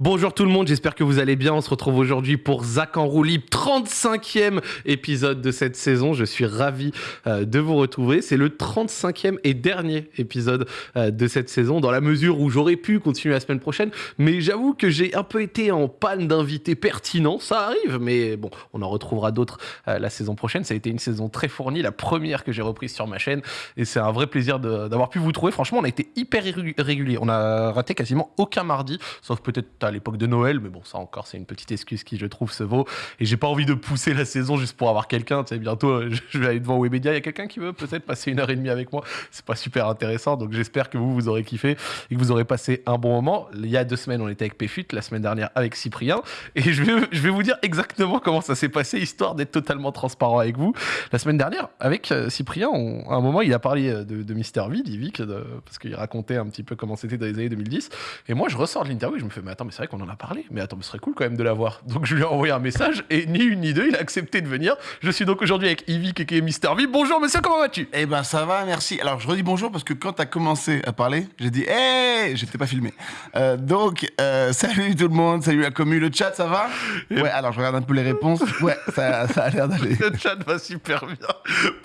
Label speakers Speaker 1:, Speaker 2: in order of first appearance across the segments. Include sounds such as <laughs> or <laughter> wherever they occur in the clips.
Speaker 1: Bonjour tout le monde, j'espère que vous allez bien. On se retrouve aujourd'hui pour Zach en roue libre, 35e épisode de cette saison. Je suis ravi euh, de vous retrouver. C'est le 35e et dernier épisode euh, de cette saison, dans la mesure où j'aurais pu continuer la semaine prochaine. Mais j'avoue que j'ai un peu été en panne d'invités pertinents. Ça arrive, mais bon, on en retrouvera d'autres euh, la saison prochaine. Ça a été une saison très fournie, la première que j'ai reprise sur ma chaîne. Et c'est un vrai plaisir d'avoir pu vous trouver. Franchement, on a été hyper régulier. On a raté quasiment aucun mardi, sauf peut-être à l'époque de Noël, mais bon, ça encore, c'est une petite excuse qui, je trouve, se vaut. Et j'ai pas envie de pousser la saison juste pour avoir quelqu'un. Tu sais, bientôt, euh, je- vais aller devant Webedia. Il y a quelqu'un qui veut peut-être passer une heure et demie avec moi? C'est pas super intéressant. Donc j'espère que vous, vous aurez kiffé et que vous aurez passé un bon moment. Il y a deux semaines, on était avec Péfut, la semaine dernière avec Cyprien. Et je vais, je vais vous dire exactement comment ça s'est passé, histoire d'être totalement transparent avec vous. La semaine dernière, avec euh, Cyprien, à un moment, il a parlé euh, de, de Mister V, d'Ivic, parce qu'il racontait un petit peu comment c'était dans les années 2010. Et moi, je ressors de l'interview et je me fais, mais attends, mais c'est vrai qu'on en a parlé. Mais attends, mais ce serait cool quand même de l'avoir. Donc je lui ai envoyé un message et ni une ni deux, il a accepté de venir. Je suis donc aujourd'hui avec Ivic et qui est Mister V. Bonjour monsieur, comment vas-tu?
Speaker 2: Eh ben ça va, merci. Alors je redis bonjour parce que quand t'as commencé à parler, j'ai dit hey, j'étais pas filmé. Euh, donc euh, <laughs> salut tout le monde, salut la commu, le chat ça va? Ouais, alors je regarde un peu les réponses. Ouais, ça, ça a l'air d'aller. <laughs>
Speaker 1: Le chat va super bien.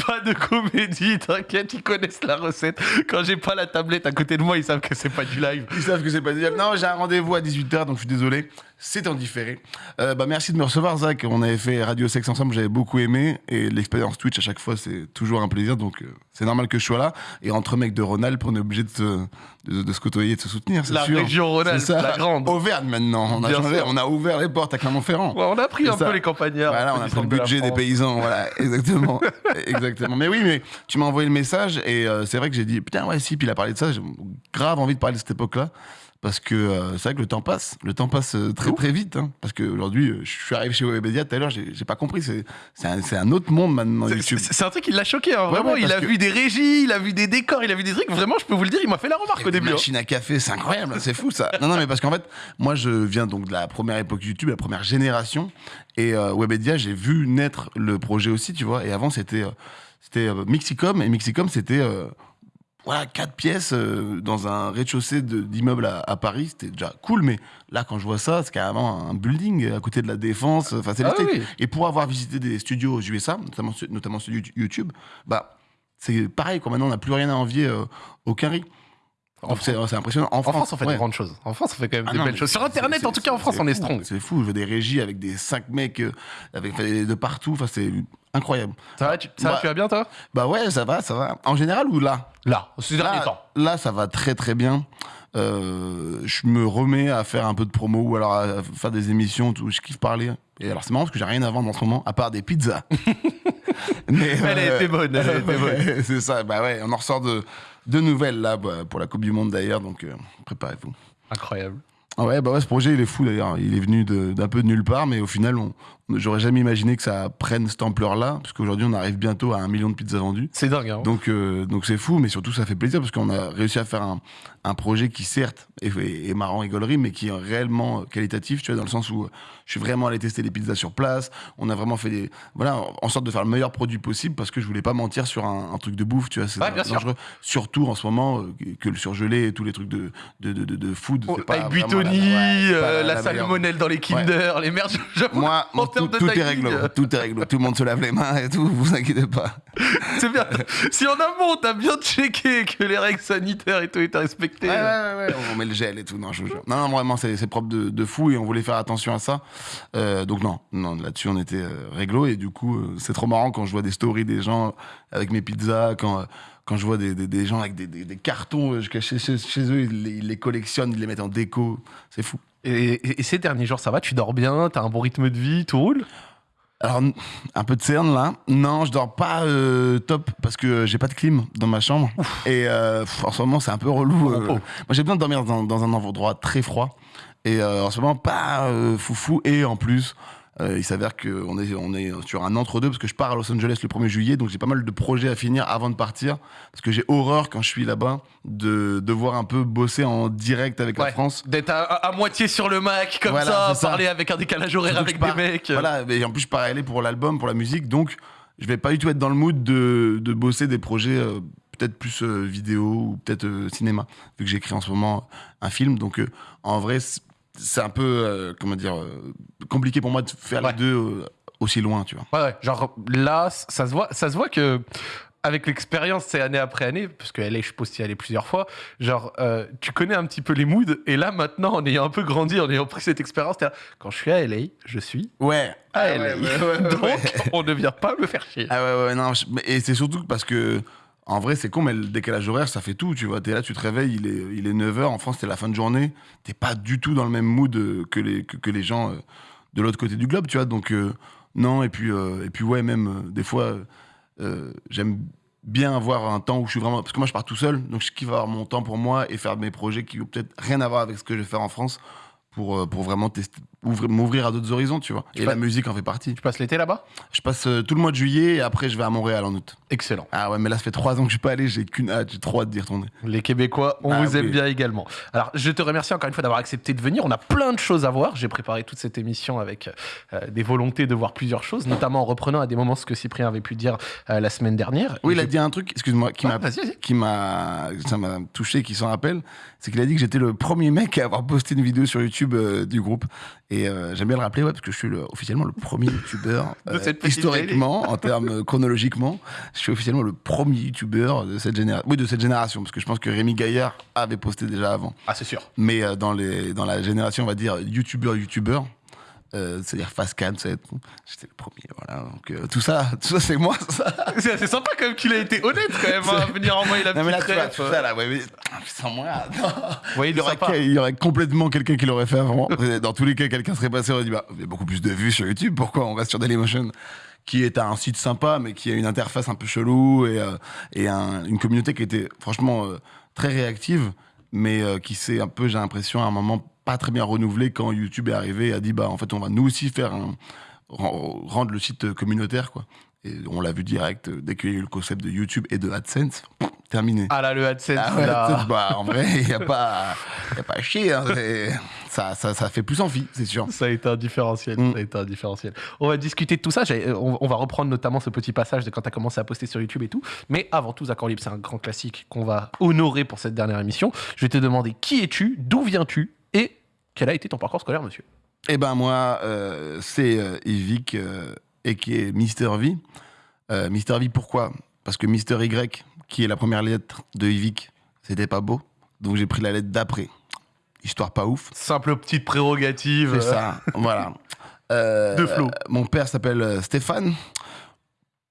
Speaker 1: Pas de comédie, t'inquiète, ils connaissent la recette. Quand j'ai pas la tablette à côté de moi, ils savent que c'est pas du live.
Speaker 2: Ils savent que c'est pas du live. Non, j'ai un rendez-vous à 18h, donc je suis désolé. C'est en différé. Euh, bah, merci de me recevoir, Zach. On avait fait Radio Sex ensemble, j'avais beaucoup aimé. Et l'expérience Twitch, à chaque fois, c'est toujours un plaisir. Donc, euh, c'est normal que je sois là. Et entre mecs de Rhône-Alpes, on est obligé de, se- de, de se côtoyer, de se soutenir. c'est
Speaker 1: La
Speaker 2: sûr.
Speaker 1: région Rhône-Alpes, la grande.
Speaker 2: Auvergne maintenant. On a,
Speaker 1: Bien
Speaker 2: changé,
Speaker 1: sûr.
Speaker 2: on a ouvert les portes à Clermont-Ferrand.
Speaker 1: Ouais, on a pris un
Speaker 2: ça.
Speaker 1: peu les campagnards.
Speaker 2: Voilà, on a pris le
Speaker 1: de
Speaker 2: budget des paysans, voilà, <laughs> exactement. exactement. Mais oui, mais tu m'as envoyé le message et euh, c'est vrai que j'ai dit, putain, ouais, si, puis il a parlé de ça, j'ai grave envie de parler de cette époque-là. Parce que euh, c'est vrai que le temps passe, le temps passe euh, très très vite. hein. parce qu'aujourd'hui, euh, je suis arrivé chez Webedia tout à l'heure, j'ai pas compris, c'est un, autre monde maintenant,
Speaker 1: C'est-
Speaker 2: YouTube.
Speaker 1: C'est un truc qui l'a choqué, hein,
Speaker 2: Ouais,
Speaker 1: vraiment.
Speaker 2: ouais,
Speaker 1: il a
Speaker 2: que-
Speaker 1: vu des régies, il a vu des décors, il a vu des trucs. Vraiment, je peux vous le dire, il m'a fait la remarque au début. hein.
Speaker 2: machines à café, c'est incroyable, c'est fou ça. Non, non, mais parce qu'en fait, moi je viens donc de la première époque YouTube, la première génération. Et euh, Webedia, j'ai vu naître le projet aussi, tu vois. Et avant, c'était c'était Mixicom. Et Mixicom, c'était voilà, quatre pièces euh, dans un rez-de-chaussée de- d'immeuble à, à Paris. C'était déjà cool, mais là, quand je vois ça, c'est carrément un building à côté de la Défense. Enfin, c'est
Speaker 1: Ah oui.
Speaker 2: Et pour avoir visité des studios aux USA, notamment, notamment celui de YouTube, bah. C'est pareil, quoi. Maintenant, on n'a plus rien à envier euh, au. C'est impressionnant. En,
Speaker 1: En France, on fait
Speaker 2: ouais.
Speaker 1: des grandes choses. En France, on fait quand même
Speaker 2: Ah
Speaker 1: des
Speaker 2: non,
Speaker 1: belles choses. Sur Internet, en tout cas, en France, on est strong.
Speaker 2: C'est fou, je veux des régies avec des cinq mecs euh, avec de partout. Enfin, c'est incroyable.
Speaker 1: Ça va, tu, ça va,
Speaker 2: Bah,
Speaker 1: tu vas bien, toi?
Speaker 2: Bah ouais, ça va, ça va. En général ou là?
Speaker 1: Là, ces derniers temps.
Speaker 2: là, ça va très très bien. Euh, je me remets à faire un peu de promo ou alors à faire des émissions où je kiffe parler. Et alors c'est marrant parce que j'ai rien à vendre en ce moment à part des pizzas. <laughs> Mais,
Speaker 1: Elle a
Speaker 2: euh,
Speaker 1: été bonne, elle a été <laughs> bonne.
Speaker 2: ouais, c'est ça. Bah ouais, on en ressort de de nouvelles là bah, pour la Coupe du Monde d'ailleurs, donc euh, préparez-vous.
Speaker 1: Incroyable.
Speaker 2: Ah ouais, bah ouais, ce projet, il est fou d'ailleurs. Il est venu d'un peu de nulle part, mais au final, on, j'aurais jamais imaginé que ça prenne cette ampleur-là, parce qu'aujourd'hui, on arrive bientôt à un million de pizzas vendues.
Speaker 1: C'est dingue, hein.
Speaker 2: Donc, euh, donc c'est fou, mais surtout, ça fait plaisir, parce qu'on a réussi à faire un, un projet qui, certes, est, marrant et gaulerie, mais qui est réellement qualitatif, tu vois, dans le sens où euh, je suis vraiment allé tester les pizzas sur place. On a vraiment fait des. Voilà, en sorte de faire le meilleur produit possible, parce que je voulais pas mentir sur un, un truc de bouffe, tu vois. C'est
Speaker 1: Ouais, bien sûr.
Speaker 2: dangereux. Surtout en ce moment, euh, que le surgelé et tous les trucs de, de, de, de, de food. c'est pas Ouais,
Speaker 1: euh, la,
Speaker 2: la meilleure.
Speaker 1: salmonelle dans les Kinder, les merdes.
Speaker 2: Moi,
Speaker 1: en
Speaker 2: tout,
Speaker 1: de
Speaker 2: tout est réglo.
Speaker 1: euh,
Speaker 2: Tout est réglo. Tout le monde se lave les mains et tout. Vous inquiétez pas. <laughs>
Speaker 1: C'est bien. si en amont, t'as bien checké que les règles sanitaires et tout étaient respectées.
Speaker 2: Ouais, ouais, ouais, On met le gel et tout. Non, je vous jure. Non, non, vraiment, c'est propre de, de fou et on voulait faire attention à ça. Euh, donc non, non, là-dessus, on était euh, réglo et du coup, euh, c'est trop marrant quand je vois des stories des gens avec mes pizzas, quand. Quand je vois des, des, des gens avec des, des, cartons euh, chez, eux, ils les, ils les collectionnent, ils les mettent en déco, c'est fou.
Speaker 1: Et, et- et ces derniers jours, ça va? Tu dors bien? T'as un bon rythme de vie? Tout roule?
Speaker 2: Alors, un peu de cerne là. Non, je dors pas euh, top parce que j'ai pas de clim dans ma chambre. Et euh, pff, en ce moment, c'est un peu relou. euh.
Speaker 1: Oh.
Speaker 2: moi, j'ai besoin de dormir dans, dans un endroit très froid. Et en ce moment, pas foufou. Et en plus, euh, il s'avère qu'on est, on est sur un entre-deux parce que je pars à Los Angeles le 1er juillet. Donc, j'ai pas mal de projets à finir avant de partir. Parce que j'ai horreur quand je suis là-bas de devoir un peu bosser en direct avec
Speaker 1: Ouais.
Speaker 2: la France.
Speaker 1: D'être à, moitié sur le Mac, comme
Speaker 2: Voilà,
Speaker 1: ça, parler avec un décalage horaire avec
Speaker 2: pars-
Speaker 1: des mecs.
Speaker 2: Voilà, et en plus, je pars à LA pour l'album, pour la musique, donc je vais pas du tout être dans le mood de, de bosser des projets euh, peut-être plus euh, vidéo ou peut-être euh, cinéma, vu que j'écris en ce moment un film. Donc, euh, en vrai, c'est un peu, euh, comment dire, euh, compliqué pour moi de faire
Speaker 1: Ouais.
Speaker 2: les deux euh, aussi loin, tu vois.
Speaker 1: Ouais, ouais. Genre là, ça se voit, ça se voit que avec l'expérience, c'est année après année, parce que LA, je suppose y aller plusieurs fois. Genre, euh, tu connais un petit peu les moods, et là maintenant, en ayant un peu grandi, en ayant pris cette expérience, quand je suis à LA, je suis
Speaker 2: Ouais.
Speaker 1: à
Speaker 2: Ah
Speaker 1: LA.
Speaker 2: ouais, ouais, <laughs>
Speaker 1: Donc, on ne vient pas me faire chier.
Speaker 2: Ah ouais, ouais, non. je- Et c'est surtout parce que, en vrai, c'est con, mais le décalage horaire, ça fait tout, tu vois. T'es là, tu te réveilles, il est, il est 9h, en France, c'est la fin de journée. T'es pas du tout dans le même mood euh, que les, gens euh, de l'autre côté du globe, tu vois. Donc, euh, non, et puis, ouais, même, des fois, j'aime bien avoir un temps où je suis vraiment. Parce que moi, je pars tout seul, donc je kiffe avoir mon temps pour moi et faire mes projets qui ont peut-être rien à voir avec ce que je vais faire en France pour, vraiment tester, m'ouvrir à d'autres horizons, tu vois. Et la musique en fait partie.
Speaker 1: Tu passes l'été là-bas?
Speaker 2: Je passe euh, tout le mois de juillet et après, je vais à Montréal en août.
Speaker 1: Excellent.
Speaker 2: Ah ouais, mais là, ça fait trois ans que je suis pas allé, j'ai qu'une hâte, j'ai trop hâte d'y retourner.
Speaker 1: Les Québécois, on
Speaker 2: Ah
Speaker 1: vous aime bien également. Alors, je te remercie encore une fois d'avoir accepté de venir. On a plein de choses à voir. J'ai préparé toute cette émission avec euh, des volontés de voir plusieurs choses, notamment en reprenant à des moments ce que Cyprien avait pu dire euh, la semaine dernière.
Speaker 2: Oui,
Speaker 1: Et
Speaker 2: il a dit un truc, excuse-moi, qui
Speaker 1: Ouais,
Speaker 2: m'a qui m'a ça m'a touché, qui s'en rappelle, c'est qu'il a dit que j'étais le premier mec à avoir posté une vidéo sur YouTube du groupe. Et euh, j'aime bien le rappeler, ouais, parce que je suis le- officiellement le premier youtubeur <laughs>
Speaker 1: petite
Speaker 2: historiquement, en termes euh, chronologiquement, je suis officiellement le premier youtubeur de cette génération. Oui, de cette génération, parce que je pense que Rémi Gaillard avait posté déjà avant.
Speaker 1: Ah, c'est sûr.
Speaker 2: Mais euh, dans, les, dans la génération, on va dire, youtubeur-youtubeur, euh, c'est-à-dire être- j'étais le premier, voilà. Donc euh, tout ça, <laughs> tout ça c'est moi, ça.
Speaker 1: C'est sympa quand même qu'il a été honnête quand même hein, <laughs> à venir envoyer la
Speaker 2: Non mais là,
Speaker 1: petite
Speaker 2: tu vois,
Speaker 1: ref.
Speaker 2: tout ça, là, ouais, mais <laughs> sans moi, non.
Speaker 1: Vous voyez,
Speaker 2: il, y aurait,
Speaker 1: sympa.
Speaker 2: il y aurait complètement quelqu'un qui l'aurait fait avant. Dans tous les cas, quelqu'un serait passé et aurait dit bah, il y a beaucoup plus de vues sur YouTube, pourquoi on reste sur Dailymotion? Qui est un site sympa, mais qui a une interface un peu chelou et, euh, et un- une communauté qui était franchement euh, très réactive, mais euh, qui s'est un peu, j'ai l'impression, à un moment pas très bien renouvelée quand YouTube est arrivé et a dit bah en fait on va nous aussi faire un- rendre le site communautaire quoi. Et on l'a vu direct euh, dès qu'il y a eu le concept de YouTube et de AdSense, terminé.
Speaker 1: Ah là, le AdSense,
Speaker 2: Ah ouais,
Speaker 1: là.
Speaker 2: AdSense, bah, en vrai, il n'y a, pas- y a pas à chier. hein, ça, ça, ça fait plus envie, c'est sûr.
Speaker 1: Ça a été un différentiel.
Speaker 2: Mm.
Speaker 1: Ça a été un différentiel. On va discuter de tout ça. On va reprendre notamment ce petit passage de quand tu as commencé à poster sur YouTube et tout. Mais avant tout, Accord Libre, c'est un grand classique qu'on va honorer pour cette dernière émission. Je vais te demander qui es-tu, d'où viens-tu et quel a été ton parcours scolaire, monsieur?
Speaker 2: Eh ben moi, euh, c'est euh, Yvick, euh, et qui est Mister V. Euh, Mister V, pourquoi? Parce que Mister Y, qui est la première lettre de Yvick, c'était pas beau. Donc j'ai pris la lettre d'après. Histoire pas ouf.
Speaker 1: Simple petite prérogative.
Speaker 2: C'est ça, voilà. <laughs> Euh,
Speaker 1: De Flo.
Speaker 2: euh, Mon père s'appelle euh, Stéphane.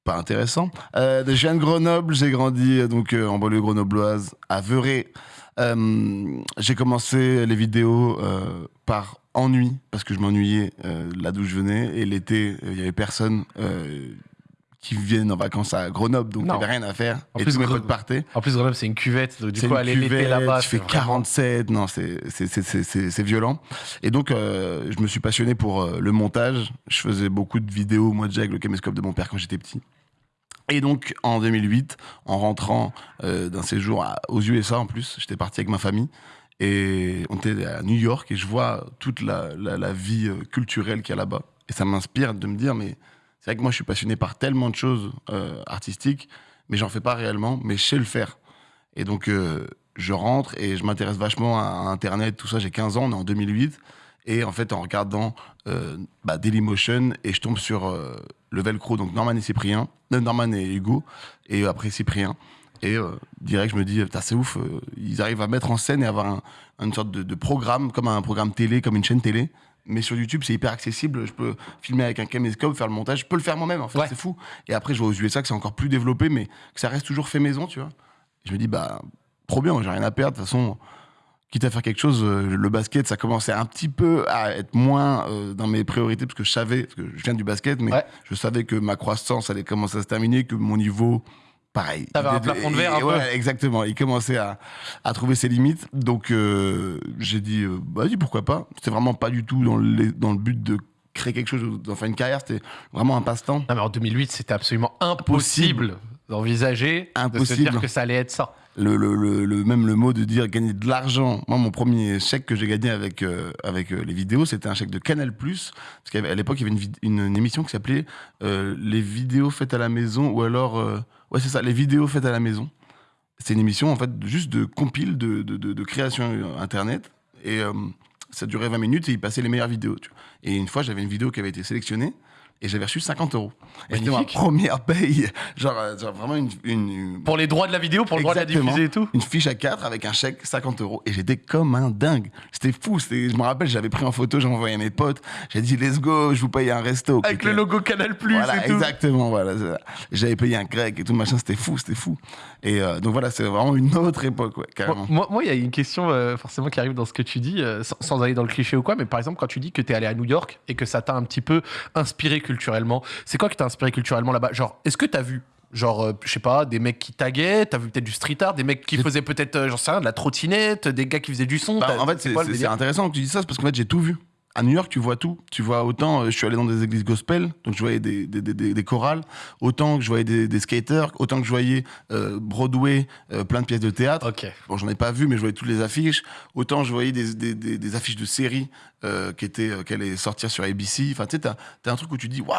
Speaker 2: Pas intéressant. Euh, je viens de Grenoble, j'ai grandi donc en banlieue grenobloise, à Veuré. Euh, j'ai commencé les vidéos par ennui, parce que je m'ennuyais euh, là d'où je venais. Et l'été, euh, il y avait personne euh, qui vienne en vacances à Grenoble, donc il n'y avait rien à faire.
Speaker 1: En
Speaker 2: et
Speaker 1: plus,
Speaker 2: tous mes potes partaient.
Speaker 1: En plus, Grenoble, c'est une cuvette. Donc, du coup, aller l'été là-bas,
Speaker 2: tu fais
Speaker 1: c'est vraiment-
Speaker 2: 47, non, c'est violent. Et donc, euh, je me suis passionné pour euh, le montage. Je faisais beaucoup de vidéos, moi déjà, avec le caméscope de mon père quand j'étais petit. Et donc, en 2008, en rentrant euh, d'un séjour à- aux USA en plus, j'étais parti avec ma famille. Et on était à New York et je vois toute la, vie euh, culturelle qu'il y a là-bas. Et ça m'inspire de me dire, mais c'est vrai que moi, je suis passionné par tellement de choses euh, artistiques, mais j'en fais pas réellement, mais je sais le faire. Et donc, euh, je rentre et je m'intéresse vachement à Internet, tout ça. J'ai 15 ans, on est en 2008. Et en fait, en regardant euh, bah, Dailymotion, et je tombe sur le Velcro, donc Norman et Cyprien, Norman et Hugo, et après Cyprien. Et euh, direct, je me dis, Putain, c'est ouf, euh, ils arrivent à mettre en scène et avoir un- une sorte de, de programme, comme un programme télé, comme une chaîne télé. Mais sur YouTube, c'est hyper accessible. Je peux filmer avec un caméscope, faire le montage. Je peux le faire moi-même, en fait.
Speaker 1: Ouais.
Speaker 2: C'est fou. Et après, je vois aux USA que c'est encore plus développé, mais que ça reste toujours fait maison, tu vois. Je me dis, bah, trop bien, j'ai rien à perdre. De toute façon, quitte à faire quelque chose, euh, le basket, ça commençait un petit peu à être moins euh, dans mes priorités, parce que je savais, parce que je viens du basket, mais
Speaker 1: Ouais.
Speaker 2: je savais que ma croissance allait commencer à se terminer, que mon niveau, pareil.
Speaker 1: T'avais un plafond de verre un peu.
Speaker 2: ouais, Exactement, il commençait à, à trouver ses limites. Donc euh, j'ai dit, euh, vas-y, pourquoi pas. C'était vraiment pas du tout dans le, dans le but de créer quelque chose, d'en faire une carrière, c'était vraiment un passe-temps.
Speaker 1: Non, mais en 2008, c'était absolument impossible d'envisager, de se dire que ça allait être ça.
Speaker 2: le, le, le, le- même le mot de dire gagner de l'argent. Moi, mon premier chèque que j'ai gagné avec, euh, avec euh, les vidéos, c'était un chèque de Canal+. Parce qu'à à l'époque, il y avait une, vid- une, une émission qui s'appelait euh, Les vidéos faites à la maison, ou alors... ouais, c'est ça, Les vidéos faites à la maison. C'est une émission, en fait, juste de compile, de, de, de, création euh, Internet. Et, euh, ça durait 20 minutes et ils passaient les meilleures vidéos. Et une fois, j'avais une vidéo qui avait été sélectionnée et j'avais reçu 50 euros. Et c'était ma première paye. <laughs> Genre, euh, genre vraiment une,
Speaker 1: Pour les droits de la vidéo, pour le droit de la diffuser et tout.
Speaker 2: une fiche à 4 avec un chèque 50 euros. Et j'étais comme un dingue. C'était fou. Je me rappelle, j'avais pris en photo, j'ai envoyé à mes potes. J'ai dit, let's go, je vous paye un resto.
Speaker 1: Avec le logo Canal Plus
Speaker 2: Voilà,
Speaker 1: et tout.
Speaker 2: exactement. Voilà. J'avais payé un grec et tout machin, c'était fou, c'était fou. Et euh, donc voilà, c'est vraiment une autre époque, ouais, carrément.
Speaker 1: Moi, moi, il y a une question euh, forcément qui arrive dans ce que tu dis, euh, sans, sans aller dans le cliché ou quoi, mais par exemple, quand tu dis que tu es allé à New York et que ça t'a un petit peu inspiré culturellement, c'est quoi qui t'a inspiré culturellement là-bas? Genre, est-ce que t'as vu Genre, euh, je sais pas, des mecs qui taguaient, t'as vu peut-être du street art, des mecs qui faisaient peut-être, euh, j'en sais rien, de la trottinette, des gars qui faisaient du son.
Speaker 2: Bah, en fait, c'est intéressant que tu dis ça, c'est parce qu'en fait, j'ai tout vu. À New York, tu vois tout. Tu vois autant, euh, je suis allé dans des églises gospel, donc je voyais des, des, des- chorales, autant que je voyais des, skaters, autant que je voyais euh, Broadway, euh, plein de pièces de théâtre.
Speaker 1: Ok.
Speaker 2: Bon, j'en ai pas vu, mais je voyais toutes les affiches. Autant je voyais des, des, des- des affiches de séries euh, qui étaient, qui allaient sortir sur ABC. Enfin, tu sais, t'as as un truc où tu dis, waouh,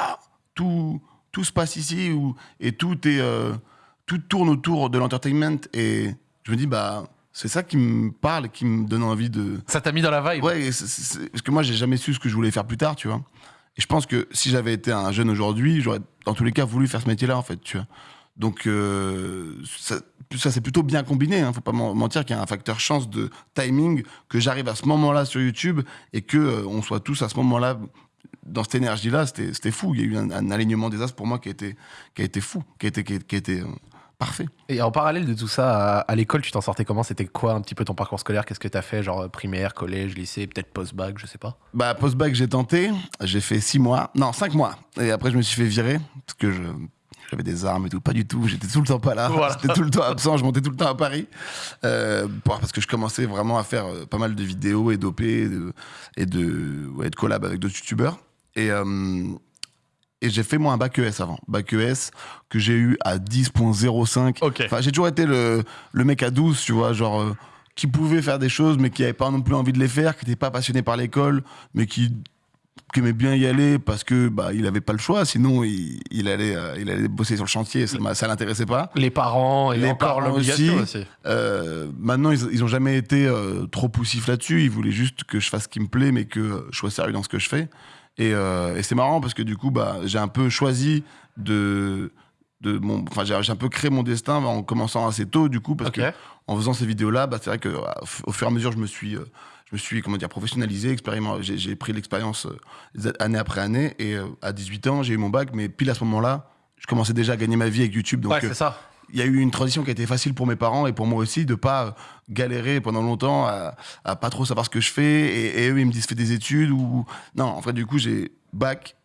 Speaker 2: tout, tout se passe ici, où, et tout est, tout tourne autour de l'entertainment. Et je me dis, bah, c'est ça qui me parle, qui me donne envie de.
Speaker 1: Ça t'a mis dans la vibe
Speaker 2: Ouais, parce que moi, j'ai jamais su ce que je voulais faire plus tard, tu vois. Et je pense que si j'avais été un jeune aujourd'hui, j'aurais dans tous les cas voulu faire ce métier-là, en fait, tu vois. Donc, euh, ça, ça c'est plutôt bien combiné. Hein. Faut pas men- mentir qu'il y a un facteur chance de timing, que j'arrive à ce moment-là sur YouTube et que euh, on soit tous à ce moment-là dans cette énergie-là. C'était fou. Il y a eu un, un alignement des astres pour moi qui a été, qui a été fou, qui a été, qui a, qui a été euh, parfait.
Speaker 1: Et en parallèle de tout ça, à, à l'école, tu t'en sortais comment? C'était quoi un petit peu ton parcours scolaire? Qu'est-ce que t'as fait Genre euh, primaire, collège, lycée, peut-être post-bac, je sais pas?
Speaker 2: Bah, post-bac, j'ai tenté. J'ai fait six mois. Non, cinq mois. Et après, je me suis fait virer. Parce que je. J'avais des armes et tout, pas du tout. J'étais tout le temps pas là.
Speaker 1: Voilà.
Speaker 2: J'étais tout le temps absent. Je montais tout le temps à Paris. Euh, parce que je commençais vraiment à faire euh, pas mal de vidéos et d'OP et de, et de, ouais, de collab avec d'autres youtubeurs. Et, euh, et j'ai fait moi un bac ES avant. Bac ES que j'ai eu à 10.05.
Speaker 1: Ok.
Speaker 2: Enfin, j'ai toujours été le, le mec à 12, tu vois, genre, euh, qui pouvait faire des choses, mais qui avait pas non plus envie de les faire, qui n'était pas passionné par l'école, mais qui, qui aimait bien y aller parce que bah, il avait pas le choix, sinon il, il allait, euh, il allait bosser sur le chantier, ça, ça l'intéressait pas.
Speaker 1: Les parents et
Speaker 2: Les
Speaker 1: encore
Speaker 2: parents aussi.
Speaker 1: aussi.
Speaker 2: Euh, maintenant, ils, ils ont jamais été trop poussifs là-dessus. Ils voulaient juste que je fasse ce qui me plaît, mais que je sois sérieux dans ce que je fais. Et, euh, et c'est marrant parce que du coup, bah, j'ai un peu choisi de, de mon, enfin, j'ai un peu créé mon destin en commençant assez tôt, du coup, parce
Speaker 1: Ok.
Speaker 2: que en faisant ces vidéos-là, bah, c'est vrai que euh, au fur et à mesure, je me suis, euh, je me suis, comment dire, professionnalisé, expériment- j'ai pris l'expérience euh, année après année. Et à 18 ans, j'ai eu mon bac, mais pile à ce moment-là, je commençais déjà à gagner ma vie avec YouTube. Donc,
Speaker 1: ouais, c'est ça.
Speaker 2: Il y a eu une transition qui a été facile pour mes parents et pour moi aussi de pas galérer pendant longtemps à, à pas trop savoir ce que je fais. Et, et eux ils me disent fais des études ou non en fait du coup j'ai bac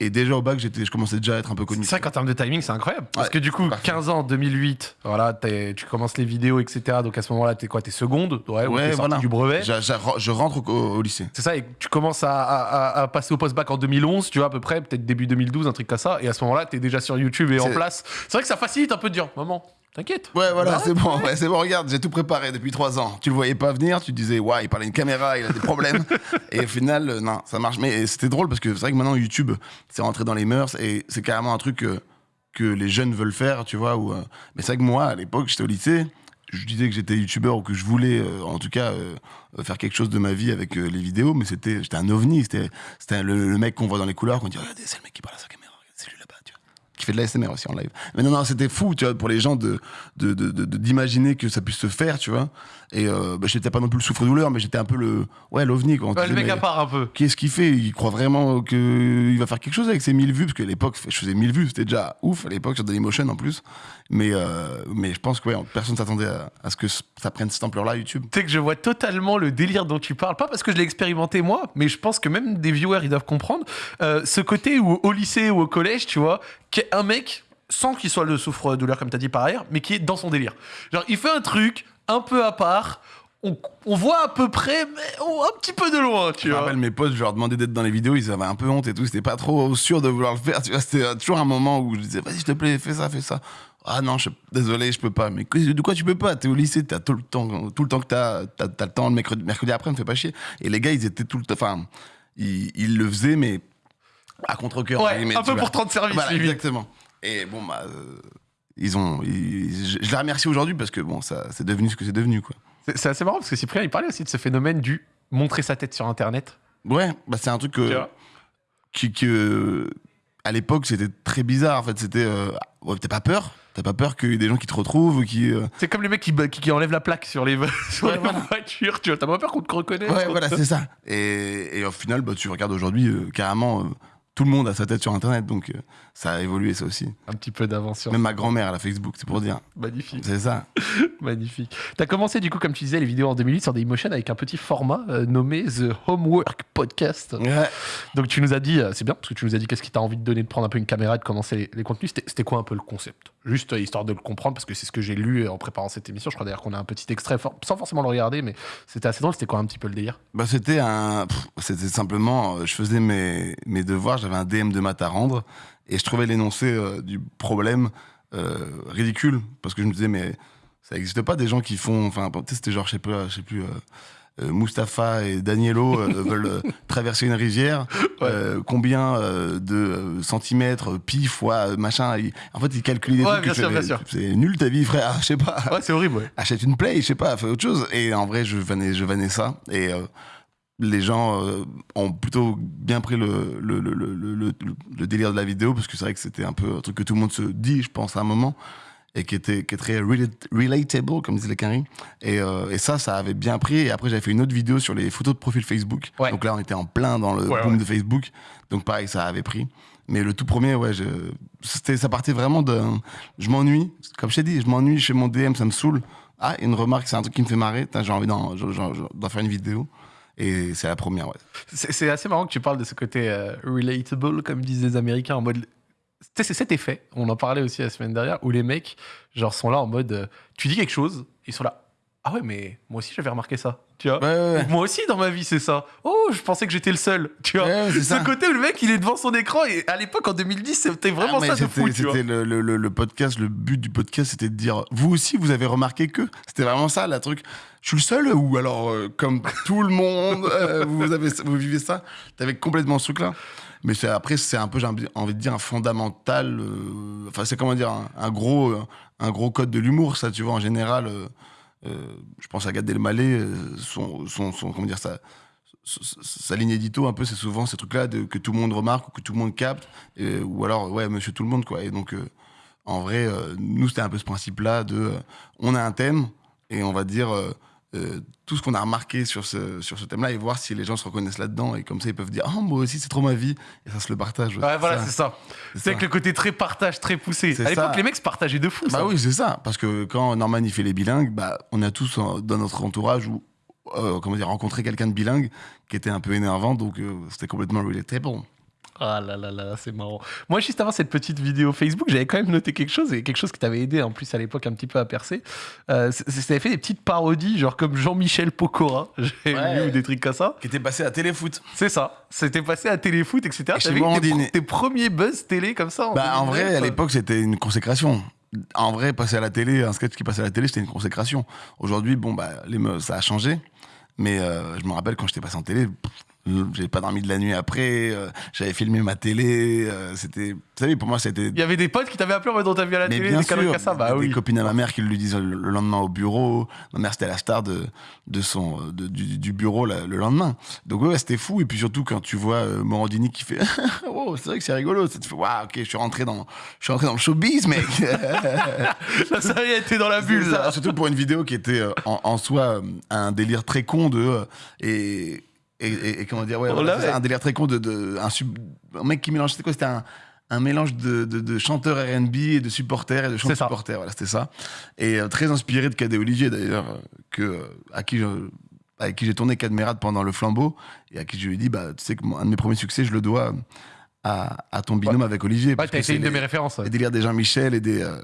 Speaker 2: et déjà au bac j'étais je commençais déjà à être un peu connu
Speaker 1: C'est vrai qu'en termes de timing, c'est incroyable. Parce
Speaker 2: Ouais,
Speaker 1: que du coup,
Speaker 2: parfait.
Speaker 1: 15 ans, 2008, voilà, tu commences les vidéos, etc. Donc à ce moment-là, t'es quoi? T'es seconde? Ouais, ou
Speaker 2: Ouais, voilà.
Speaker 1: du brevet?
Speaker 2: Je rentre au, au lycée
Speaker 1: C'est ça, et tu commences à, à- passer au post-bac en 2011, tu vois, à peu près, peut-être début 2012, un truc comme ça. Et à ce moment-là, t'es déjà sur YouTube et en place. C'est vrai que ça facilite un peu de dire, maman, t'inquiète.
Speaker 2: ouais voilà c'est bon ouais, c'est bon regarde j'ai tout préparé depuis trois ans tu le voyais pas venir tu te disais ouais il parlait une caméra il a des problèmes <laughs> et au final euh, non ça marche mais c'était drôle parce que c'est vrai que maintenant YouTube c'est rentré dans les mœurs et c'est carrément un truc euh, que les jeunes veulent faire, tu vois. Ou, euh, Mais c'est vrai que moi, à l'époque, j'étais au lycée, je disais que j'étais youtubeur ou que je voulais, euh, en tout cas, faire quelque chose de ma vie avec les vidéos, mais c'était, j'étais un ovni. C'était, c'était le, le mec qu'on voit dans les couloirs, qu'on dit, regardez, c'est le mec qui parle à sa caméra, regardez, c'est lui là-bas, tu vois. Qui fait de la SMR aussi en live. Mais non, non, c'était fou, tu vois, pour les gens de, de, de- de- de- d'imaginer que ça puisse se faire, tu vois. Et euh, bah, j'étais pas non plus le souffre-douleur, mais j'étais un peu le, ouais, l'ovni, quoi.
Speaker 1: Ouais, le mec à part un peu.
Speaker 2: Qu'est-ce qu'il fait? Il croit vraiment qu'il va faire quelque chose avec ses 1000 vues Parce qu'à l'époque, je faisais 1000 vues, c'était déjà ouf à l'époque sur Dailymotion en plus. Mais, euh, mais je pense que ouais, personne s'attendait à, à ce que ça prenne cette ampleur-là, YouTube.
Speaker 1: Tu sais que je vois totalement le délire dont tu parles, pas parce que je l'ai expérimenté moi, mais je pense que même des viewers ils doivent comprendre euh, ce côté où au lycée ou au collège, tu vois, qu'un un mec sans qu'il soit le souffre-douleur comme t'as dit par ailleurs, mais qui est dans son délire. Genre il fait un truc un peu à part, on, on voit à peu près, mais oh, un petit peu de loin, tu
Speaker 2: Je
Speaker 1: vois.
Speaker 2: rappelle mes potes, je leur demandais d'être dans les vidéos, ils avaient un peu honte et tout, c'était pas trop sûr de vouloir le faire. Tu vois, c'était toujours un moment où je disais, vas-y, s'il te plaît, fais ça, fais ça. Ah non, je, désolé, je peux pas. Mais de quoi tu peux pas? T'es au lycée, t'as tout le temps, tout le temps que t'as, t'as, t'as le temps le mercredi, mercredi après, me fais pas chier. Et les gars, ils étaient tout le temps, enfin, ils, ils le faisaient, mais à contre-cœur.
Speaker 1: Ouais, un peu pour te rendre service,
Speaker 2: Voilà,
Speaker 1: limite.
Speaker 2: exactement. Et bon, bah, euh, ils ont, ils- je, je les remercie aujourd'hui parce que bon, ça, c'est devenu ce que c'est devenu, quoi.
Speaker 1: C'est- C'est assez marrant parce que Cyprien il parlait aussi de ce phénomène du montrer sa tête sur Internet.
Speaker 2: Ouais, bah c'est un truc
Speaker 1: Tu
Speaker 2: que,
Speaker 1: vois
Speaker 2: qui, que- à l'époque, c'était très bizarre. En fait, c'était. euh, ouais, T'as pas peur? T'as pas peur qu'il y ait des gens qui te retrouvent ou qui. euh,
Speaker 1: C'est comme les mecs qui, qui, qui enlèvent la plaque sur les, <laughs> sur
Speaker 2: Ouais,
Speaker 1: les
Speaker 2: voilà.
Speaker 1: voitures. Tu vois, t'as pas peur qu'on te reconnaisse
Speaker 2: Ouais, voilà, c'est ça. Et, et au final, bah, tu regardes aujourd'hui, euh, carrément, euh, tout le monde a sa tête sur Internet. Donc, euh, ça a évolué, ça aussi.
Speaker 1: Un petit peu d'avance
Speaker 2: Même ma grand-mère, elle a Facebook, c'est pour dire.
Speaker 1: Magnifique,
Speaker 2: C'est ça. <laughs>
Speaker 1: magnifique. T'as commencé du coup, comme tu disais, les vidéos en 2008 sur Dailymotion avec un petit format euh, nommé The Homework Podcast.
Speaker 2: Ouais.
Speaker 1: Donc tu nous as dit, euh, c'est bien, parce que tu nous as dit qu'est-ce qui t'a envie de donner, de prendre un peu une caméra et de commencer les, les contenus. C'était- quoi un peu le concept? Juste euh, histoire de le comprendre, parce que c'est ce que j'ai lu en préparant cette émission. Je crois d'ailleurs qu'on a un petit extrait, for- sans forcément le regarder, mais c'était assez drôle. C'était quoi un petit peu le délire?
Speaker 2: Bah, c'était un. C'était simplement. Je faisais mes, mes devoirs, j'avais un DM de maths à rendre, et je trouvais l'énoncé euh, du problème euh, ridicule, parce que je me disais, mais ça n'existe pas des gens qui font. Enfin, c'était genre, je sais pas, je sais plus. euh, euh, Mustapha et Danielo euh, <laughs> veulent euh, traverser une rivière.
Speaker 1: Ouais.
Speaker 2: Combien de centimètres pi fois machin En fait, ils calculent des
Speaker 1: Ouais,
Speaker 2: trucs.
Speaker 1: bien
Speaker 2: et
Speaker 1: sûr,
Speaker 2: c'est- nul ta vie, frère. <laughs> Je sais pas
Speaker 1: Ouais, c'est horrible, ouais.
Speaker 2: achète une play, je sais pas, fais autre chose. Et en vrai, je vannais, je vannais ça. Et les gens euh, ont plutôt bien pris le, délire de la vidéo, parce que c'est vrai que c'était un peu un truc que tout le monde se dit, je pense, à un moment, et qui, était, qui est très rela- relatable, comme disait les. Et, euh, et ça, ça avait bien pris. Et après, j'avais fait une autre vidéo sur les photos de profil Facebook.
Speaker 1: Ouais.
Speaker 2: Donc là, on était en plein dans le
Speaker 1: Ouais,
Speaker 2: boom
Speaker 1: ouais.
Speaker 2: de Facebook. Donc pareil, ça avait pris. Mais le tout premier, ouais, je, ça partait vraiment de. Je m'ennuie, comme je t'ai dit, je m'ennuie chez mon DM, ça me saoule. Ah, une remarque, c'est un truc qui me fait marrer. J'ai envie d'en faire une vidéo. Et c'est la première, ouais.
Speaker 1: C'est assez marrant que tu parles de ce côté euh, relatable, comme disent les Américains, en mode. C'est cet effet, on en parlait aussi la semaine dernière, où les mecs, genre, sont là en mode. euh, tu dis quelque chose, ils sont là. Ah ouais, mais moi aussi j'avais remarqué ça. Tu vois
Speaker 2: Ouais, ouais, ouais.
Speaker 1: Moi aussi dans ma vie c'est ça. Oh, je pensais que j'étais le seul. Tu vois Ce
Speaker 2: ça.
Speaker 1: côté où le mec il est devant son écran et à l'époque en 2010 c'était vraiment
Speaker 2: Ah, mais
Speaker 1: ça de
Speaker 2: c'était,
Speaker 1: fou. Tu vois
Speaker 2: c'était le, le- podcast, le but du podcast, c'était de dire, vous aussi, vous avez remarqué que C'était vraiment ça, la truc. Je suis le seul ou alors, euh, comme tout le monde, euh, vous, avez, vous vivez ça T'avais complètement ce truc-là. Mais c'est, après, c'est un peu, j'ai envie de dire, un fondamental. euh, Enfin, c'est comment dire, un, un gros, un gros code de l'humour, ça, tu vois, en général. Euh, je pense à Gad Elmaleh, euh, son, son, comment dire ça, sa- ligne édito un peu c'est souvent ces trucs là que tout le monde remarque ou que tout le monde capte euh, ou alors ouais monsieur tout le monde quoi. Et donc en vrai nous c'était un peu ce principe là de on a un thème et on va dire euh, tout ce qu'on a remarqué sur ce, sur ce thème là et voir si les gens se reconnaissent là dedans et comme ça ils peuvent dire oh moi aussi c'est trop ma vie et ça se le partage
Speaker 1: Ouais, voilà, c'est ça.
Speaker 2: c'est ça.
Speaker 1: avec le côté très partage, très poussé. À l'époque,
Speaker 2: ça.
Speaker 1: les mecs se partageaient de fou. ça.
Speaker 2: Bah oui, c'est ça. Parce que quand Norman il fait les bilingues, bah, on a tous euh, dans notre entourage ou euh, comment dire rencontré quelqu'un de bilingue qui était un peu énervant, donc euh, c'était complètement relatable.
Speaker 1: Ah là là là, c'est marrant. Moi, juste avant cette petite vidéo Facebook, j'avais quand même noté quelque chose, et quelque chose qui t'avait aidé en plus à l'époque un petit peu à percer. Euh, T'avais fait des petites parodies, genre comme Jean-Michel Pokora, <laughs> j'ai
Speaker 2: Ouais.
Speaker 1: ou des trucs comme ça.
Speaker 2: Qui était passé à Téléfoot.
Speaker 1: C'est ça. C'était passé à Téléfoot, etc.
Speaker 2: Et chez
Speaker 1: tes, pro- tes premiers buzz télé comme ça. en
Speaker 2: Bah, en
Speaker 1: 2009,
Speaker 2: vrai, à l'époque, c'était une consécration. En vrai, passer à la télé, un sketch qui passait à la télé, c'était une consécration. Aujourd'hui, bon, bah, les ça a changé. Mais euh, je me rappelle quand j'étais passé en télé, pff, j'avais pas dormi de la nuit après, euh, j'avais filmé ma télé. euh, c'était, vous savez, pour moi, c'était
Speaker 1: Il y avait des potes qui t'avaient appelé en mode on t'a vu à la
Speaker 2: Mais
Speaker 1: télé,
Speaker 2: bien
Speaker 1: des
Speaker 2: sûr,
Speaker 1: ça. Bah
Speaker 2: des
Speaker 1: oui.
Speaker 2: copines à ma mère qui lui disent le le lendemain au bureau. Ma mère, c'était la star de, de son, de- du, du bureau le lendemain. Donc, ouais, c'était fou. Et puis surtout, quand tu vois euh, Morandini qui fait <laughs> Oh, c'est vrai que c'est rigolo. Ça te fait Waouh, ok, je suis rentré dans, je suis rentré dans le showbiz, mec. <laughs>
Speaker 1: La série était dans la bulle.
Speaker 2: ça. Surtout pour une vidéo qui était en, en soi un délire très con de. et, et, et- et comment dire, ouais, voilà, un délire très con de. de un, sub- un mec qui mélange. C'était quoi C'était un, un mélange de, de, de chanteurs RB et de supporters et de chanteurs supporters. Voilà, c'était ça. Et euh, très inspiré de Cadet Olivier d'ailleurs, que, euh, à qui je- avec qui j'ai tourné Cadmerade pendant le flambeau et à qui je lui ai dit bah tu sais que mon- un de mes premiers succès je le dois à, à ton binôme avec Olivier
Speaker 1: Ouais,
Speaker 2: parce
Speaker 1: t'as
Speaker 2: que
Speaker 1: été
Speaker 2: c'est
Speaker 1: une de mes références.
Speaker 2: les délires des Jean-Michel et des, euh,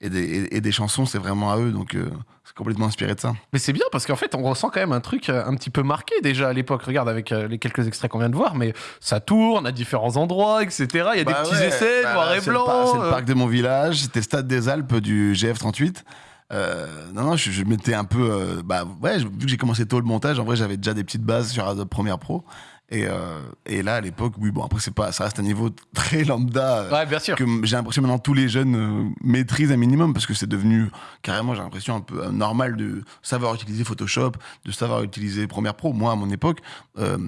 Speaker 2: et, des, et, et des chansons, c'est vraiment à eux. Donc, euh, c'est complètement inspiré de ça.
Speaker 1: Mais c'est bien parce qu'en fait, on ressent quand même un truc euh, un petit peu marqué déjà à l'époque. Regarde avec les quelques extraits qu'on vient de voir, mais ça tourne à différents endroits, etc. Il y a des
Speaker 2: Bah
Speaker 1: petits essais,
Speaker 2: bah
Speaker 1: noir et
Speaker 2: c'est le
Speaker 1: blanc.
Speaker 2: par- C'est le, parc de mon village, c'était le stade des Alpes du GF38. Euh, non, non, je, je m'étais un peu. euh, bah ouais, vu que j'ai commencé tôt le montage, en vrai, j'avais déjà des petites bases sur Adobe Premiere Pro. Et, euh, et là, à l'époque, oui, bon, après, c'est pas, ça reste un niveau très lambda. euh,
Speaker 1: Ouais, bien sûr.
Speaker 2: que j'ai l'impression maintenant tous les jeunes euh, maîtrisent un minimum parce que c'est devenu carrément, j'ai l'impression, un peu normal de savoir utiliser Photoshop, de savoir utiliser Premiere Pro. Moi, à mon époque, euh,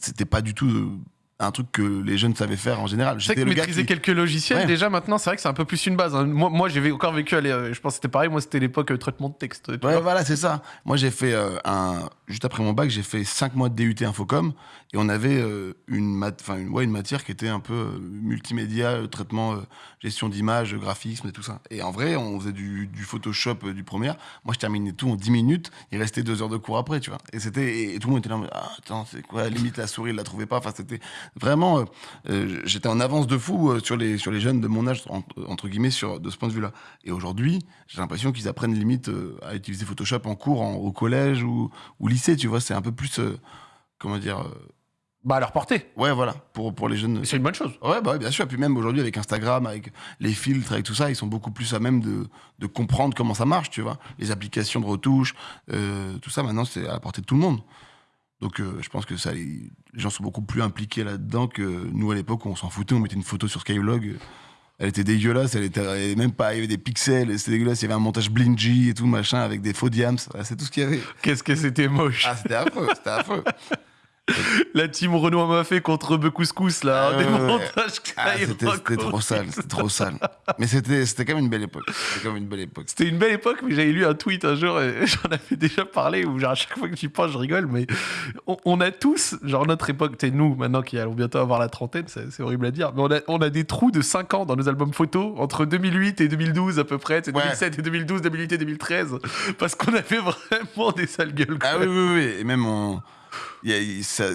Speaker 2: c'était pas du tout un truc que les jeunes savaient faire en général. J'étais le
Speaker 1: maîtriser
Speaker 2: qui-
Speaker 1: quelques logiciels,
Speaker 2: Ouais.
Speaker 1: déjà maintenant, c'est vrai que c'est un peu plus une base. hein. Moi, moi j'ai encore vécu, allez, euh, je pense que c'était pareil, moi c'était l'époque euh, traitement de texte.
Speaker 2: Ouais,
Speaker 1: vois.
Speaker 2: voilà, c'est ça. Moi, j'ai fait euh, un. Juste après mon bac, j'ai fait 5 mois de DUT Infocom et on avait euh, une, mat... enfin, une, ouais, une matière qui était un peu multimédia, traitement, gestion d'image, graphisme et tout ça. Et en vrai, on faisait du, du Photoshop du premier. Moi, je terminais tout en 10 minutes. Il restait 2 heures de cours après, tu vois. Et, c'était, et, et tout le monde était là, ah, attends, c'est quoi Limite, la souris, il la trouvait pas. Enfin, c'était vraiment. euh, euh, j'étais en avance de fou euh, sur, les, sur les jeunes de mon âge, en- entre guillemets, sur, de ce point de vue-là. Et aujourd'hui, j'ai l'impression qu'ils apprennent limite à utiliser Photoshop en cours, en- au collège ou, ou lycée, tu vois. C'est un peu plus, euh, comment dire, euh,
Speaker 1: Bah à leur portée.
Speaker 2: ouais, voilà, pour, pour les jeunes.
Speaker 1: C'est une bonne chose.
Speaker 2: Ouais, bah ouais, bien sûr. Et puis même aujourd'hui, avec Instagram, avec les filtres, avec tout ça, ils sont beaucoup plus à même de, de comprendre comment ça marche, tu vois. Les applications de retouche, euh, tout ça, maintenant, c'est à la portée de tout le monde. Donc, euh, je pense que ça, les gens sont beaucoup plus impliqués là-dedans que nous, à l'époque, où on s'en foutait, on mettait une photo sur Skylog. euh, Elle était dégueulasse, elle était elle même pas, il y avait des pixels, c'était dégueulasse, il y avait un montage blingy et tout, machin, avec des faux diams, c'est tout ce qu'il y avait.
Speaker 1: Qu'est-ce que c'était moche.
Speaker 2: Ah, c'était affreux, c'était affreux. <laughs>
Speaker 1: La team Renault m'a fait contre Be Couscous, là. Hein, des
Speaker 2: ouais, ouais.
Speaker 1: montages
Speaker 2: Ah, c'était trop sale, c'était trop sale. Mais c'était c'était quand même une belle époque. C'était une belle époque.
Speaker 1: C'était une belle époque, mais j'avais lu un tweet un jour, et <laughs> j'en avais déjà parlé, où genre, à chaque fois que j'y pense, je rigole, mais on, on a tous, genre notre époque, t'es nous, maintenant qui allons bientôt avoir la trentaine, c'est horrible à dire, mais on a, on a des trous de 5 ans dans nos albums photos, entre 2008 et 2012 à peu près, c'est
Speaker 2: Ouais.
Speaker 1: 2007 et 2012, 2008 et 2013, parce qu'on avait <laughs> vraiment des sales gueules.
Speaker 2: Ah oui, oui, oui. Et même, on,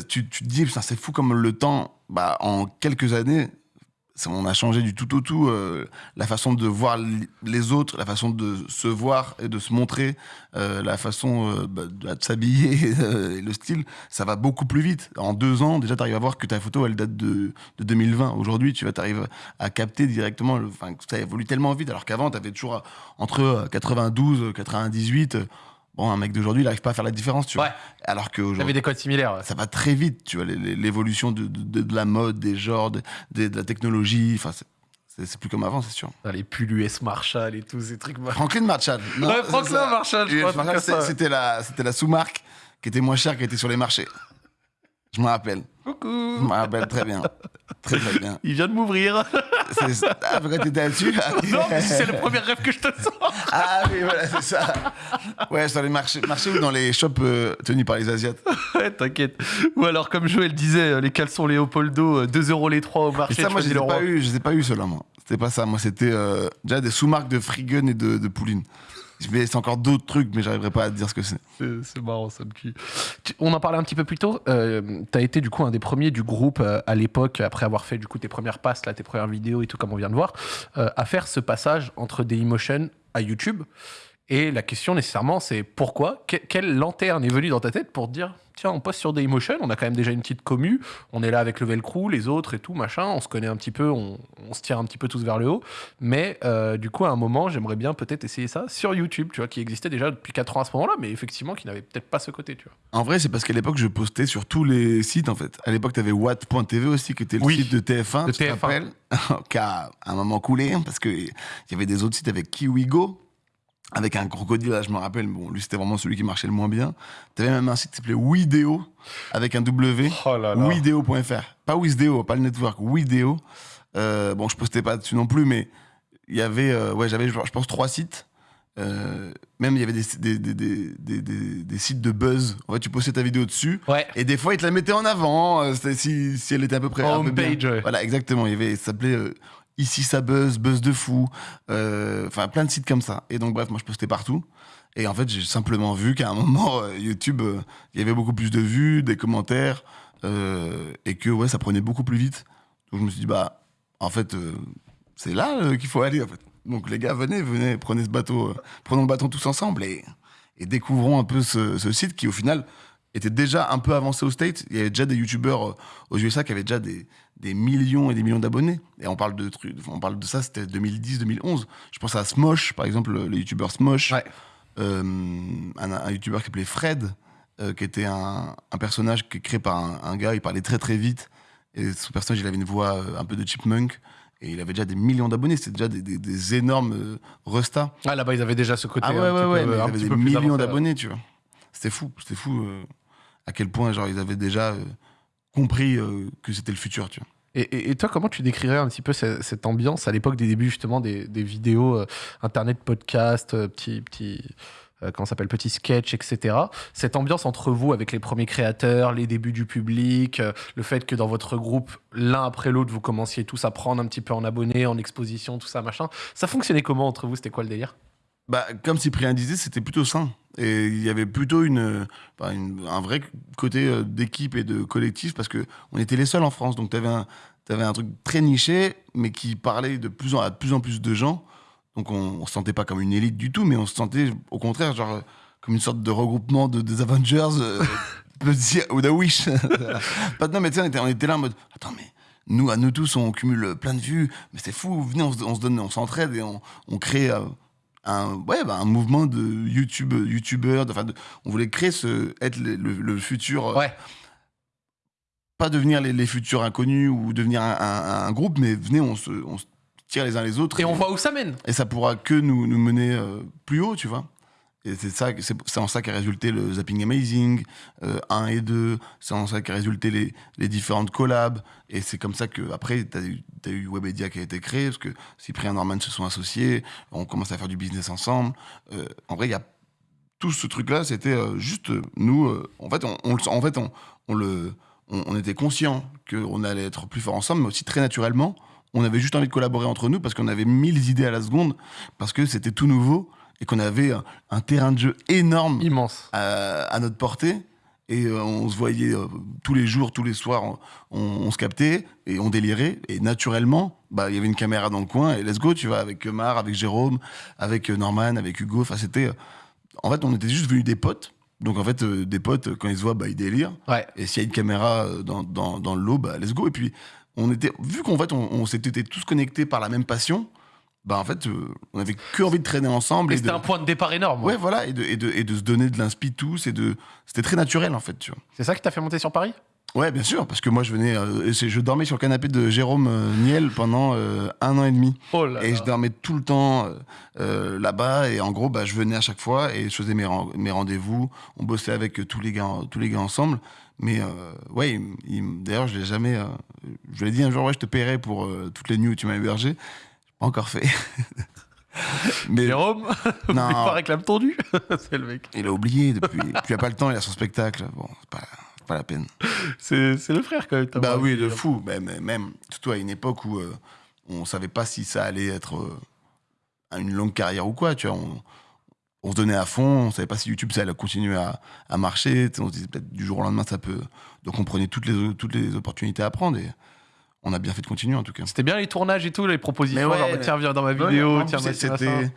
Speaker 2: tu, te dis, c'est fou comme le temps, bah, en quelques années, on a changé du tout au tout. euh, la façon de voir les autres, la façon de se voir et de se montrer, euh, la façon euh, bah, de, s'habiller, <laughs> le style, ça va beaucoup plus vite. En deux ans, déjà, tu arrives à voir que ta photo, elle date de, de 2020. Aujourd'hui, tu arrives à capter directement. Enfin, ça évolue tellement vite, alors qu'avant, tu avais toujours entre euh, 92, 98. Bon, un mec d'aujourd'hui, il n'arrive pas à faire la différence, tu vois.
Speaker 1: Ouais.
Speaker 2: Alors qu'aujourd'hui,
Speaker 1: T'avais des codes similaires. ouais.
Speaker 2: ça va très vite, tu vois, l'évolution de, de, de la mode, des genres, de, la technologie, enfin, c'est- plus comme avant, c'est sûr.
Speaker 1: Les pulls US Marshall et tous ces trucs.
Speaker 2: Franklin Marshall. Non,
Speaker 1: Ouais, Franklin. Marshall, je
Speaker 2: US
Speaker 1: crois,
Speaker 2: Marshall, C'était la, c'était la sous-marque qui était moins chère qui était sur les marchés. Je me rappelle. Je
Speaker 1: Coucou
Speaker 2: me rappelle très bien. Très, très bien.
Speaker 1: Il vient de m'ouvrir.
Speaker 2: C'est- Ah, pourquoi t'étais là-dessus
Speaker 1: non, mais c'est le premier rêve que je te sors.
Speaker 2: Ah oui, voilà, c'est ça. Ouais, sur les marchés, marchés ou dans les shops euh, tenus par les Asiates.
Speaker 1: Ouais, t'inquiète. Ou alors, comme Joël disait, euh, les caleçons Léopoldo, euh, 2 euros les 3 au
Speaker 2: Et
Speaker 1: marché.
Speaker 2: ça,
Speaker 1: tu
Speaker 2: moi, je les ai pas eu, je les ai pas eu moi. C'était pas ça. Moi, c'était euh, déjà des sous-marques de Frigun et de, de Pouline. Mais c'est encore d'autres trucs, mais j'arriverai pas à te dire ce que c'est.
Speaker 1: C'est marrant, ça me tue. Tu- On en parlait un petit peu plus tôt. Euh, T'as été du coup un des premiers du groupe euh, à l'époque, après avoir fait du coup tes premières passes, là, tes premières vidéos et tout, comme on vient de voir, euh, à faire ce passage entre Dailymotion à YouTube. Et la question nécessairement, c'est pourquoi? Que- Quelle lanterne est venue dans ta tête pour te dire tiens, on poste sur Dailymotion, on a quand même déjà une petite commu, on est là avec le Velcro, les autres et tout, machin, on se connaît un petit peu, on, on se tire un petit peu tous vers le haut. Mais euh, du coup, à un moment, j'aimerais bien peut-être essayer ça sur YouTube, tu vois, qui existait déjà depuis 4 ans à ce moment-là, mais effectivement, qui n'avait peut-être pas ce côté, tu vois.
Speaker 2: En vrai, c'est parce qu'à l'époque, je postais sur tous les sites, en fait. À l'époque, t'avais Watt.tv aussi, qui était le
Speaker 1: Oui,
Speaker 2: site de TF1,
Speaker 1: de
Speaker 2: tu te
Speaker 1: TF1.
Speaker 2: rappelles? <laughs> Qui a un moment coulé, hein, parce qu'il y avait des autres sites avec KiwiGo, avec un crocodile, là, je me rappelle. Bon, lui, c'était vraiment celui qui marchait le moins bien. T'avais même un site qui s'appelait Wideo, avec un W.
Speaker 1: Oh
Speaker 2: Wideo.fr. Pas Wizdeo, pas le network, Wideo. Euh, bon, je postais pas dessus non plus, mais il y avait, euh, ouais, j'avais, je pense, trois sites. Euh, même il y avait des, sites de buzz. En fait, tu postais ta vidéo dessus.
Speaker 1: Ouais.
Speaker 2: Et des fois, ils te la mettaient en avant, si, si elle était à peu près. un peu bien.
Speaker 1: Homepage, ouais.
Speaker 2: Voilà, exactement. Il y avait, ça s'appelait Ici ça buzz, buzz de fou. euh, Enfin, plein de sites comme ça. Et donc, bref, moi, je postais partout. Et en fait, j'ai simplement vu qu'à un moment, euh, YouTube, euh, il y avait beaucoup plus de vues, des commentaires, et que ouais, ça prenait beaucoup plus vite. Donc, je me suis dit, bah, en fait, c'est là qu'il faut aller. Donc, les gars, venez, venez, prenez ce bateau, prenons le bateau tous ensemble et, découvrons un peu ce, site qui, au final, était déjà un peu avancé aux States. Il y avait déjà des youtubeurs euh, aux USA qui avaient déjà des, des millions et des millions d'abonnés. Et on parle de trucs, on parle de ça, c'était 2010-2011. Je pense à Smosh, par exemple, le, le youtubeur Smosh.
Speaker 1: Ouais.
Speaker 2: Euh, un, un youtubeur qui s'appelait Fred. euh, qui était un, un personnage qui est créé par un, un gars, il parlait très très vite. Et son personnage, il avait une voix euh, un peu de chipmunk. Et il avait déjà des millions d'abonnés, c'était déjà des, des- des énormes restas.
Speaker 1: Ah, là-bas, ils avaient déjà ce côté.
Speaker 2: Ah ouais, ouais, ouais,
Speaker 1: peu-
Speaker 2: mais il
Speaker 1: un
Speaker 2: avait
Speaker 1: petit
Speaker 2: des millions d'abonnés, tu vois. C'était fou, c'était fou à quel point genre, ils avaient déjà compris euh, que c'était le futur, tu vois.
Speaker 1: Et, et- toi, comment tu décrirais un petit peu ce- cette, ambiance à l'époque des débuts justement des, des vidéos euh, internet, podcast, euh, petit petit euh, comment s'appelle, petit sketch, etc. Cette ambiance entre vous avec les premiers créateurs, les débuts du public, le fait que dans votre groupe, l'un après l'autre, vous commenciez tous à prendre un petit peu en abonnés, en exposition, tout ça, machin. Ça fonctionnait comment entre vous? C'était quoi le délire?
Speaker 2: Bah, comme Cyprien disait, c'était plutôt sain. Et il y avait plutôt une, bah, une- un vrai côté euh, d'équipe et de collectif parce que on était les seuls en France. Donc, tu avais, un truc très niché, mais qui parlait de plus en, à de plus en plus de gens. Donc, on ne se sentait pas comme une élite du tout, mais on se sentait au contraire, genre, comme une sorte de regroupement de, des Avengers, euh, <laughs> dire, ou de Wish. <laughs> Pas de- non, mais tu sais, on était, on était là en mode, attends, mais nous, à nous tous, on cumule plein de vues, mais c'est fou, venez, on se, on se donne, on s'entraide et on, on crée euh, un, ouais, bah, un mouvement de YouTube, YouTubeurs, de- enfin, on voulait créer ce, être le, le- le futur, euh,
Speaker 1: Ouais.
Speaker 2: pas devenir les, les futurs inconnus ou devenir un, un- un groupe, mais venez, on se, on se tire les uns les autres.
Speaker 1: Et on voit où ça mène.
Speaker 2: Et ça pourra que nous, nous mener euh, plus haut, tu vois. Et c'est ça, c'est en ça qu'a résulté le Zapping Amazing euh, 1 et 2. C'est en ça qu'a résulté les, les différentes collabs. Et c'est comme ça que après t'as eu, t'as eu Webedia qui a été créé parce que Cyprien et Norman se sont associés. On commence à faire du business ensemble. Euh, en vrai, il y a tout ce truc-là, c'était euh, juste euh, nous. en fait, on, on en fait, on, on était conscient qu'on allait être plus fort ensemble, mais aussi très naturellement, on avait juste envie de collaborer entre nous parce qu'on avait mille idées à la seconde, parce que c'était tout nouveau et qu'on avait un, un terrain de jeu énorme
Speaker 1: Immense.
Speaker 2: à, à notre portée. Et euh, on se voyait euh, tous les jours, tous les soirs, on, on- on se captait et on délirait. Et naturellement, bah, il y avait une caméra dans le coin et let's go, tu vois, avec Mar, avec Jérôme, avec euh, Norman, avec Hugo. Enfin, c'était. euh, en fait, on était juste venus des potes. Donc, en fait, euh, des potes, euh, quand ils se voient, bah, ils délirent.
Speaker 1: Ouais.
Speaker 2: Et s'il y a une caméra euh, dans, dans, dans le lot, bah, let's go. Et puis, on était, vu qu'en fait, on, on s'était tous connectés par la même passion, bah, en fait, euh, on avait que envie de traîner ensemble.
Speaker 1: Et
Speaker 2: et
Speaker 1: c'était
Speaker 2: de-
Speaker 1: un point de départ énorme.
Speaker 2: Ouais, voilà, et de, et, de, et de se donner de l'inspi tous. Et de... C'était très naturel, en fait, tu vois.
Speaker 1: C'est ça qui t'a fait monter sur Paris?
Speaker 2: Ouais, bien sûr, parce que moi, je venais. euh, je dormais sur le canapé de Jérôme euh, Niel pendant euh, un an et demi.
Speaker 1: Oh là
Speaker 2: Et
Speaker 1: là.
Speaker 2: je dormais tout le temps là-bas. Et en gros, bah, je venais à chaque fois et je faisais mes, mes rendez-vous. On bossait avec tous les gars, tous les gars ensemble. Mais ouais, il- il- d'ailleurs, je l'ai jamais. je lui ai dit un jour, ouais, je te paierai pour toutes les nuits où tu m'as hébergé. Pas encore fait. <laughs> Mais
Speaker 1: Jérôme, <laughs>
Speaker 2: Non.
Speaker 1: pas réclame ton dû. <laughs> c'est le mec.
Speaker 2: il a oublié depuis. Puis il a pas le temps, il a son spectacle. Bon, c'est pas, pas la peine.
Speaker 1: C'est le frère quand même.
Speaker 2: Bah oui, de fou. Mais même, surtout à une époque où euh, on savait pas si ça allait être euh, une longue carrière ou quoi, tu vois. On, on se donnait à fond, on savait pas si YouTube ça allait continuer à, à marcher. On se disait peut-être du jour au lendemain ça peut. Donc on prenait toutes les, toutes les opportunités à prendre et on a bien fait de continuer en tout cas.
Speaker 1: C'était bien les tournages et tout, les propositions.
Speaker 2: Mais ouais,
Speaker 1: genre, bah,
Speaker 2: mais-
Speaker 1: tiens, viens dans ma vidéo, tiens,
Speaker 2: c'était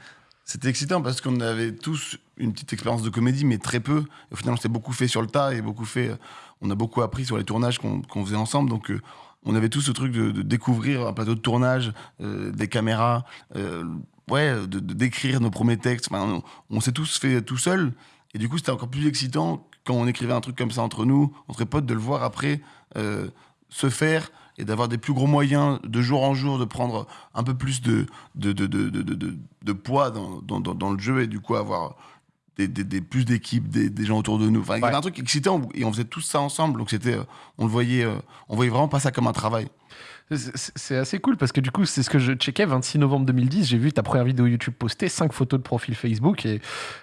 Speaker 2: c'était excitant parce qu'on avait tous une petite expérience de comédie, mais très peu. Et au final, on s'est beaucoup fait sur le tas et beaucoup fait. euh, On a beaucoup appris sur les tournages qu'on faisait ensemble. Donc, euh, on avait tout ce truc de, de découvrir un plateau de tournage, euh, des caméras, euh, ouais, de de- d'écrire nos premiers textes. Enfin, on on s'est tous fait tout seul. Et du coup, c'était encore plus excitant quand on écrivait un truc comme ça entre nous, entre potes, de le voir après euh, se faire et d'avoir des plus gros moyens de jour en jour, de prendre un peu plus de, de, de, de, de, poids dans, dans, dans- le jeu et du coup avoir des, des, des- plus d'équipes, des, des gens autour de nous. Enfin, il y avait un truc excitant et on faisait tout ça ensemble. Donc c'était, euh, on le voyait, euh, on voyait vraiment pas ça comme un travail.
Speaker 1: C'est- assez cool parce que du coup, c'est ce que je checkais 26 novembre 2010. J'ai vu ta première vidéo YouTube postée, 5 photos de profil Facebook. Et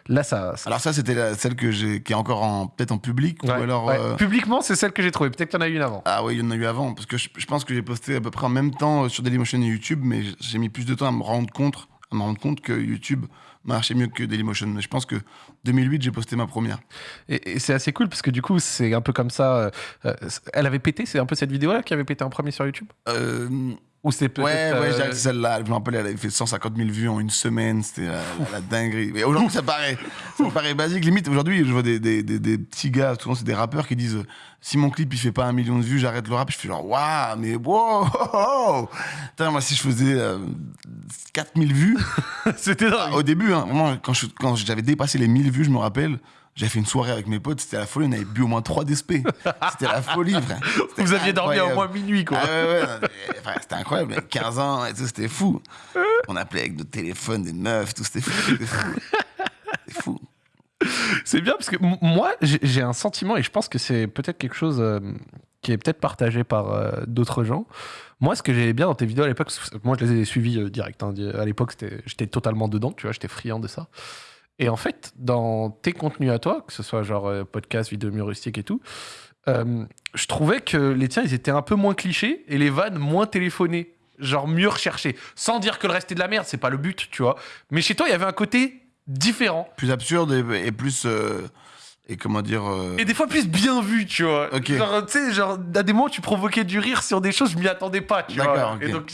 Speaker 1: là, ça. ça-
Speaker 2: Alors ça, c'était celle que j'ai, qui est encore en, peut-être en public
Speaker 1: Ouais,
Speaker 2: ou alors.
Speaker 1: ouais.
Speaker 2: euh,
Speaker 1: Publiquement, c'est celle que j'ai trouvée. Peut-être qu'il y en a eu une avant.
Speaker 2: Ah oui, il y en a eu avant. Parce que je, je pense que j'ai posté à peu près en même temps euh, sur Dailymotion et YouTube, mais j'ai mis plus de temps à me rendre compte, à me rendre compte que YouTube marchait mieux que Dailymotion. Mais je pense que 2008, j'ai posté ma première.
Speaker 1: Et, et c'est assez cool parce que du coup, c'est un peu comme ça. euh, euh, elle avait pété, c'est un peu cette vidéo-là qui avait pété en premier sur YouTube?
Speaker 2: Euh,
Speaker 1: Ou c'est peut-être.
Speaker 2: ouais, ouais,
Speaker 1: euh,
Speaker 2: que c'est celle-là. Je me rappelle, elle avait fait 150 000 vues en une semaine. C'était la, la- la dinguerie. Mais aujourd'hui, ça paraît, ça paraît basique. Limite, aujourd'hui, je vois des, des, des, des petits gars, souvent c'est des rappeurs qui disent euh, si mon clip il fait pas un million de vues, j'arrête le rap. Je fais genre, waouh, mais wow, oh, <laughs> oh. Putain, moi, si je faisais euh, 4000 vues, <laughs>
Speaker 1: C'était dingue.
Speaker 2: au début, hein, vraiment, quand je- quand j'avais dépassé les 1000 vues, je me rappelle, J'ai fait une soirée avec mes potes, c'était la folie, on avait bu au moins 3 DSP. C'était la folie, frère. <laughs>
Speaker 1: Vous aviez dormi au moins minuit, quoi.
Speaker 2: Ah ouais, ouais, c'était incroyable, avec 15 ans et tout, c'était fou. On appelait avec nos téléphones des meufs, tout, c'était fou. C'était fou. C'était fou.
Speaker 1: C'est bien parce que moi, j'ai un sentiment et je pense que c'est peut-être quelque chose euh, qui est peut-être partagé par euh, d'autres gens. Moi, ce que j'aimais bien dans tes vidéos à l'époque, moi, je les ai suivies euh, direct. hein. à l'époque, j'étais totalement dedans, tu vois, j'étais friand de ça. Et en fait, dans tes contenus à toi, que ce soit genre euh, podcast, vidéo humoristique et tout, euh, je trouvais que les tiens, ils étaient un peu moins clichés et les vannes moins téléphonées. Genre mieux recherchées. Sans dire que le reste est de la merde, c'est pas le but, tu vois. Mais chez toi, il y avait un côté différent.
Speaker 2: Plus absurde et, et plus. euh, et comment dire. euh,
Speaker 1: Et des fois plus bien vu, tu vois.
Speaker 2: Ok.
Speaker 1: Genre, tu sais, genre, à des moments, tu provoquais du rire sur des choses, je m'y attendais pas, tu vois.
Speaker 2: D'accord, ok.
Speaker 1: Et donc,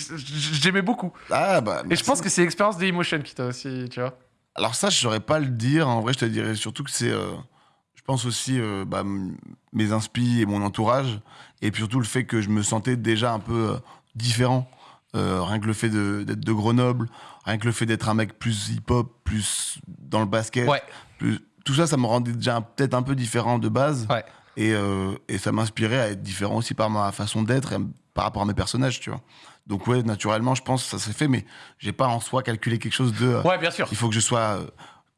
Speaker 1: j'aimais beaucoup.
Speaker 2: Ah, bah.
Speaker 1: Et je pense que c'est l'expérience de Emotion qui t'a aussi, tu vois.
Speaker 2: Alors ça, je saurais pas le dire. En vrai, je te dirais surtout que c'est, euh, je pense aussi euh, bah, mes inspi et mon entourage, et puis surtout le fait que je me sentais déjà un peu euh, différent. Rien que le fait d'être de, Grenoble, rien que le fait d'être un mec plus hip-hop, plus dans le basket,
Speaker 1: Ouais.
Speaker 2: plus- tout ça, ça me rendait déjà peut-être un peu différent de base.
Speaker 1: Ouais.
Speaker 2: Et, et ça m'inspirait à être différent aussi par ma façon d'être et par rapport à mes personnages, tu vois. Donc ouais, naturellement, je pense que ça s'est fait, mais j'ai pas en soi calculé quelque chose de... euh,
Speaker 1: Ouais, bien sûr.
Speaker 2: il faut que je sois. euh,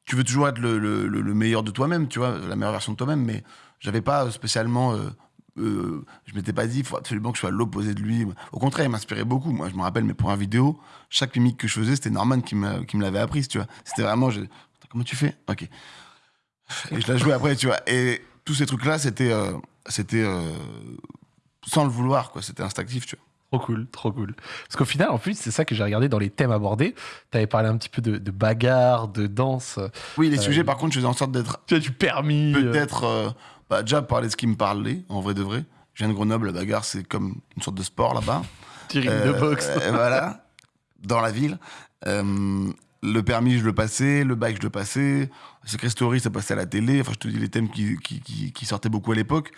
Speaker 2: Tu veux toujours être le, le- le- le meilleur de toi-même, tu vois, la meilleure version de toi-même, mais j'avais pas spécialement. euh, euh, je m'étais pas dit, il faut absolument que je sois à l'opposé de lui. Au contraire, il m'inspirait beaucoup. Moi, je me rappelle mes premières vidéos, chaque mimique que je faisais, c'était Norman qui me, qui me l'avait apprise, tu vois. C'était vraiment. je- Comment tu fais? Ok. Et je la jouais après, tu vois. Et tous ces trucs-là, c'était. euh, c'était. euh, sans le vouloir, quoi. C'était instinctif, tu vois.
Speaker 1: Trop cool, trop cool. Parce qu'au final, en plus, c'est ça que j'ai regardé dans les thèmes abordés. T'avais parlé un petit peu de, de bagarre, de danse.
Speaker 2: Oui, les
Speaker 1: Euh,
Speaker 2: sujets, par contre, je faisais en sorte d'être
Speaker 1: Tu as du permis. euh,
Speaker 2: peut-être euh, bah, déjà parler de ce qui me parlait, en vrai de vrai. Je viens de Grenoble, la bagarre, c'est comme une sorte de sport là-bas. <laughs>
Speaker 1: petit ring de
Speaker 2: Euh,
Speaker 1: boxe.
Speaker 2: euh, voilà, dans la ville. Euh, le permis, je le passais, le bike, je le passais. Secret Story, ça passait à la télé. Enfin, je te dis les thèmes qui, qui, qui- qui sortaient beaucoup à l'époque.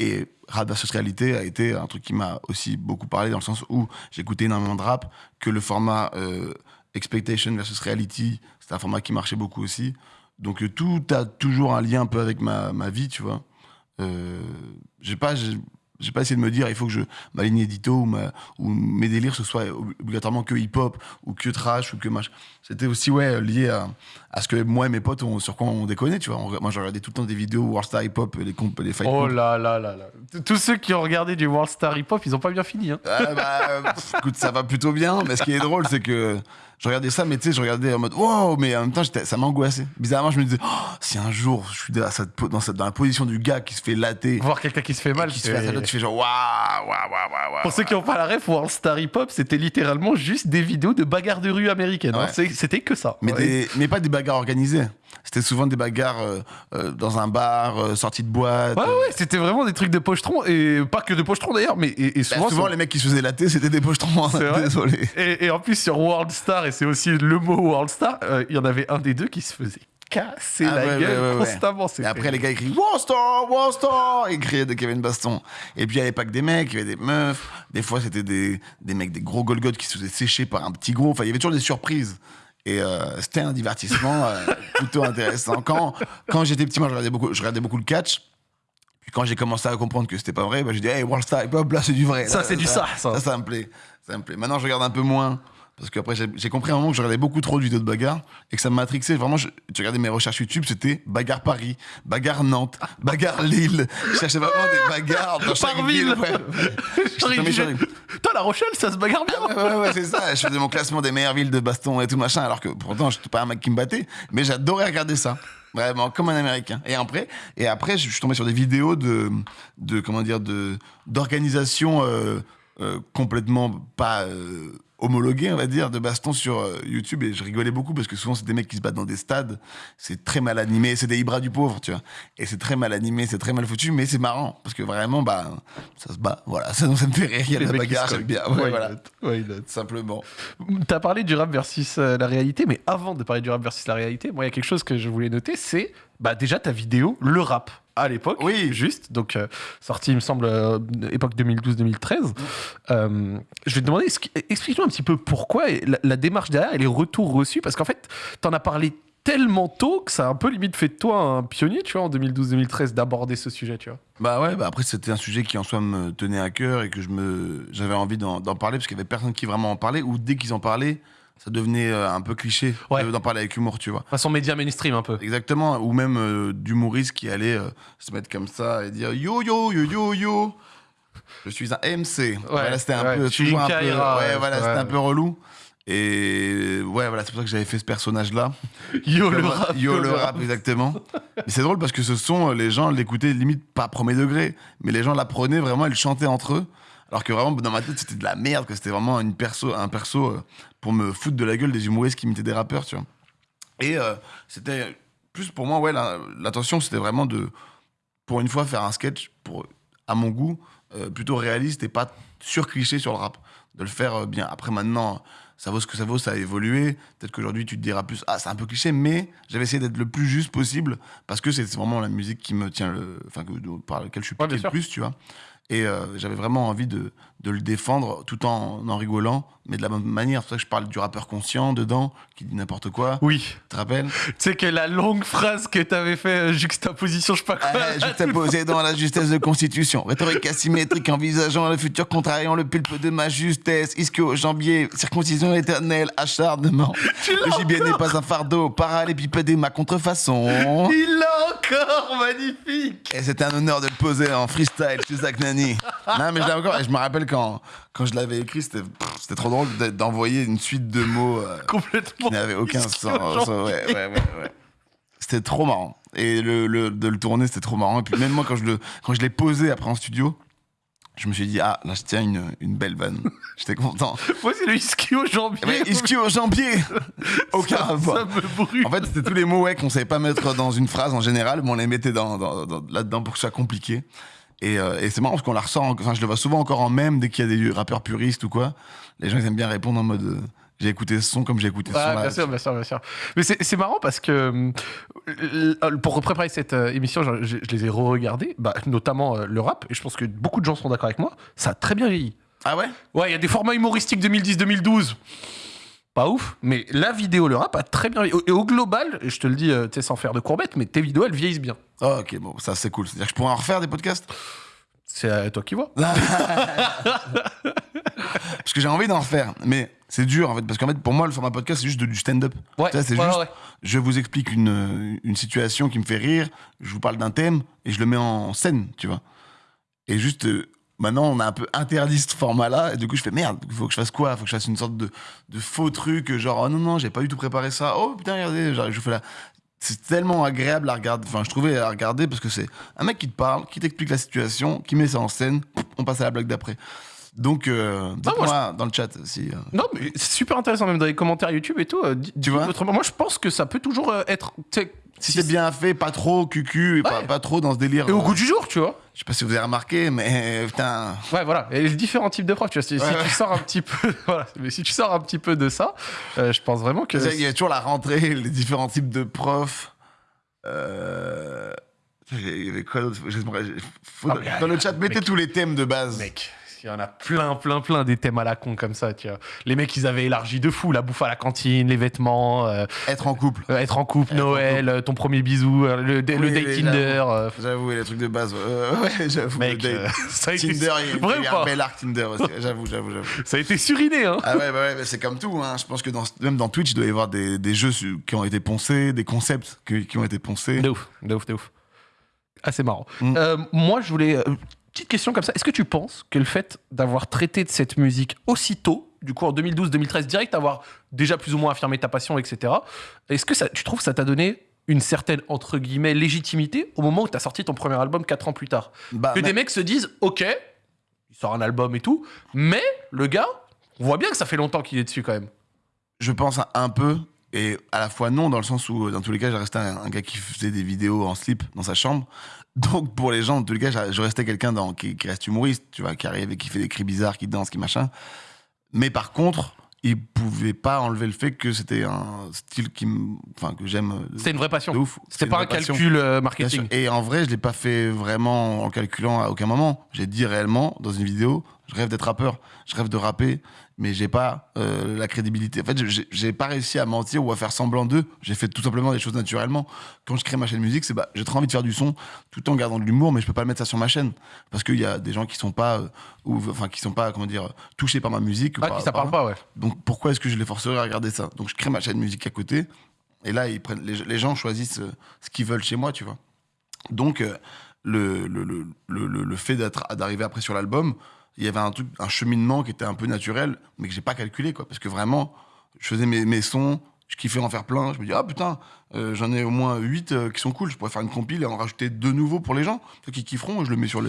Speaker 2: Et rap versus réalité a été un truc qui m'a aussi beaucoup parlé dans le sens où j'écoutais énormément de rap, que le format euh, expectation versus reality, c'était un format qui marchait beaucoup aussi. Donc euh, tout a toujours un lien un peu avec ma, ma vie, tu vois. Euh, j'ai pas, j'ai j'ai pas essayé de me dire il faut que je ma ligne édito ou, ma, ou mes délires ce soit ob- obligatoirement que hip hop ou que trash ou que machin. C'était aussi ouais lié à, à ce que moi et mes potes on, sur quoi on déconnait, tu vois. On- moi je regardais tout le temps des vidéos Worldstar Hip Hop, les comp, les fight
Speaker 1: Oh là là là là. Tous ceux qui ont regardé du World Star Hip Hop, ils ont pas bien fini. Hein.
Speaker 2: Ah, bah, écoute, ça va plutôt bien, mais ce qui est drôle, c'est que je regardais ça, mais tu sais, je regardais en mode wow, mais en même temps, ça m'angoissait. Bizarrement, je me disais, oh, si un jour je suis dans, cette, po- dans, cette- dans la position du gars qui se fait latter,
Speaker 1: Voir quelqu'un qui se fait mal.
Speaker 2: qui se fait latter, tu fais genre waouh, waouh, waouh, waouh.
Speaker 1: Pour ceux qui n'ont pas la ref, World Star Hip Hop, c'était littéralement juste des vidéos de bagarres de rue américaines. hein.
Speaker 2: Ouais.
Speaker 1: C'était que ça.
Speaker 2: Mais,
Speaker 1: Ouais.
Speaker 2: des- mais pas des bagarres organisées. C'était souvent des bagarres euh, euh, dans un bar, euh, sorties de boîte.
Speaker 1: Ouais, ouais, c'était vraiment des trucs de pochetron, et pas que de pochetron d'ailleurs, mais et, et
Speaker 2: Bah,
Speaker 1: souvent.
Speaker 2: souvent, les mecs qui se faisaient latter, c'était des pochetrons.
Speaker 1: Vrai
Speaker 2: Désolé.
Speaker 1: et, et en plus, sur World Star, et c'est aussi le mot World Star, euh, il y en avait un des deux qui se faisait casser
Speaker 2: Ah
Speaker 1: la
Speaker 2: ouais,
Speaker 1: gueule
Speaker 2: ouais, ouais, ouais.
Speaker 1: constamment.
Speaker 2: Et après, les gars, ils crient Warstar, Warstar Ils criaient avait une baston. Et puis, il n'y avait pas que des mecs, il y avait des meufs. Des fois, c'était des, des mecs, des gros Golgoth qui se faisaient sécher par un petit gros. Enfin, il y avait toujours des surprises. Et euh, c'était un divertissement euh, <laughs> plutôt intéressant. Quand, quand j'étais petit, moi, je regardais beaucoup, je regardais beaucoup le catch. Puis quand j'ai commencé à comprendre que c'était pas vrai, bah, j'ai dit, hey, Worldstar, hip hop, là, c'est du vrai.
Speaker 1: Ça, c'est du ça, ça.
Speaker 2: Ça, ça me plaît. Ça me plaît. Maintenant, je regarde un peu moins. Parce qu'après, j'ai j'ai compris à un moment que je regardais beaucoup trop de vidéos de bagarre et que ça me matrixait. Vraiment, je, tu regardais mes recherches YouTube, c'était bagarre Paris, bagarre Nantes, bagarre Lille. Je cherchais vraiment des bagarres dans chaque
Speaker 1: Par
Speaker 2: ville.
Speaker 1: ville.
Speaker 2: ouais. <laughs>
Speaker 1: Putain, La Rochelle, ça se bagarre bien
Speaker 2: Ouais, ouais, ouais, c'est ça. Je faisais mon classement des meilleures villes de baston et tout machin, alors que pourtant, je n'étais pas un mec qui me battait, mais j'adorais regarder ça. Vraiment, comme un américain. Et après, et après je suis tombé sur des vidéos de, de comment dire, de, d'organisation euh, euh, complètement pas euh, homologuée, on va dire, de baston sur euh, YouTube. Et je rigolais beaucoup parce que souvent, c'est des mecs qui se battent dans des stades. C'est très mal animé. C'est des Ibra du pauvre, tu vois. Et c'est très mal animé, c'est très mal foutu, mais c'est marrant. Parce que vraiment, bah, ça se bat. Voilà, <laughs> ça, ça me fait rire. Il y a la bagarre, j'aime bien. Ouais, voilà. Simplement.
Speaker 1: T'as parlé du rap versus euh, la réalité, mais avant de parler du rap versus la réalité, moi, il y a quelque chose que je voulais noter, c'est bah, déjà ta vidéo, le rap, à l'époque.
Speaker 2: Oui.
Speaker 1: Juste, donc euh, sorti, il me semble, euh, époque 2012-2013. Euh, je vais te demander, explique-nous un petit peu pourquoi et la, la démarche derrière et les retours reçus, parce qu'en fait, t'en as parlé tellement tôt que ça a un peu limite fait de toi un pionnier, tu vois, en 2012-2013, d'aborder ce sujet, tu vois.
Speaker 2: Bah ouais, bah après c'était un sujet qui en soi me tenait à cœur et que je me j'avais envie d'en d'en parler parce qu'il y avait personne qui vraiment en parlait ou dès qu'ils en parlaient, ça devenait euh, un peu cliché
Speaker 1: Ouais.
Speaker 2: de- d'en parler avec humour, tu vois.
Speaker 1: Façon média mainstream un peu.
Speaker 2: Exactement, ou même euh, d'humoristes qui allaient euh, se mettre comme ça et dire yo yo yo yo yo. Je suis un MC. voilà, c'était un
Speaker 1: ouais,
Speaker 2: peu toujours un peu
Speaker 1: Kaira,
Speaker 2: ouais,
Speaker 1: ouais,
Speaker 2: voilà,
Speaker 1: ouais.
Speaker 2: c'était un peu relou. Et ouais, voilà, c'est pour ça que j'avais fait ce personnage-là. <laughs>
Speaker 1: Yo le rap.
Speaker 2: Yo le <laughs> rap, exactement. Mais c'est drôle parce que ce son, les gens l'écoutaient limite pas premier degré, mais les gens l'apprenaient vraiment, ils le chantaient entre eux. Alors que vraiment, dans ma tête, c'était de la merde, que c'était vraiment une perso, un perso euh, pour me foutre de la gueule des humoristes qui imitaient des rappeurs, tu vois. Et euh, c'était plus pour moi, ouais, la- l'intention, c'était vraiment de, pour une fois, faire un sketch, pour, à mon goût, euh, plutôt réaliste et pas sur-cliché sur le rap. De le faire euh, bien. Après, maintenant, ça vaut ce que ça vaut, ça a évolué. Peut-être qu'aujourd'hui, tu te diras plus, ah, c'est un peu cliché, mais j'avais essayé d'être le plus juste possible parce que c'est vraiment la musique qui me tient le. Enfin, par laquelle je suis
Speaker 1: Ouais,
Speaker 2: le plus, tu vois. Et euh, j'avais vraiment envie de, de le défendre tout en en rigolant, mais de la bonne manière. C'est pour ça que je parle du rappeur conscient dedans, qui dit n'importe quoi.
Speaker 1: Oui.
Speaker 2: Tu te rappelles?
Speaker 1: Tu sais que la longue phrase que t'avais fait, euh, juxtaposition, je sais pas quoi.
Speaker 2: Ah,
Speaker 1: là,
Speaker 2: Je t'ai
Speaker 1: tout-
Speaker 2: posé dans la justesse de constitution. Rhétorique asymétrique, envisageant le futur, contrariant le pulpe de ma justesse. Ischio, jambier, circoncision éternelle, acharnement. Le gibier n'est pas un fardeau, parallépipédé ma contrefaçon.
Speaker 1: Il l'a encore, magnifique.
Speaker 2: Et c'était un honneur de le poser en freestyle chez Zach Nani. Non, mais je l'ai encore. Et je me rappelle quand, quand je l'avais écrit, c'était pff, c'était trop drôle d'envoyer une suite de mots euh, <laughs>
Speaker 1: Complètement.
Speaker 2: qui n'avaient aucun sens. Ouais, ouais, ouais, ouais. C'était trop marrant. Et le, le- de le tourner, c'était trop marrant. Et puis même moi, quand je le- quand je l'ai posé après en studio, je me suis dit, ah, là, je tiens une, une belle vanne. <laughs> J'étais content.
Speaker 1: Moi, c'est le ischio jambier.
Speaker 2: Mais ischio, jambier Aucun
Speaker 1: ça,
Speaker 2: rapport.
Speaker 1: ça me brûle.
Speaker 2: En fait, c'était tous les mots ouais, qu'on savait pas mettre dans une phrase en général, mais on les mettait dans, dans- dans- là-dedans pour que ce soit compliqué. Et, euh, et c'est marrant parce qu'on la ressent, en- enfin, je le vois souvent encore en même dès qu'il y a des rappeurs puristes ou quoi. Les gens, ils aiment bien répondre en mode euh, j'ai écouté ce son comme j'ai écouté ce
Speaker 1: Ah,
Speaker 2: son là.
Speaker 1: bien sûr, bien sûr, bien sûr. Mais c'est marrant parce que euh, pour préparer cette euh, émission, je, je- je les ai re-regardés, bah, notamment le rap, et je pense que beaucoup de gens sont d'accord avec moi, ça a très bien vieilli.
Speaker 2: Ah ouais?
Speaker 1: Ouais, il y a des formats humoristiques 2010-2012. Pas ouf, mais la vidéo, le rap a très bien. Et au global, je te le dis euh, tu sais, sans faire de courbettes, mais tes vidéos, elles vieillissent bien.
Speaker 2: Oh, Ok, bon, ça c'est cool. C'est-à-dire que je pourrais en refaire des podcasts?
Speaker 1: C'est à toi qui vois. <laughs>
Speaker 2: Parce que j'ai envie d'en refaire. Mais c'est dur en fait, parce qu'en fait, pour moi, le format podcast, c'est juste de- du stand-up.
Speaker 1: Ouais,
Speaker 2: c'est
Speaker 1: ouais,
Speaker 2: juste,
Speaker 1: ouais.
Speaker 2: je vous explique une, une situation qui me fait rire, je vous parle d'un thème et je le mets en scène, tu vois. Et juste, euh, maintenant, on a un peu interdit ce format-là, et du coup, je fais merde, faut que je fasse quoi? Faut que je fasse une sorte de, de faux truc, genre, oh non, non, j'ai pas du tout préparé ça, oh putain, regardez, genre, je fais la. C'est tellement agréable à regarder, enfin, je trouvais à regarder parce que c'est un mec qui te parle, qui t'explique la situation, qui met ça en scène, on passe à la blague d'après. Donc, euh, dites-moi dans le chat si. euh,
Speaker 1: Non, mais c'est super intéressant, même dans les commentaires YouTube et tout. euh, dis
Speaker 2: vois
Speaker 1: autrement. Moi, je pense que ça peut toujours euh, être. tu
Speaker 2: Si c'est bien fait, pas trop cucu, et pas,
Speaker 1: Ouais.
Speaker 2: pas trop dans ce délire.
Speaker 1: Et au goût du jour, tu vois.
Speaker 2: Je sais pas si vous avez remarqué, mais putain.
Speaker 1: Ouais, voilà. Et les différents types de profs, tu vois. Si, si
Speaker 2: Ouais, ouais.
Speaker 1: tu sors un petit peu, <laughs> voilà. Mais si tu sors un petit peu de ça, euh, je pense vraiment que.
Speaker 2: Tu Il y a toujours la rentrée, les différents types de profs. Euh... Il y avait quoi d'autre?
Speaker 1: Ah,
Speaker 2: Dans le chat, mettez
Speaker 1: mec.
Speaker 2: tous les thèmes de base.
Speaker 1: Mec, il y en a plein, plein, plein des thèmes à la con comme ça, tu vois. Les mecs, ils avaient élargi de fou la bouffe à la cantine, les vêtements, euh,
Speaker 2: Être en couple.
Speaker 1: euh, être en couple,
Speaker 2: Être en
Speaker 1: Noël, euh, ton premier bisou, euh, le, le
Speaker 2: Oui,
Speaker 1: date
Speaker 2: mais
Speaker 1: Tinder. euh,
Speaker 2: J'avoue, les trucs de base. euh, ouais, j'avoue.
Speaker 1: mec,
Speaker 2: le
Speaker 1: euh,
Speaker 2: date. <laughs>
Speaker 1: ça, a été,
Speaker 2: Tinder, il y a-
Speaker 1: Vrai
Speaker 2: il y
Speaker 1: ou
Speaker 2: a un
Speaker 1: pas
Speaker 2: bel arc Tinder aussi. <laughs> J'avoue, j'avoue, j'avoue.
Speaker 1: ça a été suriné, hein.
Speaker 2: Ah ouais, bah ouais, bah c'est comme tout. Hein. Je pense que dans, même dans Twitch, il doit y avoir des, des jeux su- qui ont été poncés, des concepts qui, qui ont été poncés.
Speaker 1: De ouf, de ouf, de ouf. Assez marrant.
Speaker 2: Mm.
Speaker 1: Euh, moi, je voulais. euh, petite question comme ça. Est-ce que tu penses que le fait d'avoir traité de cette musique aussitôt, du coup en 2012-2013, direct, avoir déjà plus ou moins affirmé ta passion, etc., est-ce que ça, tu trouves que ça t'a donné une certaine, entre guillemets, légitimité au moment où tu as sorti ton premier album 4 ans plus tard?
Speaker 2: Bah,
Speaker 1: Que
Speaker 2: mais-
Speaker 1: des mecs se disent, ok, il sort un album et tout, mais le gars, on voit bien que ça fait longtemps qu'il est dessus quand même.
Speaker 2: Je pense un- un peu, et à la fois non, dans le sens où, dans tous les cas, j'ai resté un, un gars qui faisait des vidéos en slip dans sa chambre. Donc, pour les gens, tous les cas, je restais quelqu'un dans- qui, qui reste humoriste, tu vois, qui arrive et qui fait des cris bizarres, qui danse, qui machin. Mais par contre, il pouvait pas enlever le fait que c'était un style qui enfin, que j'aime. euh,
Speaker 1: C'était une vraie passion. C'était pas un
Speaker 2: passion.
Speaker 1: calcul euh, marketing.
Speaker 2: Et en vrai, je l'ai pas fait vraiment en calculant à aucun moment. J'ai dit réellement dans une vidéo, Je rêve d'être rappeur. Je rêve de rapper, mais j'ai pas euh, la crédibilité. En fait, j'ai- pas réussi à mentir ou à faire semblant d'eux. J'ai fait tout simplement des choses naturellement. Quand je crée ma chaîne musique, c'est bah, j'ai trop envie de faire du son tout en gardant de l'humour, mais je peux pas mettre ça sur ma chaîne parce qu'il y a des gens qui sont pas, euh, ou enfin qui sont pas, comment dire, touchés par ma musique.
Speaker 1: Ah,
Speaker 2: par-
Speaker 1: qui ça
Speaker 2: par-
Speaker 1: parle pas, ouais.
Speaker 2: donc pourquoi est-ce que je les forcerais à regarder ça? Donc je crée ma chaîne musique à côté, et là ils prennent, les, les gens choisissent euh, ce qu'ils veulent chez moi, tu vois. Donc euh, le, le, le- le fait d'être- d'arriver après sur l'album, il y avait un truc, un cheminement qui était un peu naturel, mais que j'ai pas calculé, quoi. Parce que vraiment, je faisais mes, mes sons, je kiffais en faire plein. Je me dis, ah putain, euh, j'en ai au moins 8 qui sont cool, je pourrais faire une compile et en rajouter deux nouveaux pour les gens, ceux qui kifferont, je le mets sur,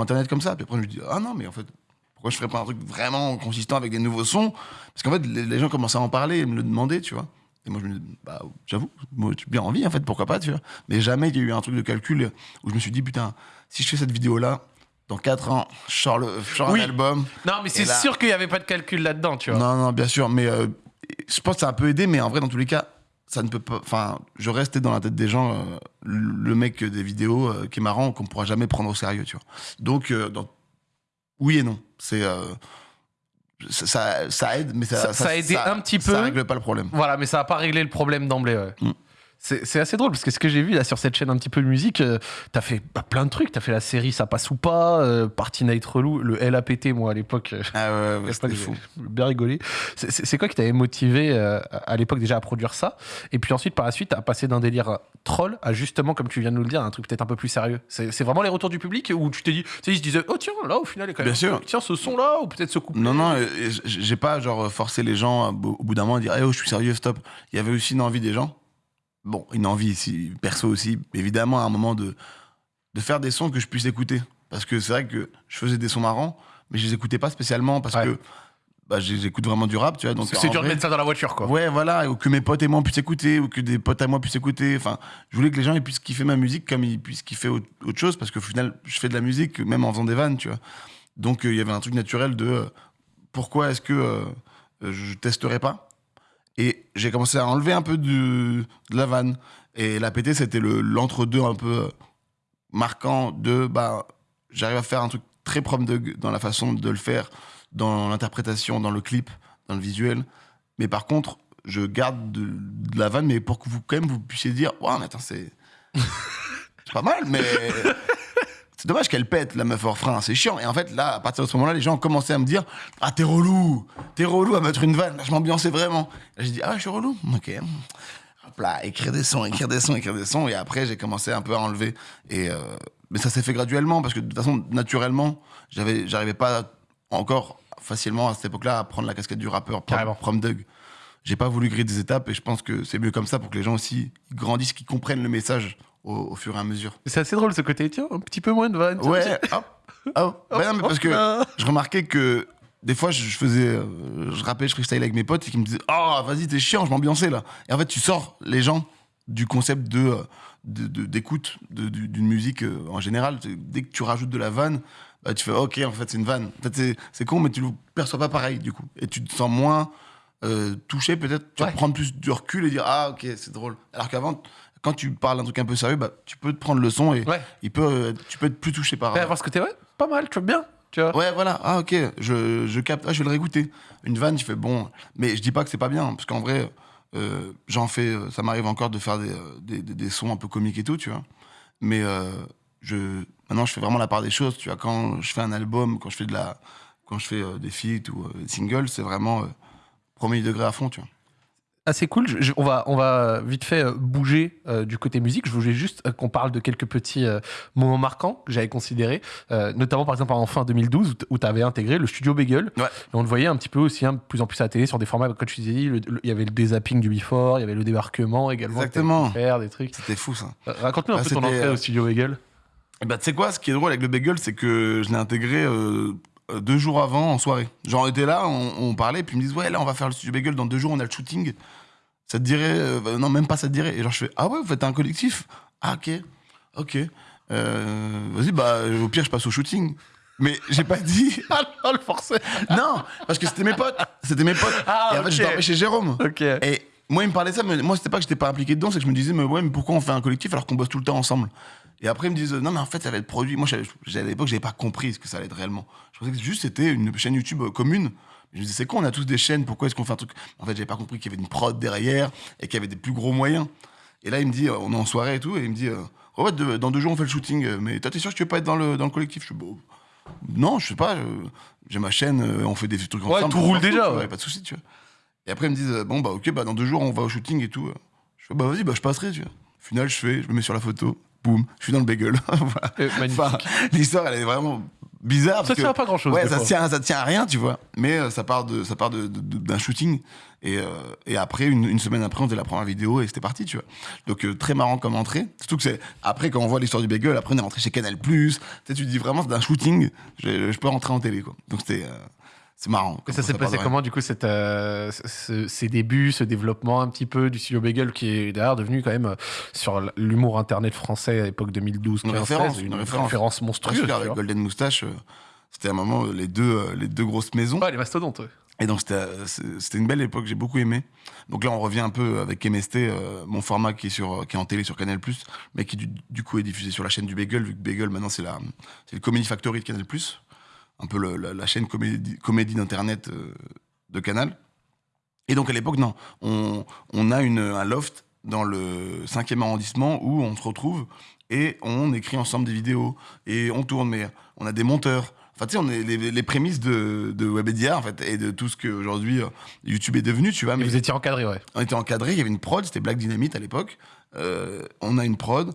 Speaker 2: internet comme ça. Puis après, je me dis, ah non, mais en fait, pourquoi je ferais pas un truc vraiment consistant avec des nouveaux sons? Parce qu'en fait, les, gens commençaient à en parler et me le demander, tu vois. Et moi, je me dis, bah, j'avoue, moi, j'ai bien envie, en fait, pourquoi pas, tu vois. Mais jamais il y a eu un truc de calcul où je me suis dit, putain, si je fais cette vidéo-là, dans 4 ans, je sors, le, je sors
Speaker 1: Oui.
Speaker 2: un album.
Speaker 1: Non, mais c'est
Speaker 2: là-
Speaker 1: sûr qu'il y avait pas de calcul là-dedans, tu vois.
Speaker 2: Non, non, bien sûr, mais euh, je pense que ça a un peu aidé, mais en vrai, dans tous les cas, ça ne peut pas. Enfin, je restais dans la tête des gens, euh, le mec des vidéos euh, qui est marrant, qu'on pourra jamais prendre au sérieux, tu vois. Donc, dans- oui et non. C'est. ça, ça, ça aide, mais ça,
Speaker 1: Ça- ça a aidé un petit peu.
Speaker 2: Ça règle pas le problème.
Speaker 1: Voilà, mais ça n'a pas réglé le problème d'emblée. Ouais.
Speaker 2: Mm.
Speaker 1: C'est assez drôle parce que ce que j'ai vu là sur cette chaîne un petit peu de musique, euh, t'as fait bah, plein de trucs. T'as fait la série Ça passe ou pas, euh, Party Night Relou, le LAPT, moi à l'époque. euh,
Speaker 2: Ah ouais, ouais, c'était fou.
Speaker 1: bien rigolé. C'est- quoi qui t'avait motivé euh, à l'époque déjà à produire ça? Et puis ensuite, par la suite, à passer d'un délire troll à justement, comme tu viens de nous le dire, un truc peut-être un peu plus sérieux. C'est vraiment les retours du public où tu t'es dit, tu sais, ils se disaient, oh tiens, là au final, il est quand même.
Speaker 2: Bien sûr.
Speaker 1: Tiens, ce son-là, ou peut-être ce coup.
Speaker 2: Non, non, j'ai pas genre forcé les gens au bout d'un moment à dire Eh oh, je suis sérieux, stop. Il y avait aussi une envie des gens. Bon, une envie si, perso aussi, évidemment, à un moment de, de faire des sons que je puisse écouter. Parce que c'est vrai que je faisais des sons marrants, mais je les écoutais pas spécialement parce
Speaker 1: Ouais.
Speaker 2: que bah, j'écoute vraiment du rap, tu vois. Donc
Speaker 1: C'est dur de mettre ça dans la voiture, quoi.
Speaker 2: Ouais, voilà, ou que mes potes et moi puissent écouter, ou que des potes à moi puissent écouter. Enfin, je voulais que les gens ils puissent kiffer ma musique comme ils puissent kiffer autre, chose, parce qu'au final, je fais de la musique, même en faisant des vannes, tu vois. Donc, euh, il y avait un truc naturel de euh, pourquoi est-ce que euh, je testerais pas? Et j'ai commencé à enlever un peu de, la vanne. Et la PT, c'était le- l'entre-deux un peu marquant de bah, j'arrive à faire un truc très prom de dans la façon de le faire, dans l'interprétation, dans le clip, dans le visuel. Mais par contre, je garde de, la vanne, mais pour que vous, quand même, vous puissiez dire, ouais, mais attends, <laughs> c'est pas mal, mais. C'est dommage qu'elle pète, la meuf hors frein, c'est chiant. Et en fait, là, à partir de ce moment-là, les gens ont commencé à me dire Ah, t'es relou, t'es relou à mettre une vanne. Là, je m'ambiançais vraiment. J'ai dit Ah, je suis relou Ok. Hop là, écrire des sons, écrire des sons, écrire des sons. Et après, j'ai commencé un peu à enlever. Et, euh, mais ça s'est fait graduellement, parce que de toute façon, naturellement, j'arrivais pas encore facilement à cette époque-là à prendre la casquette du rappeur prom, prom Doug. J'ai pas voulu griller des étapes et je pense que c'est mieux comme ça pour que les gens aussi grandissent, qu'ils comprennent le message au, au fur et à mesure.
Speaker 1: C'est assez drôle ce côté, tiens, un petit peu moins de tiens,
Speaker 2: Ouais, hop, hop. Bah non, mais parce que je remarquais que des fois, je faisais, euh, je rappais, je freestyle avec mes potes et qui me disaient Oh, vas-y, t'es chiant, je m'ambiançais là. Et en fait, tu sors les gens du concept de euh, d'écoute d'une musique euh, en général. Dès que tu rajoutes de la vanne, bah, tu fais Ok, en fait, c'est une vanne. En fait, c'est- con, mais tu le perçois pas pareil du coup. Et tu te sens moins euh, touché, peut-être. Tu vas
Speaker 1: Ouais.
Speaker 2: prendre plus du recul et dire Ah, ok, c'est drôle. Alors qu'avant, quand tu parles d'un truc un peu sérieux, bah, tu peux te prendre le son et
Speaker 1: Ouais.
Speaker 2: il peut, euh, tu peux être plus touché par.
Speaker 1: Ouais, avoir ce côté, ouais, pas mal, tu vois bien. Tu vois.
Speaker 2: Ouais, voilà. Ah, ok. Je, je capte. Ah, je vais le réécouter. Une vanne, je fais bon. Mais je dis pas que c'est pas bien, parce qu'en vrai, euh, j'en fais. euh, Ça m'arrive encore de faire des, des, des- des sons un peu comiques et tout, tu vois. Mais euh, je, maintenant, je fais vraiment la part des choses, tu vois. Quand je fais un album, quand je fais de la, quand je fais euh, des feats ou des singles, c'est vraiment premier degré à fond, tu vois.
Speaker 1: Assez cool. Je- on, va, on va vite fait euh, bouger euh, du côté musique. Je voulais juste euh, qu'on parle de quelques petits euh, moments marquants que j'avais considérés, notamment par exemple en fin 2012 où tu avais intégré le studio Bagel.
Speaker 2: Ouais.
Speaker 1: Et on le voyait un petit peu aussi, hein, de plus en plus à la télé sur des formats, comme tu disais, il y avait le dézapping du Before, il y avait le débarquement également.
Speaker 2: Exactement.
Speaker 1: Faire des trucs.
Speaker 2: C'était fou, ça.
Speaker 1: Raconte-nous un
Speaker 2: Ah,
Speaker 1: peu ton entrée au studio Bagel.
Speaker 2: Et Bah, tu sais quoi, ce qui est drôle avec le bagel, c'est que je l'ai intégré euh, deux jours avant en soirée. Genre, on était là, on, on parlait, puis ils me disent, ouais, là, on va faire le studio bagel, dans deux jours, on a le shooting. Ça te dirait, euh, bah, non, même pas ça te dirait. Et genre, je fais, ah ouais, vous faites un collectif? Ah, ok, ok. Euh, Vas-y, bah, au pire, je passe au shooting. Mais j'ai pas dit. <laughs>
Speaker 1: Ah non, le forcé
Speaker 2: non, parce que c'était mes potes. C'était mes potes.
Speaker 1: Ah,
Speaker 2: et en fait,
Speaker 1: ok.
Speaker 2: je dormais chez Jérôme.
Speaker 1: Ok.
Speaker 2: Et moi, il me parlait ça, mais moi, c'était pas que j'étais pas impliqué dedans, c'est que je me disais, mais ouais, mais pourquoi on fait un collectif alors qu'on bosse tout le temps ensemble? Et après, ils me disent, non, mais en fait, ça va être produit. Moi, à l'époque, j'avais pas compris ce que ça allait être réellement. Je pensais que juste c'était une chaîne YouTube euh, commune. Je me disais, c'est quoi, on a tous des chaînes, pourquoi est-ce qu'on fait un truc? En fait, j'avais pas compris qu'il y avait une prod derrière et qu'il y avait des plus gros moyens. Et là, il me dit, euh, on est en soirée et tout, et il me dit, euh, oh, ouais, de- dans deux jours, on fait le shooting, euh, mais toi, t'es sûr que tu veux pas être dans le, dans le collectif? Je suis, bon, non, je sais pas, j'ai ma chaîne, euh, on fait des trucs
Speaker 1: Ouais,
Speaker 2: ensemble.
Speaker 1: tout
Speaker 2: on
Speaker 1: roule déjà, ouais.
Speaker 2: pas de souci, tu vois. Et après, ils me disent, euh, bon, bah, ok, bah, dans deux jours, on va au shooting et tout. Je fais, bah, vas-y, bah, je passerai, tu vois. Au final, je fais, je me mets sur la photo, boum, je suis dans le bagel. <laughs> Voilà.
Speaker 1: Euh.
Speaker 2: Enfin, l'histoire, elle est vraiment bizarre.
Speaker 1: Ça tient à pas grand-chose,
Speaker 2: Ouais,
Speaker 1: des
Speaker 2: ça
Speaker 1: fois.
Speaker 2: tient, ça tient à rien, tu vois. Mais euh, ça part de, ça part de, de- de- d'un shooting. Et, euh, et après, une, une semaine après, on faisait la première vidéo et c'était parti, tu vois. Donc, euh, très marrant comme entrée. Surtout que c'est, après, quand on voit l'histoire du bagel, après, on est rentré chez Canal+. Tu sais, tu te dis vraiment, c'est d'un shooting, je, je peux rentrer en télé, quoi. Donc, c'était, c'est marrant.
Speaker 1: Et ça s'est passé comment, du coup, cette, euh, ce- ces débuts, ce développement un petit peu du studio Bagel, qui est d'ailleurs devenu quand même, euh, sur l'humour internet français à l'époque 2012
Speaker 2: Une
Speaker 1: 15
Speaker 2: référence,
Speaker 1: 16,
Speaker 2: une
Speaker 1: une
Speaker 2: référence.
Speaker 1: monstrueuse.
Speaker 2: avec. Golden Moustache, euh, c'était un moment, euh, les deux, les deux grosses maisons.
Speaker 1: Ouais, les mastodontes. ouais.
Speaker 2: Et donc c'était une belle époque, j'ai beaucoup aimé. Donc là on revient un peu avec MST, mon format qui est sur qui est en télé sur Canal+, mais qui du, du coup est diffusé sur la chaîne du Bagel, vu que Bagel maintenant c'est le Comedy Factory de Canal+, un peu le- la, la chaîne comédie, comédie d'internet euh, de Canal. Et donc à l'époque non, on, on a une, un loft dans le 5e arrondissement où on se retrouve et on écrit ensemble des vidéos et on tourne, mais on a des monteurs. Enfin, tu sais, on est les, les prémices de, de Webedia, en fait, et de tout ce qu'aujourd'hui euh, YouTube est devenu, tu vois.
Speaker 1: Et
Speaker 2: Mais
Speaker 1: vous étiez encadré, ouais.
Speaker 2: on était encadré, il y avait une prod, c'était Black Dynamite à l'époque. Euh, on a une prod,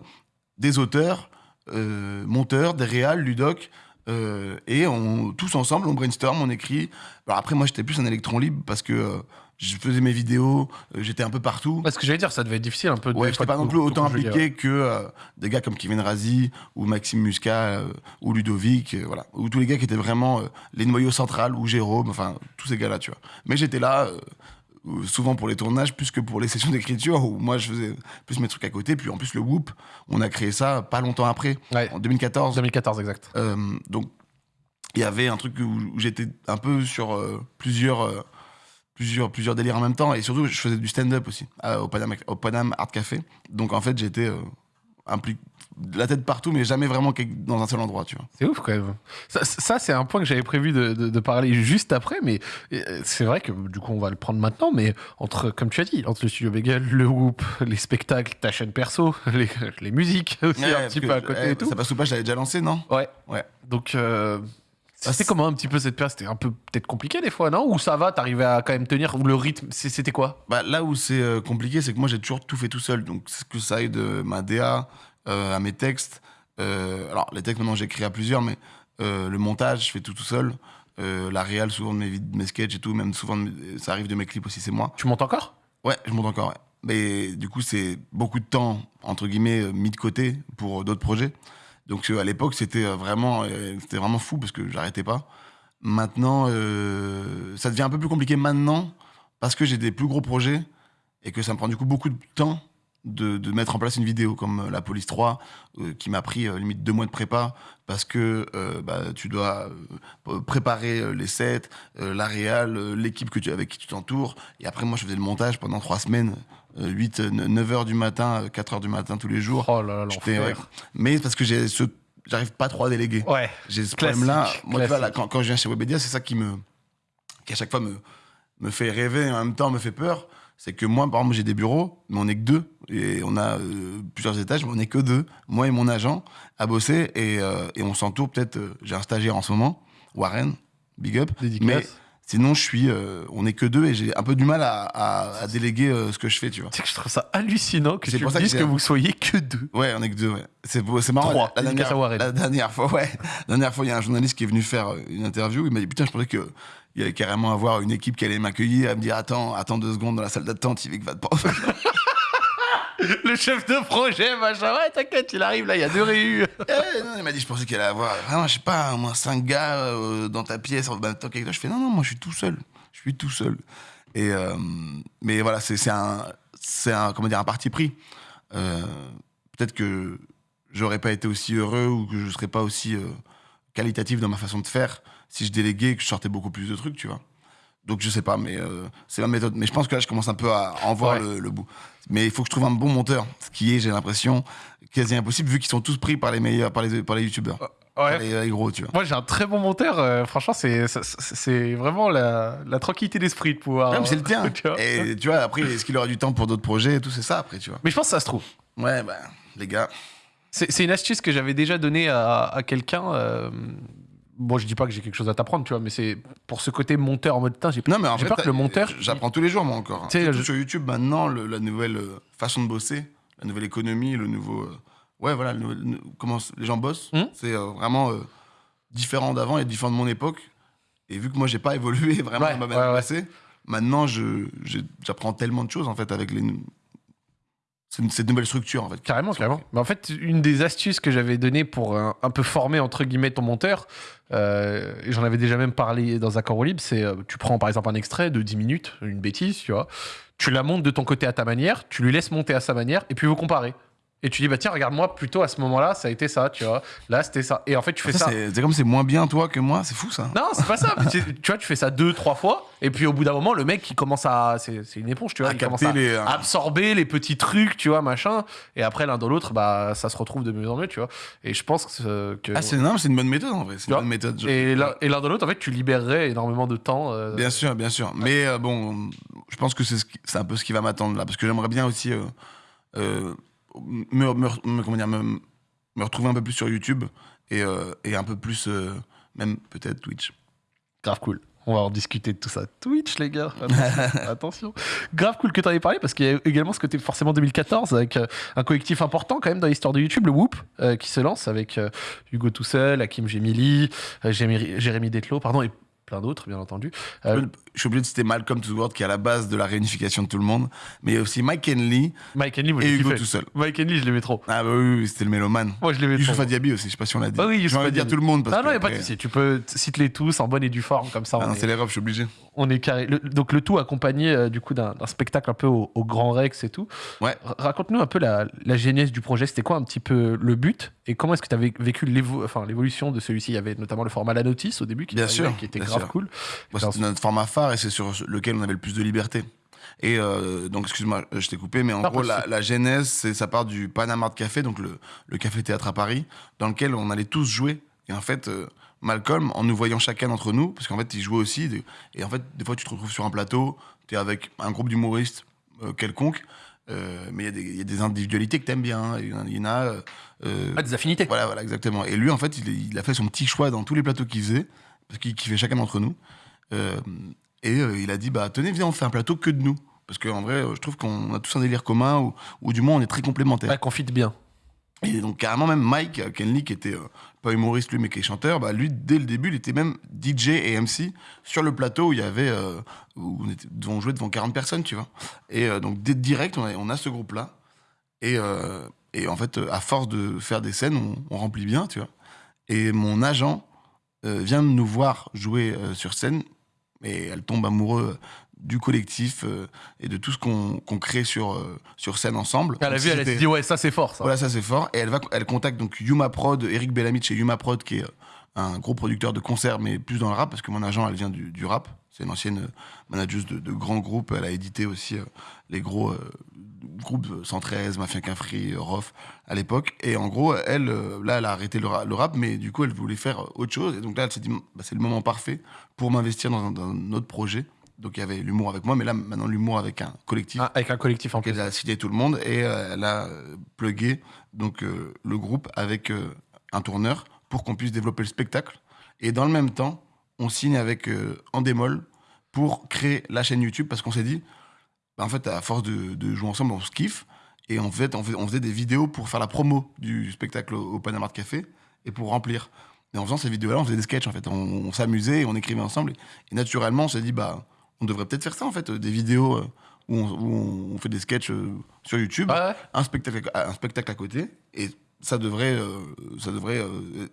Speaker 2: des auteurs, euh, monteurs, des réals, Ludoc, euh, et on, tous ensemble, on brainstorm, on écrit. Alors après, moi, j'étais plus un électron libre parce que euh, je faisais mes vidéos, euh, j'étais un peu partout.
Speaker 1: Parce que j'allais dire, ça devait être difficile un peu de.
Speaker 2: Ouais, j'étais pas non plus autant impliqué
Speaker 1: ouais.
Speaker 2: que des gars comme Kevin Razi ou Maxime Muscat ou Ludovic, voilà, ou tous les gars qui étaient vraiment les noyaux centrales ou Jérôme, enfin tous ces gars-là, tu vois. Mais j'étais là souvent pour les tournages plus que pour les <laughs> sessions d'écriture où moi je faisais plus mes trucs à côté. Puis en plus le Whoop, on a créé ça pas longtemps après,
Speaker 1: Ouais.
Speaker 2: en 2014.
Speaker 1: 2014, exact.
Speaker 2: Euh, donc, il y avait un truc où, j'étais un peu sur euh, plusieurs, euh, plusieurs, plusieurs délires en même temps. Et surtout, je faisais du stand-up aussi euh, au, Paname, au Paname Art Café. Donc, en fait, j'étais euh, impliqué la tête partout, mais jamais vraiment dans un seul endroit, tu vois.
Speaker 1: C'est ouf quand même. Ça, ça, c'est un point que j'avais prévu de, de- de parler juste après, mais euh, c'est vrai que du coup on va le prendre maintenant. Mais entre, comme tu as dit, entre le studio Bagel, le Whoop, les spectacles, ta chaîne perso, <laughs> les, les musiques <laughs> aussi
Speaker 2: Ouais,
Speaker 1: un petit peu à côté
Speaker 2: eh,
Speaker 1: et tout.
Speaker 2: Ça passe ou pas, je l'avais déjà lancé, non?
Speaker 1: Ouais.
Speaker 2: Ouais.
Speaker 1: Donc euh,
Speaker 2: Ah,
Speaker 1: c'était comment un petit peu cette période? C'était un peu peut-être compliqué des fois, non? Ou ça va T'arrivais à quand même tenir Ou le rythme C'était quoi?
Speaker 2: Bah, là où c'est euh, compliqué, c'est que moi j'ai toujours tout fait tout seul. Donc que ça aille de ma DA à mes textes. Euh, alors les textes maintenant j'écris à plusieurs, mais euh, le montage je fais tout tout seul. Euh, la réal souvent de mes, de mes sketchs et tout, même souvent mes- ça arrive de mes clips aussi, c'est moi.
Speaker 1: Tu montes encore?
Speaker 2: Ouais, je monte encore. Ouais. Mais du coup c'est beaucoup de temps entre guillemets euh, mis de côté pour euh, d'autres projets. Donc euh, à l'époque c'était euh, vraiment euh, c'était vraiment fou parce que j'arrêtais pas. Maintenant euh, ça devient un peu plus compliqué maintenant parce que j'ai des plus gros projets et que ça me prend du coup beaucoup de temps de, de mettre en place une vidéo comme euh, La Police 3 euh, qui m'a pris euh, limite deux mois de prépa parce que euh, bah, tu dois préparer les sets, la réal, l'équipe que tu, avec qui tu t'entoures et après moi je faisais le montage pendant trois semaines, euh, 8, 9 heures du matin, euh, 4 heures du matin tous les jours.
Speaker 1: Oh là là,
Speaker 2: ouais. Mais parce que j'ai ce, j'arrive pas trop à déléguer.
Speaker 1: Ouais.
Speaker 2: J'ai ce problème-là. Moi, tu vois, là,
Speaker 1: classique.
Speaker 2: quand, quand je viens chez Webedia, c'est ça qui me, qui à chaque fois me, me fait rêver et en même temps me fait peur. C'est que moi, par exemple, j'ai des bureaux, mais on est que deux. Et on a euh, plusieurs étages, mais on est que deux. Moi et mon agent à bosser. Et, euh, et on s'entoure peut-être. euh, j'ai un stagiaire en ce moment, Warren, big up.
Speaker 1: Dédicace.
Speaker 2: Mais sinon, je suis, on est que deux et j'ai un peu du mal à, à- à déléguer ce que je fais, tu vois.
Speaker 1: Sais que je trouve ça hallucinant que
Speaker 2: C'est
Speaker 1: tu me
Speaker 2: que
Speaker 1: dises que, vous soyez que deux.
Speaker 2: Ouais, on est que deux, ouais. C'est, c'est marrant.
Speaker 1: Trois.
Speaker 2: La, la
Speaker 1: Dédicace à
Speaker 2: dernière,
Speaker 1: Warren.
Speaker 2: la dernière fois, ouais. La dernière fois, il y a un journaliste qui est venu faire une interview. Il m'a dit, putain, je pensais que il allait carrément avoir une équipe qui allait m'accueillir. Elle me dit, attends, attends deux secondes dans la salle d'attente, il va te prendre. <laughs>
Speaker 1: Le chef de projet, machin. Ouais, t'inquiète, il arrive là, il y a deux réus.
Speaker 2: Eh, non, il m'a dit, je pensais qu'elle allait avoir, vraiment, je sais pas, au moins cinq gars euh, dans ta pièce en même temps qu'avec toi. Je fais, non, non, moi, je suis tout seul. Je suis tout seul. Et, euh, mais voilà, c'est, un, c'est un, comment dire, un parti pris. Euh, peut-être que j'aurais pas été aussi heureux ou que je serais pas aussi qualitatif dans ma façon de faire si je déléguais et que je sortais beaucoup plus de trucs, tu vois. Donc je sais pas, mais euh, c'est ma méthode. Mais je pense que là, je commence un peu à en voir
Speaker 1: Ouais.
Speaker 2: le, le bout. Mais il faut que je trouve un bon monteur, ce qui est, j'ai l'impression, quasi impossible vu qu'ils sont tous pris par les meilleurs, par les, par les youtubeurs, par
Speaker 1: Ouais.
Speaker 2: les, les gros, tu vois.
Speaker 1: Moi, j'ai un très bon monteur. euh, franchement, c'est c'est- vraiment la, la tranquillité d'esprit de pouvoir.
Speaker 2: Ouais, c'est le tien. <laughs>
Speaker 1: tu vois.
Speaker 2: et tu vois, après, est-ce qu'il aura du temps pour d'autres projets et tout, c'est ça après, tu vois.
Speaker 1: Mais je pense que ça se trouve.
Speaker 2: Ouais, bah, les gars.
Speaker 1: C'est c'est une astuce que j'avais déjà donnée à, à quelqu'un. euh, Bon, je dis pas que j'ai quelque chose à t'apprendre, tu vois, mais c'est pour ce côté monteur en mode putain, j'ai
Speaker 2: Non, mais en fait,
Speaker 1: peur que le monteur-
Speaker 2: J'apprends tous les jours, moi, encore.
Speaker 1: Tu sais,
Speaker 2: Surtout
Speaker 1: je-
Speaker 2: sur YouTube, maintenant, le- la nouvelle euh, façon de bosser, la nouvelle économie, le nouveau. euh, ouais, voilà, le nouvel- le- comment les gens bossent,
Speaker 1: Mhm.
Speaker 2: c'est euh, vraiment euh, différent d'avant et différent de mon époque. Et vu que moi, j'ai pas <laughs> évolué vraiment
Speaker 1: Ouais,
Speaker 2: dans ma
Speaker 1: ouais,
Speaker 2: manière
Speaker 1: ouais.
Speaker 2: bosser, maintenant, j'apprends tellement de choses, en fait, avec les. Cette nouvelle structure, en fait.
Speaker 1: Carrément, carrément. Mais en fait, une des astuces que j'avais données pour un, un peu former, entre guillemets, ton monteur, euh, et j'en avais déjà même parlé dans Accord au Libre, c'est euh, tu prends par exemple un extrait de 10 minutes, une bêtise, tu vois, tu la montes de ton côté à ta manière, tu lui laisses monter à sa manière, et puis vous comparez. Et tu dis, bah tiens, regarde-moi, plutôt à ce moment-là, ça a été ça, tu vois. Là, c'était ça. Et en fait, tu fais
Speaker 2: Ça,
Speaker 1: ça.
Speaker 2: C'est comme c'est moins bien, toi, que moi, c'est fou, ça.
Speaker 1: Non, c'est pas ça. <laughs> tu vois, tu fais ça deux, trois fois, et puis au bout d'un moment, le mec, il commence à. C'est une éponge, tu vois.
Speaker 2: À
Speaker 1: il commence à
Speaker 2: les, euh,
Speaker 1: absorber les petits trucs, tu vois, machin. Et après, l'un dans l'autre, bah, ça se retrouve de mieux en mieux, tu vois. Et je pense que. que-
Speaker 2: Ah, c'est c'est une bonne méthode, en vrai. C'est une bonne méthode. je-
Speaker 1: et l'un dans l'autre, en fait, tu libérerais énormément de temps. euh,
Speaker 2: Bien sûr, bien sûr. Mais euh, bon, je pense que c'est ce qui- un peu ce qui va m'attendre là. Parce que j'aimerais bien aussi euh, me, me- me- comment dire, me, me retrouver un peu plus sur YouTube et, euh, et un peu plus, euh, même peut-être Twitch.
Speaker 1: Grave cool. On va en discuter de tout ça. Twitch, les gars. Attention. <laughs> Attention. Grave cool que tu en aies parlé parce qu'il y a également ce côté forcément 2014 avec euh, un collectif important quand même dans l'histoire de YouTube, le Whoop, euh, qui se lance avec Hugo tout seul, Hakim Gemili, Jérémy, Jérémy Detlo, pardon, et plein d'autres, bien entendu. Euh,
Speaker 2: Je suis obligé de citer Malcolm to the World qui est à la base de la réunification de tout le monde. Mais il y a aussi Mike Henley
Speaker 1: Mike Henley,
Speaker 2: et Hugo tout seul.
Speaker 1: Mike Henley, je l'aimais trop.
Speaker 2: Ah bah oui, oui, c'était le mélomane.
Speaker 1: Moi, je l'aimais trop.
Speaker 2: Youssoufa Diaby aussi, je sais pas si on l'a dit.
Speaker 1: Ah oui,
Speaker 2: de dire tout le monde. Parce
Speaker 1: Ah non,
Speaker 2: que
Speaker 1: il n'y a pas de souci. Tu peux t- cite-les tous en bonne et due forme, comme ça.
Speaker 2: Ah c'est l'erreur, je suis obligé.
Speaker 1: on est carré. Le- donc le tout accompagné euh, du coup d'un spectacle un peu au, au Grand Rex et tout.
Speaker 2: Ouais.
Speaker 1: Raconte-nous un peu la, la genèse du projet. C'était quoi un petit peu le but et comment est-ce que tu avais vécu l'évo- enfin, l'évolution de celui-ci? Il y avait notamment le format La Notice au début qui,
Speaker 2: Bien
Speaker 1: était
Speaker 2: sûr,
Speaker 1: qui était
Speaker 2: bien
Speaker 1: grave cool.
Speaker 2: Bon,
Speaker 1: Dans
Speaker 2: c'était notre format phare et c'est sur lequel on avait le plus de liberté. Et euh, donc, excuse-moi, je t'ai coupé, mais en gros, la, la genèse, c'est ça part du Panama Art Café, donc le, le café-théâtre à Paris, dans lequel on allait tous jouer. Et en fait, euh, Malcolm, en nous voyant chacun d'entre nous, parce qu'en fait, il jouait aussi, et en fait, des fois, tu te retrouves sur un plateau, tu es avec un groupe d'humoristes euh, quelconque, euh, mais il y a des- il y, a des individualités que t'aimes bien. hein. Il y en a- il y en a. euh, euh,
Speaker 1: Ah, des affinités.
Speaker 2: voilà, voilà, exactement. Et lui, en fait, il, il a fait son petit choix dans tous les plateaux qu'il faisait, parce qu'il kiffait chacun d'entre nous. Euh, et euh, il a dit, bah tenez, viens, on fait un plateau que de nous. Parce qu'en vrai, je trouve qu'on a tous un délire commun, ou, ou du moins, on est très complémentaires.
Speaker 1: Ouais, qu'on fit bien.
Speaker 2: Et donc, carrément, même Mike euh, Kenley, qui était euh, pas humoriste, lui, mais qui est chanteur, bah, lui, dès le début, il était même DJ et MC sur le plateau où il y avait. euh, où on, était, on jouait devant 40 personnes, tu vois. Et euh, donc, dès direct, on a, on a ce groupe-là. Et, et en fait, à force de faire des scènes, on, on remplit bien, tu vois. Et mon agent vient de nous voir jouer euh, sur scène, et elle tombe amoureuse du collectif euh, et de tout ce qu'on crée sur, euh, sur scène ensemble.
Speaker 1: Elle a vu, elle
Speaker 2: c'était-
Speaker 1: dit ouais, ça c'est fort ça.
Speaker 2: voilà, ça c'est fort. Et elle, va, elle contacte donc Yuma Prod, Eric Bellamy de chez Yuma Prod, qui est euh, un gros producteur de concerts, mais plus dans le rap, parce que mon agent, elle vient du, du rap. C'est une ancienne euh, manageuse de, de grands groupes. Elle a édité aussi euh, les gros euh, 113, Mafia Cafri, Rof à l'époque. Et en gros, elle, euh, là, elle a arrêté le, ra- le rap, mais du coup, elle voulait faire autre chose. Et donc là, elle s'est dit, bah, c'est le moment parfait pour m'investir dans, un- dans un autre projet. Donc il y avait l'humour avec moi, mais là, maintenant, l'humour avec un collectif
Speaker 1: Ah, avec un collectif en plus.
Speaker 2: elle a cité tout le monde et euh, elle a euh, plugué donc euh, le groupe avec euh, un tourneur pour qu'on puisse développer le spectacle. Et dans le même temps, on signe avec Endemol pour créer la chaîne YouTube parce qu'on s'est dit, en fait, à force de, de jouer ensemble, on se kiffe. Et en fait, on, fait- on faisait des vidéos pour faire la promo du spectacle au, au Panama Art Café et pour remplir. Et en faisant ces vidéos-là, on faisait des sketchs en fait. On, on s'amusait, et on écrivait ensemble. Et, naturellement, on s'est dit, bah, on devrait peut-être faire ça en fait, euh, des vidéos euh, où, on, où on fait des sketchs euh, sur YouTube
Speaker 1: ouais.
Speaker 2: un spectacle, un spectacle à côté. Et ça devrait, euh, ça devrait, euh,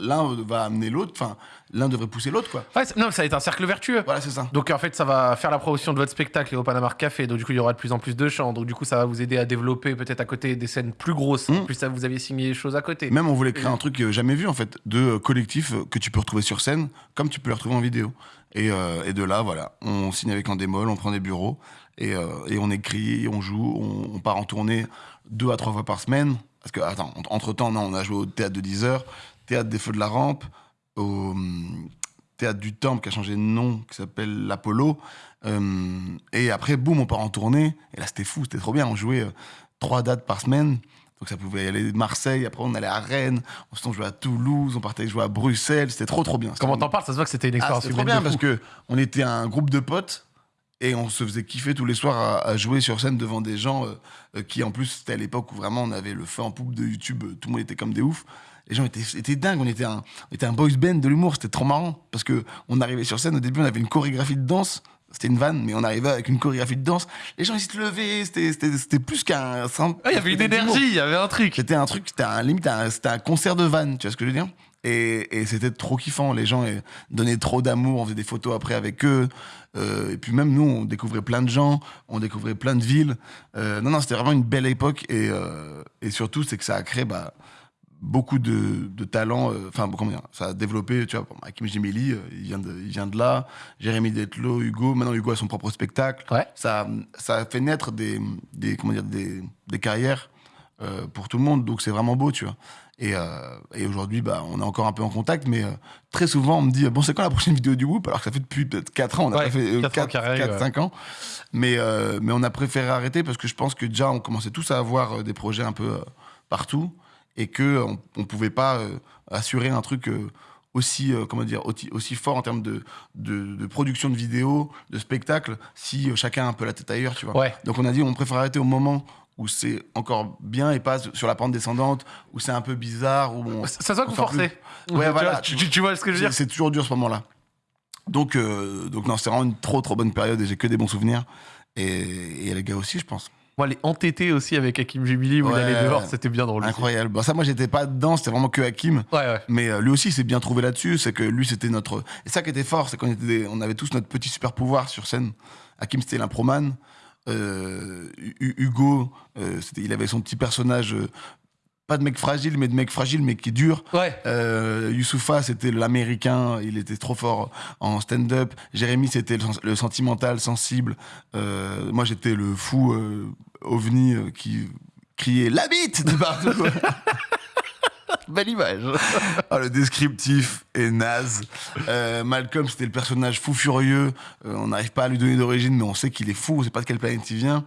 Speaker 2: l'un va amener l'autre, enfin, l'un devrait pousser l'autre, quoi.
Speaker 1: Ouais, non, ça va être un cercle vertueux.
Speaker 2: Voilà, c'est ça.
Speaker 1: Donc en fait, ça va faire la promotion de votre spectacle au Panama Café. Donc du coup, il y aura de plus en plus de chants. Donc du coup, ça va vous aider à développer peut-être à côté des scènes plus grosses. En
Speaker 2: Mm.
Speaker 1: plus, ça vous aviez signé des choses à côté.
Speaker 2: Même on voulait créer un truc euh, jamais vu en fait, de collectif que tu peux retrouver sur scène, comme tu peux le retrouver en vidéo. Et, euh, et de là, voilà, on signe avec un démol, on prend des bureaux et, et on écrit, on joue, on, on part en tournée deux à trois fois par semaine. Parce que attends, entre temps, non, on a joué au théâtre de 10 heures, théâtre des Feux de la Rampe, au hum, théâtre du Temple qui a changé de nom, qui s'appelle l'Apollo. Euh, et après, boum, on part en tournée. Et là, c'était fou, c'était trop bien. On jouait euh, trois dates par semaine. Donc ça pouvait aller de Marseille, après on allait à Rennes, ensuite on jouait à Toulouse, on partait jouer à Bruxelles, c'était trop trop bien.
Speaker 1: Comment t'en parles? Ça se voit que c'était une
Speaker 2: Ah,
Speaker 1: expérience
Speaker 2: c'était trop bien
Speaker 1: de
Speaker 2: parce que on était un groupe de potes et on se faisait kiffer tous les soirs à, à jouer sur scène devant des gens euh, euh, qui en plus c'était à l'époque où vraiment on avait le feu en poupe de YouTube, euh, tout le monde était comme des oufs. Les gens étaient, étaient dingues, on était un, on était un boys band de l'humour, c'était trop marrant parce que on arrivait sur scène au début on avait une chorégraphie de danse. C'était une vanne, mais on arrivait avec une chorégraphie de danse. Les gens, ils se levaient. C'était- plus qu'un.
Speaker 1: Ah, il y avait une énergie, il y avait un truc.
Speaker 2: C'était un truc, c'était un, limite un, c'était un concert de vannes, tu vois ce que je veux dire? Et, et c'était trop kiffant. Les gens donnaient trop d'amour, on faisait des photos après avec eux. Euh, et puis même nous, on découvrait plein de gens, on découvrait plein de villes. Euh, non, non, c'était vraiment une belle époque. Et, euh, et surtout, c'est que ça a créé bah, beaucoup de, de talents. Enfin, comment dire Ça a développé, tu vois, Hakim Jemili, euh, il, vient de, il vient de là. Jérémy Detlo, Hugo. Maintenant, Hugo a son propre spectacle
Speaker 1: Ouais.
Speaker 2: ça, ça a fait naître des, des, comment dire, des, des carrières pour tout le monde. Donc c'est vraiment beau, tu vois. Et, euh, et aujourd'hui, bah, on est encore un peu en contact, mais euh, très souvent, on me dit Bon, c'est quand la prochaine vidéo du Whoop? Alors que ça fait depuis peut-être 4 ans, on a
Speaker 1: Ouais,
Speaker 2: pas fait
Speaker 1: quatre ans qu'il arrive,
Speaker 2: 4,
Speaker 1: ouais.
Speaker 2: 5 ans. Mais, euh, mais on a préféré arrêter parce que je pense que déjà, on commençait tous à avoir euh, des projets un peu euh, partout et qu'on ne pouvait pas euh, assurer un truc. euh, aussi, euh, comment dire, aussi, aussi fort en termes de, de, de production de vidéos, de spectacles, si euh, chacun a un peu la tête ailleurs, tu vois.
Speaker 1: Ouais.
Speaker 2: Donc on a dit on préfère arrêter au moment où c'est encore bien et pas sur la pente descendante, où c'est un peu bizarre, où on...
Speaker 1: Ça forcez.
Speaker 2: plus- Ouais,
Speaker 1: Tu
Speaker 2: voilà,
Speaker 1: vois, Tu, tu- tu vois ce que je veux dire
Speaker 2: c'est toujours dur ce moment-là. Donc, euh, donc non, c'est vraiment une trop trop bonne période et j'ai que des bons souvenirs. Et, et les gars aussi, je pense.
Speaker 1: Moi, les entêtés aussi avec Hakim Jubili où il
Speaker 2: Ouais.
Speaker 1: allait dehors, c'était bien drôle.
Speaker 2: Incroyable. Bon, ça, moi, j'étais pas dedans, c'était vraiment que Hakim.
Speaker 1: Ouais, ouais.
Speaker 2: Mais euh, lui aussi, il s'est bien trouvé là-dessus. C'est que lui, c'était notre. Et ça qui était fort, c'est qu'on était des- on avait tous notre petit super pouvoir sur scène. Hakim, c'était l'improman. Euh, Hu- Hugo, euh, il avait son petit personnage, euh, pas de mec fragile, mais de mec fragile, mais qui est dur.
Speaker 1: Ouais.
Speaker 2: Youssoufa, c'était l'américain, il était trop fort en stand-up. Jérémy, c'était le, le sentimental, sensible. Moi, j'étais le fou ovni qui criait la bite de partout. <laughs> <laughs>
Speaker 1: Belle image. <laughs>
Speaker 2: Ah, le descriptif est naze. Euh, Malcolm, c'était le personnage fou furieux. Euh, on n'arrive pas à lui donner d'origine, mais on sait qu'il est fou. On sait pas de quelle planète il vient.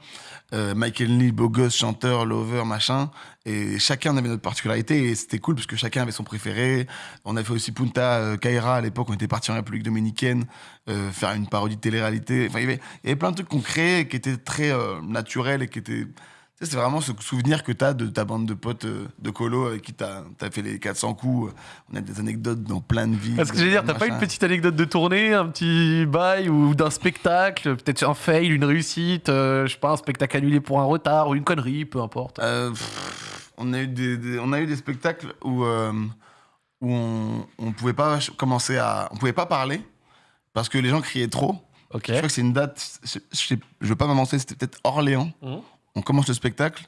Speaker 2: Euh, Michael Lee, beau gosse, chanteur, lover, machin. Et chacun avait notre particularité et c'était cool parce que chacun avait son préféré. On a fait aussi Punta Kaira à l'époque. On était parti en République dominicaine faire une parodie de télé-réalité. Enfin, il y avait, il y avait plein de trucs qu'on créait qui étaient très naturels et qui étaient c'est vraiment ce souvenir que tu as de ta bande de potes euh, de colo avec qui tu as, fait les 400 coups. On a des anecdotes dans plein de villes.
Speaker 1: Est-ce que je veux dire, t'as pas une petite anecdote de tournée, un petit bail ou d'un spectacle, peut-être un fail, une réussite, euh, je sais pas, un spectacle annulé pour un retard ou une connerie, peu importe.
Speaker 2: Euh, pff, on, a eu des, des- on a eu des spectacles où, euh, où on, on pouvait pas commencer à. On pouvait pas parler parce que les gens criaient trop. Je crois que c'est une date. Je, je, je veux pas m'avancer, c'était peut-être Orléans.
Speaker 1: Mhm.
Speaker 2: On commence le spectacle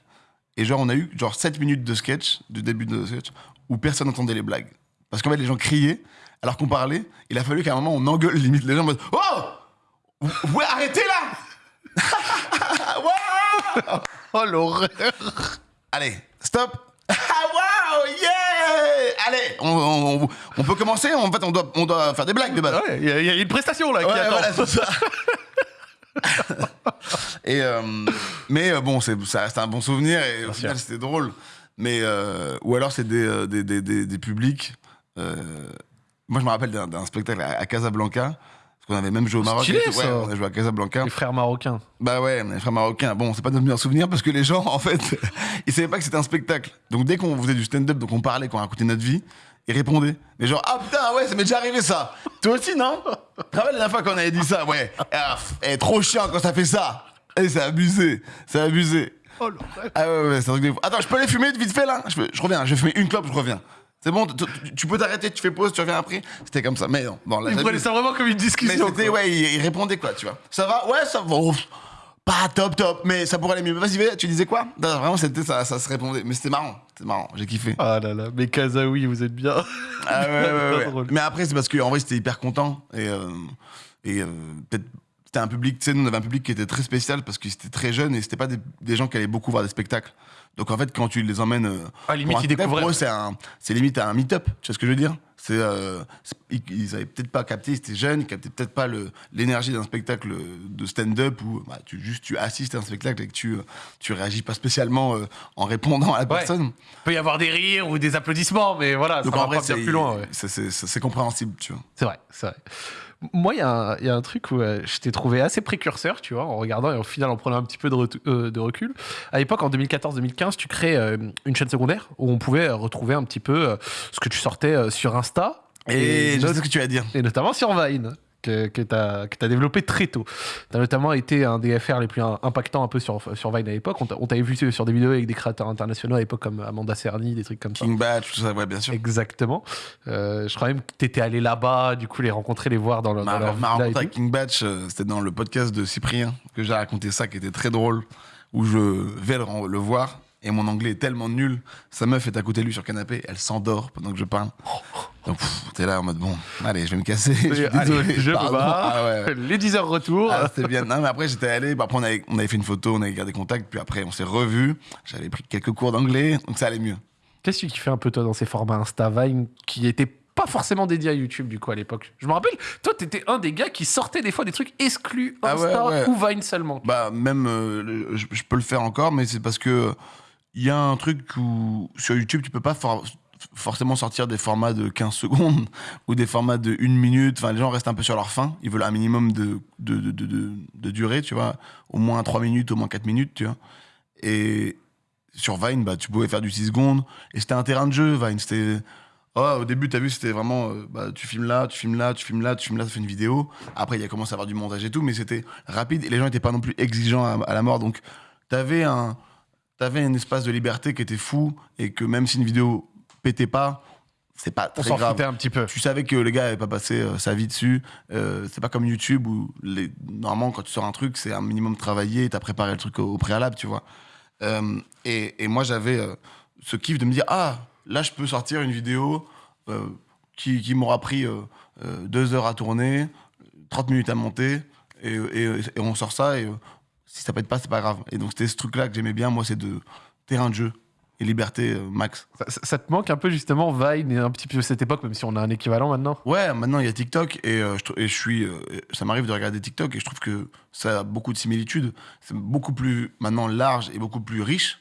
Speaker 2: et genre on a eu genre 7 minutes de sketch, du début de sketch, où personne n'entendait les blagues. Parce qu'en fait les gens criaient alors qu'on parlait. Il a fallu qu'à un moment on engueule limite les gens en mode Oh Ouais, arrêtez là <laughs> Wow
Speaker 1: Oh l'horreur
Speaker 2: Allez, stop <laughs> Ah wow Yeah Allez, on, on- on- on peut commencer En fait, on doit, on doit faire des blagues de base.
Speaker 1: Ouais, il y, a- il y a une prestation là qui
Speaker 2: Ouais,
Speaker 1: attend.
Speaker 2: voilà, c'est ça. <laughs> et euh, <laughs> mais euh, bon, c'est ça reste un bon souvenir et au final c'était drôle. Mais euh, ou alors c'est des, euh, des, des, des, des publics. euh, moi, je me rappelle d'un spectacle à, à Casablanca. Parce qu'on avait même joué au Maroc.
Speaker 1: Stylé.
Speaker 2: Ouais, on a joué à Casablanca.
Speaker 1: Les frères marocains.
Speaker 2: Bah ouais, on est frères marocains. Bon, c'est pas notre meilleur souvenir parce que les gens, <laughs> en fait, ils savaient pas que c'était un spectacle. Donc dès qu'on faisait du stand-up, donc on parlait, qu'on racontait notre vie, ils répondaient. Les gens, ah putain, ouais, ça m'est déjà arrivé ça. Toi aussi, non? Tu te rappelles la dernière fois qu'on avait dit ça? Ouais. Ah, eh, trop chiant quand ça fait ça. Eh, c'est abusé, c'est abusé.
Speaker 1: Oh.
Speaker 2: Ah ouais, ouais, c'est un truc de fou. Attends, je peux aller fumer vite fait là? Je, peux- je reviens, je vais fumer une clope, je reviens. C'est bon, tu- peux t'arrêter, tu fais pause, tu reviens après? C'était comme ça. Mais non, bon, là,
Speaker 1: Il prenait ça vraiment comme une
Speaker 2: Mais
Speaker 1: discussion.
Speaker 2: c'était,
Speaker 1: quoi.
Speaker 2: ouais, il, il répondait quoi, tu vois. Ça va? Ouais, ça va. Pas top, top, mais ça pourrait aller mieux. Vas-y, tu disais quoi? Non, Vraiment, c'était ça, ça se répondait. Mais c'était marrant, c'était marrant, j'ai kiffé.
Speaker 1: Ah là là, mais Kazaoui, vous êtes bien.
Speaker 2: Ah ouais, ouais, ouais, <laughs> ouais.
Speaker 1: Drôle.
Speaker 2: Mais après, c'est parce qu'en vrai, c'était hyper content. Et, euh, et euh, peut-être, c'était un public, tu sais, nous, on avait un public qui était très spécial parce qu'ils étaient très jeunes et c'était pas des, des gens qui allaient beaucoup voir des spectacles. Donc en fait, quand tu les emmènes. euh,
Speaker 1: Ah, limite,
Speaker 2: pour un
Speaker 1: ils.
Speaker 2: Pour eux, c'est, un, c'est limite un meet-up. Tu vois ce que je veux dire? C'est, euh, ils, ils avaient peut-être pas capté, ils étaient jeunes, ils captaient peut-être pas le, l'énergie d'un spectacle de stand-up où bah, tu, juste tu assistes à un spectacle et que tu, euh, tu réagis pas spécialement euh, en répondant à la personne.
Speaker 1: Il peut y avoir des rires ou des applaudissements, mais voilà,
Speaker 2: Donc
Speaker 1: ça
Speaker 2: en
Speaker 1: va
Speaker 2: vrai,
Speaker 1: pas bien plus loin. ouais.
Speaker 2: c'est, c'est- c'est- c'est compréhensible, tu vois.
Speaker 1: C'est vrai, c'est vrai. Moi, il y, a un- il y a un truc où euh, je t'ai trouvé assez précurseur, tu vois, en regardant et au final en prenant un petit peu de, euh, de recul. À l'époque, en 2014-2015, tu crées euh, une chaîne secondaire où on pouvait retrouver un petit peu ce que tu sortais sur Insta
Speaker 2: Et, je sais ce que tu vas dire.
Speaker 1: et notamment sur Vine. Que, que tu as, développé très tôt. Tu as notamment été un des FR les plus im- impactants un peu sur, sur Vine à l'époque. On t'a- on t'avait vu sur des vidéos avec des créateurs internationaux à l'époque comme Amanda Cerny, des trucs comme ça.
Speaker 2: King Batch, tout ça, ouais, bien sûr.
Speaker 1: Exactement. Euh, je crois même que tu étais allé là-bas, du coup, les rencontrer, les voir dans, le, dans
Speaker 2: Ma,
Speaker 1: leur
Speaker 2: ma rencontre avec. King Batch, euh, c'était dans le podcast de Cyprien que j'ai raconté ça, qui était très drôle, où je vais le voir et mon anglais est tellement nul. Sa meuf est à côté de lui sur le canapé, elle s'endort pendant que je parle. Donc t'es là en mode bon, allez, je vais me casser. <laughs> je suis
Speaker 1: Allez,
Speaker 2: désolé.
Speaker 1: je
Speaker 2: pardon.
Speaker 1: barre.
Speaker 2: Ah ouais, ouais. <laughs>
Speaker 1: Les 10 heures retour.
Speaker 2: Ah, c'était bien. Non, mais après, j'étais allé. Bah, après, on avait, on avait fait une photo, on avait gardé contact. Puis après, on s'est revus. J'avais pris quelques cours d'anglais. Donc ça allait mieux.
Speaker 1: Qu'est-ce que tu kiffais un peu, toi, dans ces formats Insta Vine qui étaient pas forcément dédiés à YouTube, du coup, à l'époque? Je me rappelle, toi, t'étais un des gars qui sortait des fois des trucs exclus
Speaker 2: Ah ouais,
Speaker 1: Insta
Speaker 2: ouais.
Speaker 1: ou Vine seulement.
Speaker 2: Bah, même, euh, je peux le faire encore, mais c'est parce que il y a un truc où sur YouTube, tu peux pas for- forcément sortir des formats de 15 <laughs> secondes ou des formats de 1 minute. Enfin, les gens restent un peu sur leur faim. Ils veulent un minimum de, de, de, durée, tu vois. Au moins 3 minutes, au moins 4 minutes, tu vois. Et sur Vine, bah, tu pouvais faire du 6 secondes. Et c'était un terrain de jeu, Vine. C'était. Oh, au début, tu as vu, c'était vraiment. euh, bah, tu filmes là, tu filmes là, tu filmes là, tu filmes là, ça fait une vidéo. Après, il a commencé à avoir du montage et tout, mais c'était rapide et les gens n'étaient pas non plus exigeants à, à la mort. Donc, tu avais un. T'avais un espace de liberté qui était fou et que même si une vidéo pétait pas, c'est pas
Speaker 1: On
Speaker 2: très
Speaker 1: s'en
Speaker 2: grave.
Speaker 1: un petit peu.
Speaker 2: Tu savais que le gars avait pas passé euh, sa vie dessus. Euh, c'est pas comme YouTube où les... normalement quand tu sors un truc, c'est un minimum travaillé, t'as préparé le truc au, au préalable, tu vois. Euh, et, et moi j'avais euh, ce kiff de me dire ah là je peux sortir une vidéo qui, qui m'aura pris deux heures à tourner, 30 minutes à monter et, et- et on sort ça et si ça pète pas c'est pas grave. Et donc c'était ce truc là que j'aimais bien moi c'est de terrain de jeu et liberté euh, max.
Speaker 1: Ça, te manque un peu, justement, Vine et un petit peu cette époque, même si on a un équivalent maintenant?
Speaker 2: Ouais, maintenant il y a TikTok et, euh, je, trou- et je suis, euh, ça m'arrive de regarder TikTok et je trouve que ça a beaucoup de similitudes. C'est beaucoup plus maintenant large et beaucoup plus riche.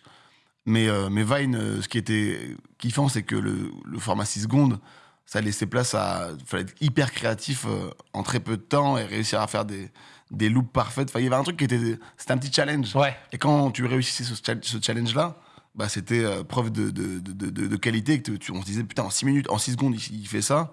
Speaker 2: Mais, mais Vine, ce qui était kiffant, c'est que le, le format 6 secondes, ça laissait place à. Il fallait être hyper créatif en très peu de temps et réussir à faire des, des loops parfaites. Enfin, il y avait un truc qui était. C'était un petit challenge.
Speaker 1: Ouais.
Speaker 2: Et quand tu réussissais ce, cha- ce challenge-là, bah, c'était euh, preuve de, de, de, de- de qualité. Que tu- tu- on se disait, putain, en 6 minutes, en 6 secondes, il, il fait ça.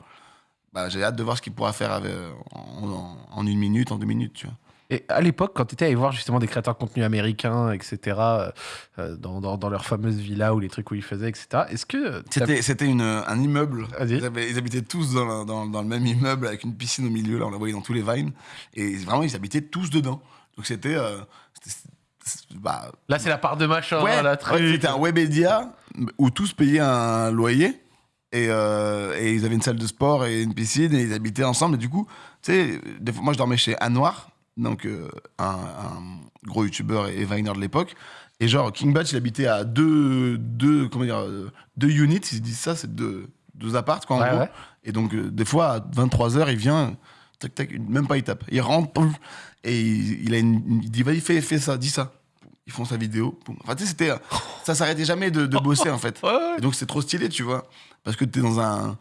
Speaker 2: Bah, j'ai hâte de voir ce qu'il pourra faire avec, en, en- en une minute, en deux minutes, tu vois.
Speaker 1: Et à l'époque, quand tu étais allé voir justement des créateurs de contenu américains, etc., euh, euh, dans, dans, dans leur fameuse villa ou les trucs où ils faisaient, etc., est-ce que. t'as-
Speaker 2: C'était, c'était une, un immeuble. Ils, avaient- ils habitaient tous dans, le- dans, le même immeuble avec une piscine au milieu. Là, on la voyait dans tous les vines. Et vraiment, ils habitaient tous dedans. Donc c'était. euh, bah,
Speaker 1: Là, c'est la part de machin,
Speaker 2: ouais,
Speaker 1: la
Speaker 2: ouais, c'était un Webedia où tous payaient un loyer. Et, euh, et ils avaient une salle de sport et une piscine et ils habitaient ensemble. Et du coup, tu sais, moi je dormais chez Anwar, donc euh, un, un gros youtubeur et viner de l'époque. Et genre, King Batch, il habitait à deux, deux, comment dire, euh, deux units, ils se disent ça, c'est deux, deux appartes, quoi, en
Speaker 1: Ouais,
Speaker 2: gros.
Speaker 1: ouais.
Speaker 2: Et donc, euh, des fois, à 23h, il vient, tac, tac, même pas, il tape. Il rentre, pouf, et il, il a une, il dit, vas-y, fais, fais ça, dis ça. Ils font sa vidéo. Enfin, tu sais, c'était, ça s'arrêtait jamais de, de bosser, en fait. <laughs> Et donc, c'est trop stylé, tu vois. Parce que t'es dans un.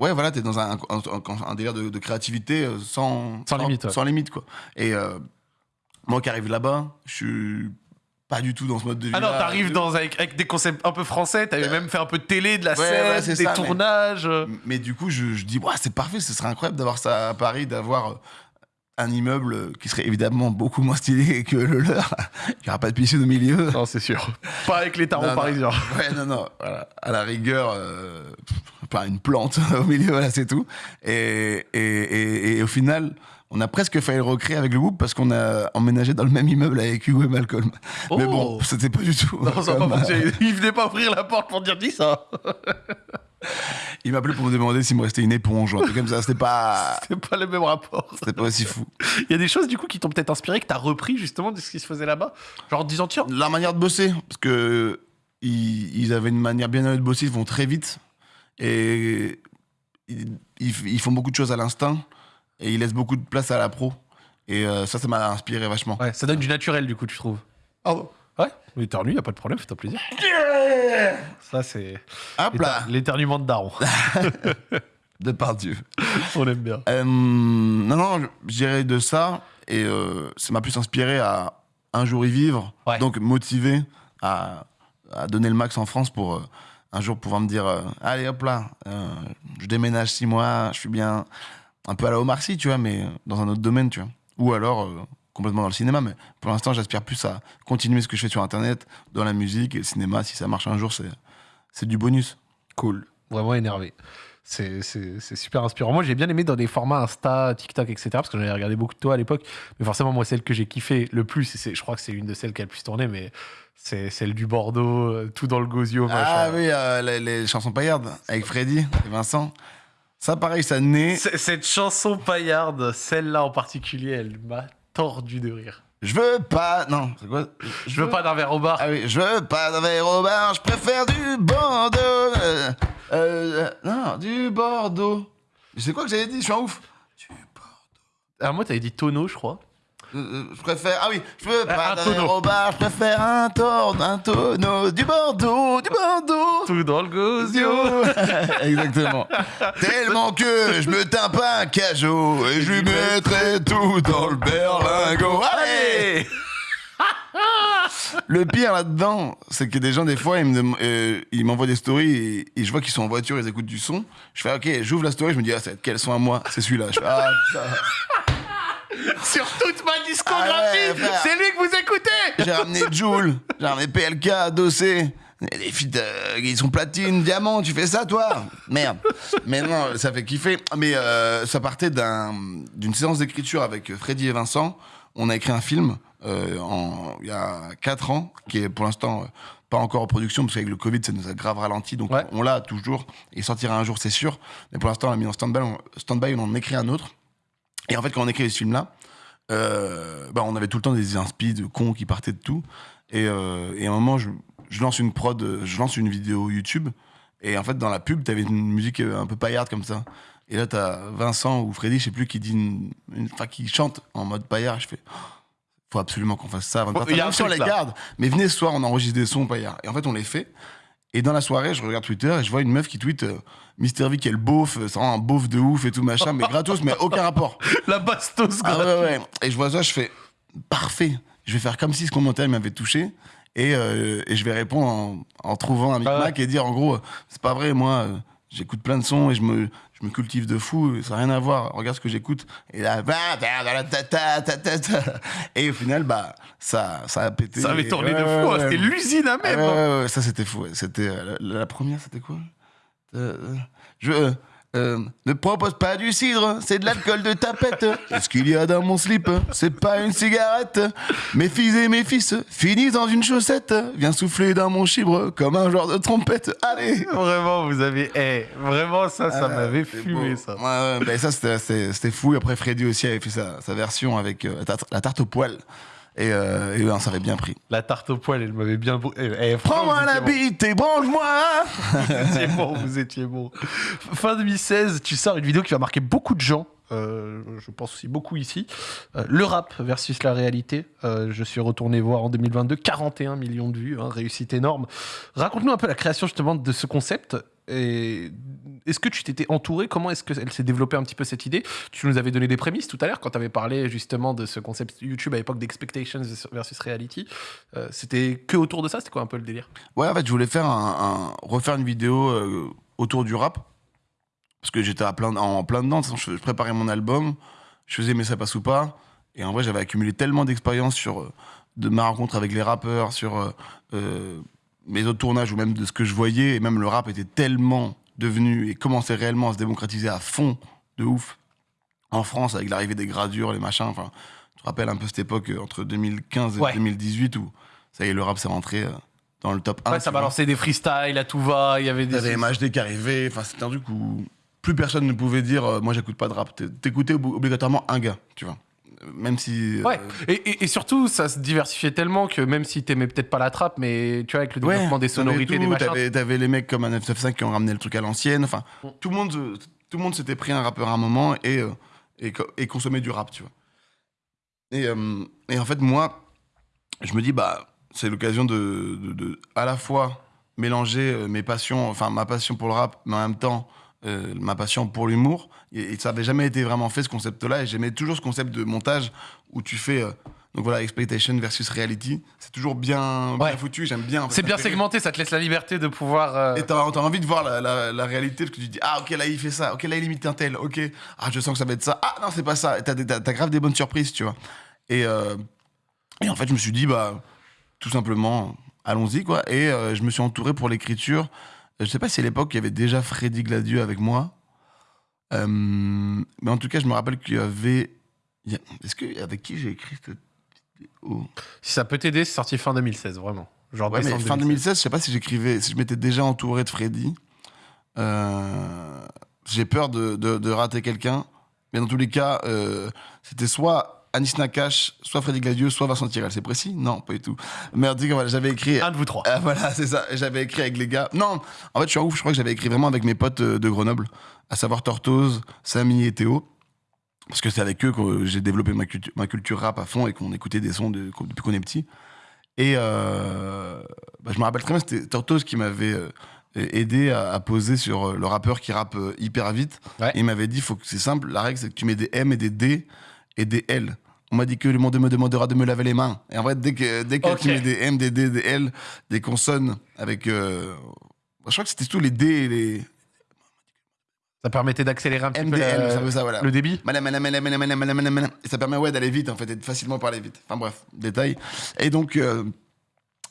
Speaker 2: Ouais, voilà, t'es dans un, un, un- un délire de, de créativité euh, sans,
Speaker 1: Sans limite, ouais.
Speaker 2: Sans limite, quoi. Et euh, moi qui arrive là-bas, je suis pas du tout dans ce mode de vie.
Speaker 1: Ah non, t'arrives dans, avec, avec des concepts un peu français, t'avais même fait un peu de télé, de la
Speaker 2: Euh, Ouais,
Speaker 1: scène,
Speaker 2: ouais,
Speaker 1: des
Speaker 2: ça, mais-
Speaker 1: tournages.
Speaker 2: Mais du coup, je, je dis, ouais, c'est parfait, ce serait incroyable d'avoir ça à Paris, d'avoir euh, un immeuble qui serait évidemment beaucoup moins stylé <laughs> que le leur. Il n'y aura pas de piscine au milieu.
Speaker 1: Non, c'est sûr. Pas avec les tarots
Speaker 2: Non, non.
Speaker 1: parisiens.
Speaker 2: Ouais, non, non. Voilà. À la rigueur, euh, pas une plante <laughs> au milieu, voilà, c'est tout. Et, et, et, et au final, on a presque failli le recréer avec le groupe parce qu'on a emménagé dans le même immeuble avec Hugo et Malcolm. Mais
Speaker 1: Oh.
Speaker 2: bon, c'était pas du tout.
Speaker 1: Non, ça pas
Speaker 2: euh,
Speaker 1: fonctionner. Il venait pas ouvrir la porte pour dire dis ça.
Speaker 2: Il m'a appelé pour me demander s'il me restait une éponge ou un truc comme ça. C'était pas, <laughs>
Speaker 1: C'est pas le même rapport.
Speaker 2: c'était pas aussi fou.
Speaker 1: Il y a des choses du coup qui t'ont peut-être inspiré, que t'as repris justement de ce qui se faisait là-bas? Genre en te disant tiens,
Speaker 2: La manière de bosser, parce que ils, ils avaient une manière bien à eux de bosser, ils vont très vite et ils, font beaucoup de choses à l'instinct et ils laissent beaucoup de place à la pro. Et euh, ça, ça m'a inspiré vachement.
Speaker 1: ouais, ça donne du naturel du coup, tu trouves? Ouais, l'éternu, y a pas de problème, fais-toi plaisir. Ça c'est
Speaker 2: Hop là,
Speaker 1: l'éter- l'éternuement de daron. <laughs>
Speaker 2: de par Dieu. <laughs>
Speaker 1: On aime bien.
Speaker 2: Euh, non, non, dirais de ça et euh, ça m'a plus inspiré à un jour y vivre,
Speaker 1: Ouais.
Speaker 2: donc motivé à, à donner le max en France pour euh, un jour pouvoir me dire euh, allez hop là, je déménage six mois, je suis bien un peu à la Omar Sy, tu vois, mais dans un autre domaine, tu vois. Ou alors complètement dans le cinéma, mais pour l'instant, j'aspire plus à continuer ce que je fais sur Internet, dans la musique et le cinéma. Si ça marche un jour, c'est c'est du bonus.
Speaker 1: Cool. Vraiment énervé. C'est c'est- c'est super inspirant. Moi, j'ai bien aimé dans des formats Insta, TikTok, etc. Parce que j'en avais regardé beaucoup de toi à l'époque. Mais forcément, moi, celle que j'ai kiffé le plus, et c'est- je crois que c'est une de celles qui a le plus tourné, mais c'est celle du Bordeaux, euh, tout dans le gosio.
Speaker 2: Ah
Speaker 1: machin.
Speaker 2: oui, euh, les, les chansons paillardes avec Freddy et Vincent. Ça, pareil, ça naît.
Speaker 1: Cette chanson paillarde, celle-là en particulier, elle m'a tordu de rire.
Speaker 2: Je veux pas. Non, c'est quoi
Speaker 1: Je veux pas d'un verre au bar.
Speaker 2: Ah oui, je veux pas d'un verre au bar, je préfère du Bordeaux. Euh, euh, non, du Bordeaux. C'est quoi que j'avais dit Je suis un ouf. Du
Speaker 1: Ah, moi, t'avais dit tonneau, je crois.
Speaker 2: Euh, euh, je préfère. Ah oui, je veux
Speaker 1: Ah,
Speaker 2: pas
Speaker 1: un tonneau.
Speaker 2: je préfère un tor, un tonneau. Du Bordeaux, du Bordeaux.
Speaker 1: Tout dans le gosio. <laughs>
Speaker 2: Exactement. Tellement que je me teins pas un cajot et je lui mettrai tout dans le berlingot. Allez Le pire là-dedans, c'est que des gens, des fois, ils me euh, m'envoient des stories et, et je vois qu'ils sont en voiture, ils écoutent du son. Je fais, ok, j'ouvre la story, je me dis, ah, ça va être quel son à moi C'est celui-là. Je fais, ah, putain. <laughs>
Speaker 1: Sur toute ma discographie,
Speaker 2: Ah ouais, frère.
Speaker 1: c'est lui que vous écoutez
Speaker 2: J'ai ramené Joule, j'ai ramené PLK, Dossé. Et Les filles, euh, ils sont platine, diamant, tu fais ça toi? Merde. Mais non, ça fait kiffer. Mais euh, ça partait d'un- d'une séance d'écriture avec Freddy et Vincent. On a écrit un film euh, en- il y a 4 ans, qui est pour l'instant euh, pas encore en production, parce qu'avec le Covid, ça nous a grave ralenti. Donc
Speaker 1: Ouais.
Speaker 2: on l'a toujours. Il sortira un jour, c'est sûr. Mais pour l'instant, on l'a mis en stand-by. On, stand-by, on en écrit un autre. Et en fait, quand on écrit ce film-là, euh, bah, on avait tout le temps des inspi de cons qui partaient de tout. Et, euh, et à un moment, je, je lance une prod, je lance une vidéo YouTube. Et en fait, dans la pub, t'avais une musique un peu paillarde comme ça. Et là, t'as Vincent ou Freddy, je sais plus, qui dit une, une- enfin, qui chante en mode paillard. Je fais, faut absolument qu'on fasse ça.
Speaker 1: il y a un truc,
Speaker 2: les
Speaker 1: là.
Speaker 2: garde. Mais venez ce soir, on enregistre des sons paillards. Et en fait, on les fait. Et dans la soirée, je regarde Twitter et je vois une meuf qui tweet euh, Mister V, quel beauf, euh, c'est vraiment un beauf de ouf et tout machin, mais gratos, mais aucun rapport. <laughs>
Speaker 1: La bastos,
Speaker 2: Ah ouais, ouais. Et je vois ça, je fais parfait. Je vais faire comme si ce commentaire m'avait touché. Et, euh, et je vais répondre en, en trouvant un micmac et dire en gros, euh, c'est pas vrai, moi, euh, j'écoute plein de sons et je me, je me cultive de fou, ça n'a rien à voir. Regarde ce que j'écoute. Et là, et au final, bah, ça, ça a pété.
Speaker 1: Ça avait tourné de fou, hein, c'était l'usine à même. hein.
Speaker 2: ça c'était fou. C'était euh, la, la première, c'était quoi? Euh, euh, Je euh, ne propose pas du cidre, c'est de l'alcool de tapette. Qu'est-ce qu'il y a dans mon slip C'est pas une cigarette. Mes fils et mes fils finissent dans une chaussette. Viens souffler dans mon chibre comme un genre de trompette. Allez.
Speaker 1: Vraiment, vous avez. eh, vraiment, ça, ça
Speaker 2: Ah,
Speaker 1: m'avait fumé,
Speaker 2: beau.
Speaker 1: ça.
Speaker 2: Ouais, ouais, bah, ça c'était- fou. Après Freddy aussi avait fait sa, sa version avec euh, la, tarte, la tarte au poil. Et, euh, et ouais, ça avait bien pris.
Speaker 1: La tarte au poil, elle m'avait bien. eh, eh,
Speaker 2: Prends-moi la bite et branche-moi
Speaker 1: bon. <laughs> Vous étiez bon, vous étiez bon. Fin 2016, tu sors une vidéo qui va marquer beaucoup de gens. euh, je pense aussi beaucoup ici. Euh, le rap versus la réalité. Euh, je suis retourné voir en 2022, 41 millions de vues, hein, réussite énorme. Raconte-nous un peu la création justement de ce concept. Est-ce que tu t'étais entouré? Comment est-ce qu'elle s'est développée un petit peu cette idée? Tu nous avais donné des prémices tout à l'heure quand tu avais parlé justement de ce concept YouTube à l'époque d'Expectations versus Reality. Euh, c'était que autour de ça? C'était quoi un peu le délire?
Speaker 2: Ouais, en fait, je voulais faire refaire une vidéo euh, autour du rap. Parce que j'étais en plein dedans. Je, je préparais mon album. je faisais Mais ça passe ou pas. Et en vrai, j'avais accumulé tellement d'expérience sur euh, de ma rencontre avec les rappeurs, sur mes autres tournages ou même de ce que je voyais. Et même le rap était tellement devenu et commençait réellement à se démocratiser à fond, de ouf, en France, avec l'arrivée des gradures, les machins. Enfin, tu te rappelles un peu cette époque euh, entre 2015 et
Speaker 1: Ouais.
Speaker 2: 2018 où ça y est, le rap s'est rentré euh, dans le top 1.
Speaker 1: Ouais, ça balançait des freestyles à tout va, il y avait des.
Speaker 2: T'avais MHD qui arrivait, enfin c'était un truc où plus personne ne pouvait dire euh, moi j'écoute pas de rap. T'é- T'écoutais ob- obligatoirement un gars, tu vois. Même si. euh,
Speaker 1: Ouais, et, et- et surtout, ça se diversifiait tellement que même si t'aimais peut-être pas la trappe, mais tu vois, avec le
Speaker 2: Ouais,
Speaker 1: développement des
Speaker 2: t'avais
Speaker 1: sonorités, des
Speaker 2: tout,
Speaker 1: machins.
Speaker 2: T'avais, t'avais les mecs comme un 995 qui ont ramené le truc à l'ancienne. Enfin,
Speaker 1: Mm.
Speaker 2: tout le monde, tout le monde s'était pris un rappeur à un moment et, euh, et, co- et consommait du rap, tu vois. Et, euh, et en fait, moi, je me dis, bah, c'est l'occasion de, de- de à la fois mélanger euh, mes passions, enfin ma passion pour le rap, mais en même temps ma passion pour l'humour. Et, et ça avait jamais été vraiment fait ce concept-là. Et j'aimais toujours ce concept de montage où tu fais. euh, donc voilà, expectation versus reality. C'est toujours bien, bien
Speaker 1: Ouais.
Speaker 2: foutu. J'aime bien. en fait,
Speaker 1: C'est bien segmenté, ça te laisse la liberté de pouvoir. euh,
Speaker 2: Et t'as t'as envie de voir la, la- la réalité, parce que tu dis, ah ok, là il fait ça, ok, là il imite un tel, ok, ah je sens que ça va être ça, ah non, c'est pas ça. T'as t'as grave des bonnes surprises, tu vois. Et, euh, et en fait, je me suis dit, bah, tout simplement, allons-y, quoi. Et euh, je me suis entouré pour l'écriture. Je sais pas si à l'époque il y avait déjà Freddy Gladieux avec moi. Euh, mais en tout cas, je me rappelle qu'il y avait. Est-ce que avec qui j'ai écrit cette vidéo?
Speaker 1: Si ça peut t'aider, c'est sorti fin 2016, vraiment. Genre
Speaker 2: Ouais, mais
Speaker 1: décembre
Speaker 2: fin
Speaker 1: 2016.
Speaker 2: 2016, je sais pas si j'écrivais, si je m'étais déjà entouré de Freddy. Euh, J'ai peur de, de- de rater quelqu'un. Mais dans tous les cas, euh, c'était soit Anis Nakash, soit Freddy Gladieux, soit Vincent Tirel. C'est précis? Non, pas du tout. Mais en tout cas, voilà, j'avais écrit.
Speaker 1: Un de vous trois.
Speaker 2: Voilà, c'est ça. J'avais écrit avec les gars. Non, en fait, je suis un ouf. Je crois que j'avais écrit vraiment avec mes potes de Grenoble, à savoir Tortoise, Samy et Théo. Parce que c'est avec eux que j'ai développé ma, cultu- ma culture rap à fond et qu'on écoutait des sons de- depuis qu'on est petit. Et euh, bah, je me rappelle très bien, c'était Tortoise qui m'avait euh, aidé à, à poser sur euh, le rappeur qui rappe hyper vite.
Speaker 1: Ouais.
Speaker 2: Et il m'avait dit, faut que c'est simple, la règle c'est que tu mets des M et des D et des L. On m'a dit que le monde me demandera de me laver les mains. Et en vrai, dès que, dès que tu mets des M, des D, des L, des consonnes avec... euh, je crois que c'était tout les D et les
Speaker 1: Ça permettait d'accélérer un petit peu
Speaker 2: MDL,
Speaker 1: la-
Speaker 2: ça veut ça, voilà.
Speaker 1: le débit.
Speaker 2: Madame, madame, madame, madame, madame, madame, madame, madame. Et ça permet ouais, d'aller vite, en fait, et de facilement parler vite. Enfin bref, détail. Et donc, euh,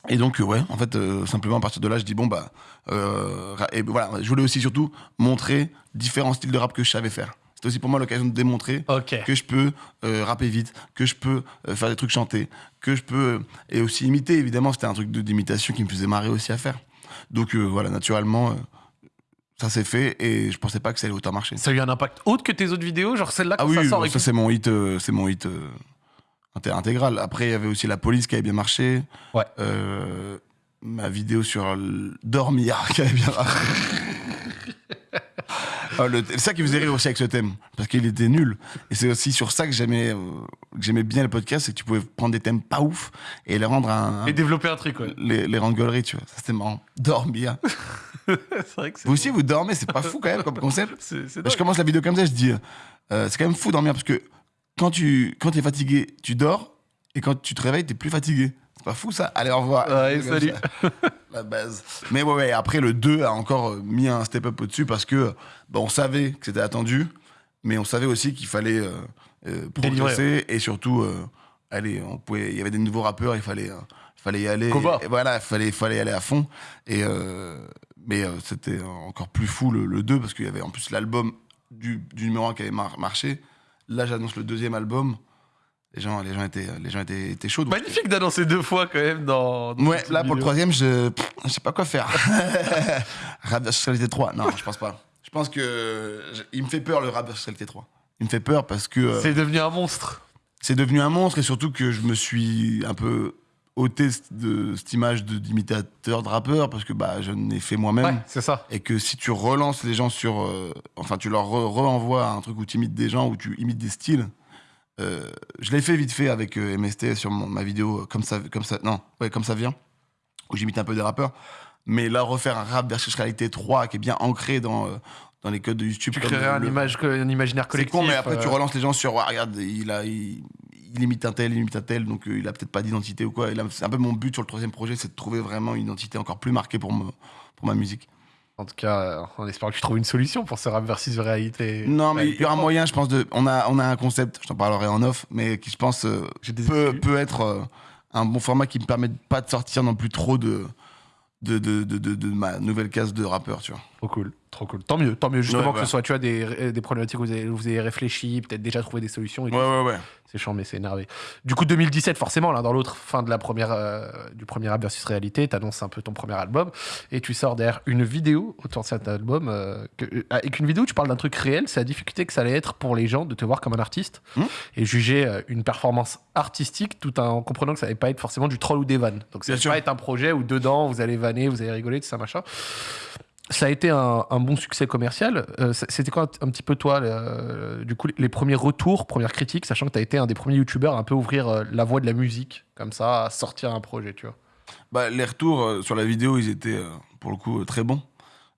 Speaker 2: et donc euh, ouais, en fait, euh, simplement à partir de là, je dis bon, bah. euh, et voilà, je voulais aussi surtout montrer différents styles de rap que je savais faire. C'était aussi pour moi l'occasion de démontrer que je peux rapper vite, que je peux faire des trucs chantés, que je peux. et aussi imiter, évidemment, c'était un truc d'imitation qui me faisait marrer aussi à faire. Donc voilà, naturellement, ça s'est fait et je pensais pas que ça allait autant marcher.
Speaker 1: Ça a eu un impact autre que tes autres vidéos, genre celle-là
Speaker 2: Ah
Speaker 1: quand
Speaker 2: oui,
Speaker 1: ça sort et
Speaker 2: ça c'est mon hit, euh, c'est mon hit euh, inté- intégral. Après, il y avait aussi la police qui avait bien marché.
Speaker 1: Ouais.
Speaker 2: Euh, ma vidéo sur le- dormir <laughs> qui avait bien marché. Ah, le- c'est ça qui faisait rire aussi avec ce thème, parce qu'il était nul. Et c'est aussi sur ça que j'aimais, euh, que j'aimais bien le podcast, c'est que tu pouvais prendre des thèmes pas ouf et les rendre un,
Speaker 1: et développer un truc, ouais.
Speaker 2: les, les rendre gauleries, tu vois. Ça c'était marrant. Dormir. <laughs>
Speaker 1: c'est vrai que c'est.
Speaker 2: Vous aussi, vous dormez, c'est pas fou quand même comme concept. <laughs>
Speaker 1: C'est c'est
Speaker 2: Je commence la vidéo comme ça, je dis, euh, c'est quand même fou dormir parce que quand tu quand es fatigué, tu dors et quand tu te réveilles, t'es plus fatigué. C'est pas fou ça? Allez, au revoir.
Speaker 1: Ouais, salut. <laughs>
Speaker 2: ça. La base. Mais ouais, ouais, après le 2 a encore euh, mis un step up au-dessus parce que bah, on savait que c'était attendu, mais on savait aussi qu'il fallait euh, euh, progresser et surtout, euh, allez, on pouvait, il y avait des nouveaux rappeurs, il fallait, fallait y aller. Et voilà, il fallait, fallait y aller à fond. Et, mais c'était encore plus fou le, le 2 parce qu'il y avait en plus l'album du, du numéro 1 qui avait mar- marché. Là, j'annonce le deuxième album. Les gens, les gens, étaient, les gens étaient, étaient chauds.
Speaker 1: Magnifique d'annoncer deux fois quand même dans. dans
Speaker 2: Ouais, là pour le troisième, je, pff, je sais pas quoi faire. <laughs> rap Sexualité 3, non, je pense pas. Je pense que je- il me fait peur le rap Sexualité 3. Il me fait peur parce que euh,
Speaker 1: C'est devenu un monstre.
Speaker 2: c'est devenu un monstre et surtout que je me suis un peu ôté de cette image de- d'imitateur de rappeur parce que bah je n'ai fait moi-même.
Speaker 1: Ouais, c'est ça.
Speaker 2: Et que si tu relances les gens sur. euh, enfin, tu leur re- renvoies un truc où tu imites des gens, où tu imites des styles. Euh, je l'ai fait vite fait avec euh, MST sur mon- ma vidéo, euh, comme ça, comme ça, non, ouais, comme ça vient, où j'imite un peu des rappeurs. Mais là, refaire un rap versus réalité 3 qui est bien ancré dans, euh, dans les codes de YouTube.
Speaker 1: Tu créerais un,
Speaker 2: le-
Speaker 1: image, un imaginaire
Speaker 2: C'est
Speaker 1: collectif.
Speaker 2: con, mais après, tu relances les gens sur, Ouais, regarde, il, a, il, il imite un tel, il imite un tel, donc il a peut-être pas d'identité ou quoi. Et là, c'est un peu mon but sur le troisième projet, c'est de trouver vraiment une identité encore plus marquée pour, me, pour ma musique.
Speaker 1: En tout cas, euh, on espère que tu trouves une solution pour ce rap versus réalité.
Speaker 2: Non, mais il y aura
Speaker 1: propre.
Speaker 2: moyen, je pense, de. On a, on a un concept, je t'en parlerai en off, mais qui, je pense, euh, peut, peut être euh, un bon format qui me permet de pas de sortir non plus trop de. De, de, de, de- de ma nouvelle case de rappeur, tu vois.
Speaker 1: Trop cool, trop cool. Tant mieux, tant mieux. Justement
Speaker 2: Ouais,
Speaker 1: que
Speaker 2: ouais.
Speaker 1: ce soit, tu vois, des, des problématiques où vous avez, vous avez réfléchi, peut-être déjà trouvé des solutions. Et tout.
Speaker 2: ouais, ouais.
Speaker 1: C'est chiant, mais c'est énervé. Du coup, 2017, forcément, l'un dans l'autre, fin de la première, euh, du premier rap versus réalité, t'annonces un peu ton premier album et tu sors derrière une vidéo autour de cet album. euh, que, euh, avec une vidéo, tu parles d'un truc réel, c'est la difficulté que ça allait être pour les gens de te voir comme un artiste
Speaker 2: Hmm.
Speaker 1: et juger une performance artistique tout en comprenant que ça allait pas être forcément du troll ou des vannes. Donc, ça
Speaker 2: Bien
Speaker 1: allait
Speaker 2: sûr.
Speaker 1: pas être un projet où dedans vous allez vanner, vous allez rigoler, tout ça, machin. Ça a été un, un bon succès commercial. Euh, C'était quoi un, un petit peu toi, le- du coup, les premiers retours, premières critiques, sachant que tu as été un des premiers youtubeurs à un peu ouvrir euh, la voie de la musique, comme ça, à sortir un projet, tu vois?
Speaker 2: Bah, les retours euh, sur la vidéo, ils étaient euh, pour le coup euh, très bons.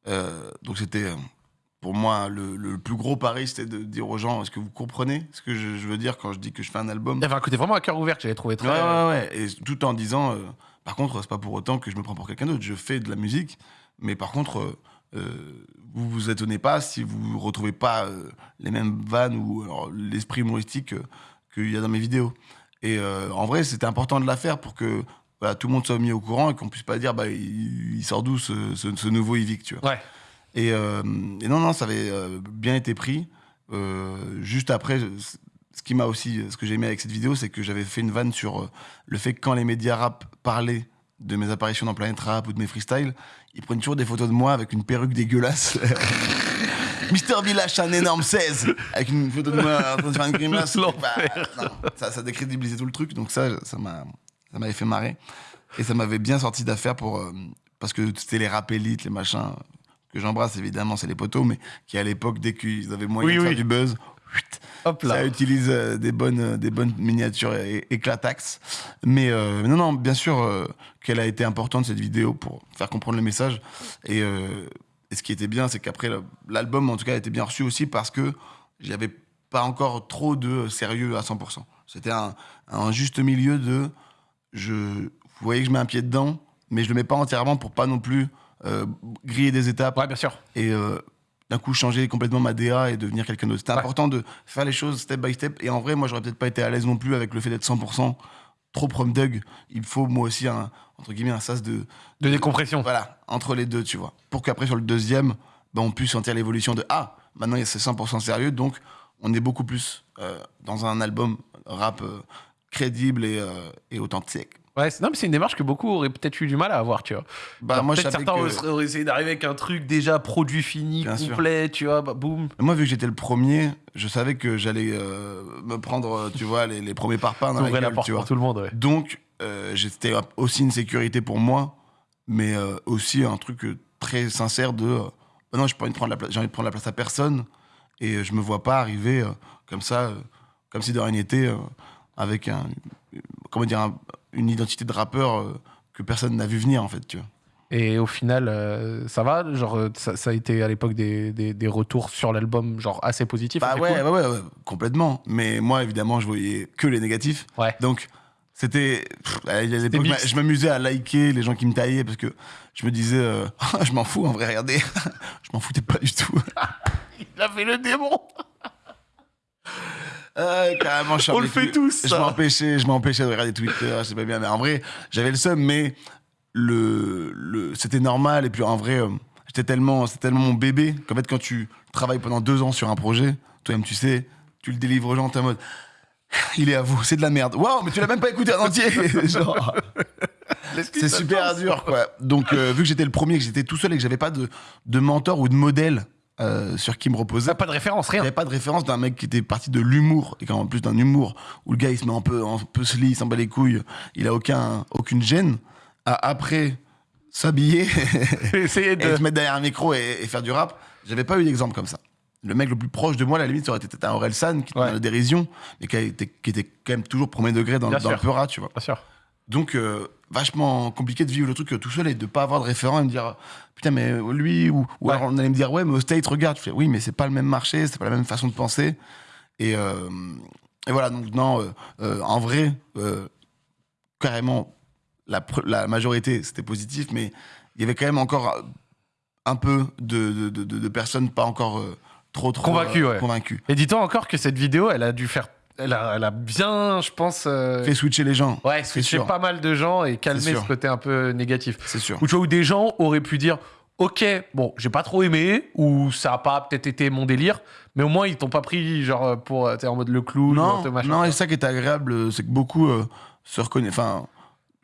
Speaker 2: Euh, donc c'était euh, pour moi le, le plus gros pari, c'était de dire aux gens est-ce que vous comprenez ce que je, je veux dire quand je dis que je fais un album?
Speaker 1: Il y avait un côté vraiment à cœur ouvert que j'avais trouvé très.
Speaker 2: Ouais, ouais, ouais. Et tout en disant, euh, par contre, c'est pas pour autant que je me prends pour quelqu'un d'autre. Je fais de la musique, mais par contre, euh, euh, vous vous étonnez pas si vous retrouvez pas euh, les mêmes vannes ou l'esprit humoristique euh, qu'il y a dans mes vidéos. Et en vrai, c'était important de la faire pour que voilà, tout le monde soit mis au courant et qu'on puisse pas dire, bah, il, il sort d'où ce, ce- ce nouveau Yvick, tu vois.
Speaker 1: Ouais.
Speaker 2: Et, et non, non, ça avait bien été pris. Juste après, ce qui m'a aussi, ce que j'ai aimé avec cette vidéo, c'est que j'avais fait une vanne sur le fait que quand les médias rap parlaient de mes apparitions dans Planète Rap ou de mes freestyles, ils prennent toujours des photos de moi avec une perruque dégueulasse. <laughs> Mister Village, un énorme 16 avec une photo de moi en train de faire une grimace. Bah, ça, ça décrédibilisait tout le truc, donc ça, ça m'a, ça m'avait fait marrer. Et ça m'avait bien sorti d'affaire pour, euh, parce que c'était les rap élites, les machins, que j'embrasse évidemment, c'est les potos, mais qui à l'époque, dès qu'ils avaient moyen
Speaker 1: Oui,
Speaker 2: de
Speaker 1: oui.
Speaker 2: faire du buzz,
Speaker 1: Hop là.
Speaker 2: ça utilise euh, des, bonnes, euh, des bonnes miniatures é- éclatax. Mais euh, mais non, non, bien sûr euh, qu'elle a été importante cette vidéo pour faire comprendre le message. Et, euh, et ce qui était bien, c'est qu'après l'album, en tout cas, a été bien reçu aussi parce que j'avais pas encore trop de sérieux à 100%. C'était un, un juste milieu de. Je, vous voyez que je mets un pied dedans, mais je le mets pas entièrement pour pas non plus griller des étapes
Speaker 1: Ouais, bien sûr.
Speaker 2: et d'un coup changer complètement ma DA et devenir quelqu'un d'autre. C'était
Speaker 1: Ouais.
Speaker 2: important de faire les choses step by step. Et en vrai, moi, j'aurais peut-être pas été à l'aise non plus avec le fait d'être 100% trop prom dug. Il faut moi aussi un entre guillemets un sas de
Speaker 1: De décompression.
Speaker 2: voilà entre les deux, tu vois, pour qu'après sur le deuxième, ben, on puisse sentir l'évolution de ah maintenant il y a c'est 100% sérieux, donc on est beaucoup plus euh, dans un album rap euh, crédible et, euh, et authentique.
Speaker 1: Ouais, non, mais c'est une démarche que beaucoup auraient peut-être eu du mal à avoir, tu vois.
Speaker 2: Bah
Speaker 1: Genre,
Speaker 2: moi,
Speaker 1: certains
Speaker 2: que-
Speaker 1: auraient- essayé d'arriver avec un truc déjà produit fini,
Speaker 2: Bien sûr.
Speaker 1: complet, tu vois, bah, boum.
Speaker 2: Moi, vu que j'étais le premier, je savais que j'allais euh, me prendre, euh, tu vois, les, les premiers parpaings dans la
Speaker 1: porte
Speaker 2: tu
Speaker 1: pour tout le monde, ouais.
Speaker 2: Donc, euh, c'était aussi une sécurité pour moi, mais euh, aussi un truc euh, très sincère de euh, bah non, j'ai pas envie de prendre la place, j'ai envie de prendre la place à personne, et euh, je me vois pas arriver euh, comme ça, euh, comme si de rien n'était, euh, avec un, euh, comment dire, un- une identité de rappeur euh, que personne n'a vu venir en fait, tu vois.
Speaker 1: Et au final, euh, ça va Genre, euh, ça, ça a été à l'époque des, des, des retours sur l'album, genre assez positifs
Speaker 2: Bah ouais,
Speaker 1: cool.
Speaker 2: ouais, ouais, ouais, complètement. Mais moi, évidemment, je voyais que les négatifs.
Speaker 1: Ouais.
Speaker 2: Donc, c'était. je m'amusais à liker les gens qui me taillaient parce que je me disais, euh, <laughs> je m'en fous en vrai, regardez. <laughs> je m'en foutais pas du tout. <laughs>
Speaker 1: Il a fait le démon
Speaker 2: Euh, carrément, je
Speaker 1: On le fait tous,
Speaker 2: Je m'empêchais, je m'empêchais de regarder Twitter, je sais pas bien. Mais en vrai, j'avais le seum, mais le, le, c'était normal. Et puis en vrai, euh, j'étais tellement, c'était tellement mon bébé qu'en fait, quand tu travailles pendant deux ans sur un projet, toi-même, tu sais, tu le délivres aux gens, t'es en mode. <sighs> Il est à vous, c'est de la merde. Waouh, mais tu l'as même pas écouté en entier. <laughs> <laughs> Genre, c'est super dur, quoi. Donc, euh, vu que j'étais le premier, que j'étais tout seul et que j'avais pas de, de mentor ou de modèle euh, sur qui me reposer,
Speaker 1: Ça pas de référence, rien.
Speaker 2: j'avais pas de référence d'un mec qui était parti de l'humour, et en plus d'un humour où le gars il se met un peu, un peu sli, il s'en bat les couilles, il a aucun, aucune gêne, à après s'habiller
Speaker 1: Essayez <laughs>
Speaker 2: et
Speaker 1: de.
Speaker 2: se mettre derrière un micro et, et faire du rap. J'avais pas eu d'exemple comme ça. Le mec le plus proche de moi, à la limite, ça aurait été peut-être un Orelsan qui était
Speaker 1: Ouais.
Speaker 2: dans la dérision, mais qui, été- qui était quand même toujours premier degré dans,
Speaker 1: Bien
Speaker 2: dans le peurat, tu vois.
Speaker 1: Bien sûr.
Speaker 2: Donc, euh, vachement compliqué de vivre le truc tout seul et de pas avoir de référent et me dire putain, mais euh, lui, ou, ou
Speaker 1: Ouais.
Speaker 2: alors on allait me dire ouais, mais au State, regarde. Je fais oui, mais c'est pas le même marché, c'est pas la même façon de penser. Et, euh, et voilà, donc non, euh, euh, en vrai, carrément, la, majorité c'était positif, mais il y avait quand même encore un peu de, de, de- de- de personnes pas encore trop, trop
Speaker 1: Convaincues, ouais.
Speaker 2: convaincues.
Speaker 1: Et dis-toi encore que cette vidéo, elle a dû faire. Elle a, elle a bien, je pense. euh,
Speaker 2: Fait switcher les gens.
Speaker 1: Ouais, switcher pas mal de gens et calmer ce côté un peu négatif.
Speaker 2: C'est sûr.
Speaker 1: Ou tu vois, où des gens auraient pu dire Ok, bon, j'ai pas trop aimé, ou ça a pas peut-être été mon délire, mais au moins ils t'ont pas pris genre pour. euh, T'es en mode le clown, ou
Speaker 2: Non,
Speaker 1: machin.
Speaker 2: non, et ça qui est agréable, euh, c'est que beaucoup euh, se reconnaissent, enfin,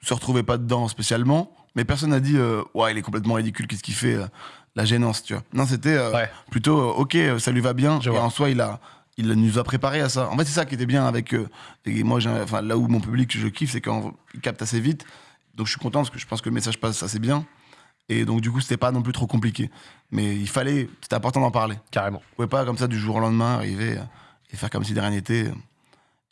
Speaker 2: se retrouvaient pas dedans spécialement, mais personne n'a dit, euh, ouais, il est complètement ridicule, qu'est-ce qu'il fait, la gênance, tu vois. Non, c'était
Speaker 1: Ouais.
Speaker 2: plutôt, ok, ça lui va bien,
Speaker 1: Je
Speaker 2: et
Speaker 1: vois.
Speaker 2: en soi, il a, il nous a préparé à ça. En fait, c'est ça qui était bien avec, euh, et moi, enfin, là où mon public, je kiffe, c'est quand il capte assez vite, donc je suis content parce que je pense que le message passe assez bien, et donc du coup, c'était pas non plus trop compliqué, mais il fallait, c'était important d'en parler.
Speaker 1: Carrément.
Speaker 2: Vous pouvez pas comme ça du jour au lendemain arriver et faire comme si de rien n'était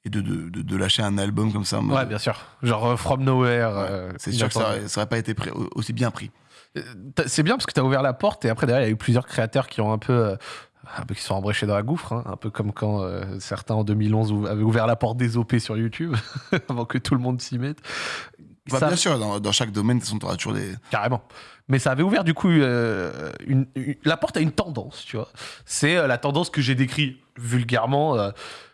Speaker 2: et de, de, de- de lâcher un album comme ça.
Speaker 1: Ouais, bien sûr. Genre euh, From Nowhere.
Speaker 2: Ouais,
Speaker 1: euh,
Speaker 2: c'est sûr que ça aurait, ça aurait pas été pris- aussi bien pris.
Speaker 1: Euh, C'est bien parce que tu as ouvert la porte et après derrière il y a eu plusieurs créateurs qui ont un peu, un peu qui sont embréchés dans la gouffre, hein, un peu comme quand euh, certains en 2011 ou- avaient ouvert la porte des OP sur YouTube <laughs> avant que tout le monde s'y mette.
Speaker 2: Bah,
Speaker 1: Ça-
Speaker 2: Bien sûr, dans, dans chaque domaine, de toute façon, t'auras toujours des.
Speaker 1: Carrément. Mais ça avait ouvert du coup euh, une- une- la porte à une tendance, tu vois. C'est euh, la tendance que j'ai décrit vulgairement.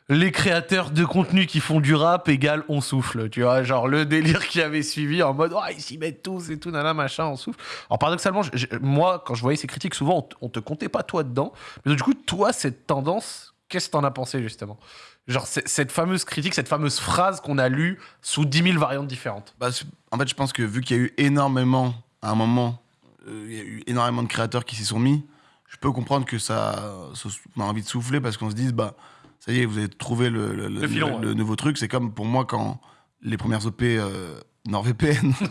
Speaker 1: Les créateurs de contenu qui font du rap égale on souffle, tu vois. Genre le délire qui avait suivi en mode oh, ils s'y mettent tous et tout, nana, machin, on souffle. Alors paradoxalement, moi, quand je voyais ces critiques, souvent on, te comptait pas toi dedans. Mais du coup, toi, cette tendance, qu'est-ce que t'en as pensé justement? Genre cette fameuse critique, cette fameuse phrase qu'on a lue sous 10 000 variantes différentes.
Speaker 2: Bah, en fait, je pense que vu qu'il y a eu énormément, à un moment, euh, il y a eu énormément de créateurs qui s'y sont mis, je peux comprendre que ça, ça- a envie de souffler parce qu'on se dise, bah, ça y est, vous avez trouvé le, le-
Speaker 1: Le filon,
Speaker 2: le
Speaker 1: ouais.
Speaker 2: nouveau truc. C'est comme pour moi quand les premières OP euh, NordVPN <laughs>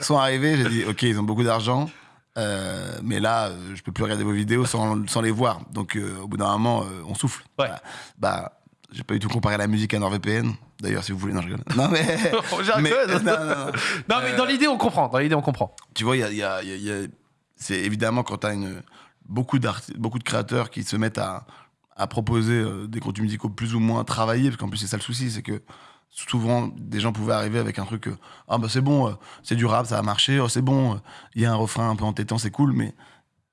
Speaker 2: sont arrivées, j'ai dit, ok, ils ont beaucoup d'argent. euh, mais là, euh, je peux plus regarder vos vidéos sans, sans les voir. Donc, euh, au bout d'un moment, euh, on souffle.
Speaker 1: Ouais.
Speaker 2: Bah, bah, j'ai pas du tout comparé la musique à NordVPN. D'ailleurs, si vous voulez, non, je rigole. Non, mais. <laughs> Non, non, non.
Speaker 1: Non, mais dans l'idée, on comprend. Dans l'idée, on comprend.
Speaker 2: Tu vois, il y a, y a- y a- c'est évidemment quand tu as une, beaucoup, beaucoup de créateurs qui se mettent à, à proposer euh, des contenus musicaux plus ou moins travaillés, parce qu'en plus, c'est ça le souci, c'est que souvent, des gens pouvaient arriver avec un truc, euh, ah bah c'est bon, euh, c'est du rap, ça a marché, oh, c'est bon, il y a un refrain un peu entêtant, c'est cool, mais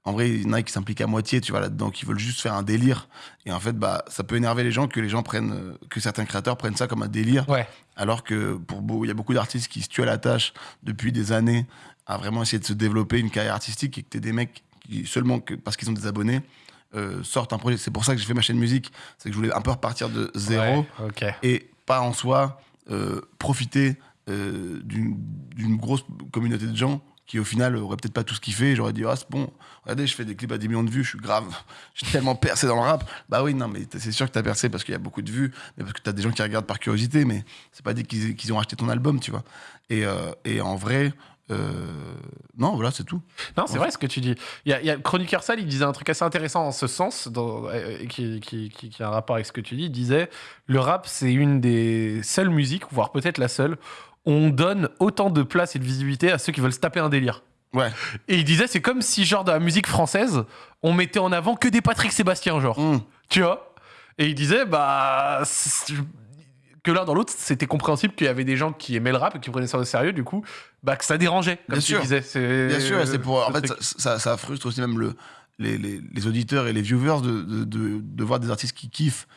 Speaker 2: en vrai, il y en a qui s'impliquent à moitié, tu vois, là-dedans, qui veulent juste faire un délire. Et en fait, bah, ça peut énerver les gens que les gens prennent, que certains créateurs prennent ça comme un délire.
Speaker 1: Ouais.
Speaker 2: Alors que pour il y a beaucoup d'artistes qui se tuent à la tâche depuis des années à vraiment essayer de se développer une carrière artistique et que t'es des mecs qui, seulement que, parce qu'ils ont des abonnés, euh, sortent un projet. C'est pour ça que j'ai fait ma chaîne musique. C'est que je voulais un peu repartir de zéro
Speaker 1: Ouais,
Speaker 2: et pas en soi euh, profiter euh, d'une grosse communauté de gens qui au final auraient peut-être pas tout ce kiffé. J'aurais dit, ah c'est bon, regardez, je fais des clips à 10 millions de vues, je suis grave, <laughs> je suis tellement percé dans le rap. Bah oui, non, mais c'est sûr que t'as percé parce qu'il y a beaucoup de vues, mais parce que t'as des gens qui regardent par curiosité, mais c'est pas dit qu'ils qu'ils ont acheté ton album, tu vois. Et, euh, et en vrai, non, voilà, c'est tout.
Speaker 1: Non, c'est vrai ce que tu dis. Il y a, il y a Chroniqueur Sale, il disait un truc assez intéressant en ce sens, dans- euh, qui, qui, qui- qui a un rapport avec ce que tu dis. Il disait le rap, c'est une des seules musiques, voire peut-être la seule, où on donne autant de place et de visibilité à ceux qui veulent se taper un délire.
Speaker 2: Ouais.
Speaker 1: Et il disait, c'est comme si, genre, dans la musique française, on mettait en avant que des Patrick Sébastien, genre.
Speaker 2: Hum.
Speaker 1: Tu vois? Et il disait, bah. Que l'un dans l'autre, c'était compréhensible qu'il y avait des gens qui aimaient le rap et qui prenaient ça au sérieux, du coup, bah, que ça dérangeait, comme
Speaker 2: Bien
Speaker 1: tu
Speaker 2: sûr.
Speaker 1: disais.
Speaker 2: Bien sûr, et c'est pour. En
Speaker 1: le
Speaker 2: fait,
Speaker 1: truc.
Speaker 2: ça, ça, ça frustre aussi même le, les, les, les auditeurs et les viewers de, de, de, de voir des artistes qui kiffent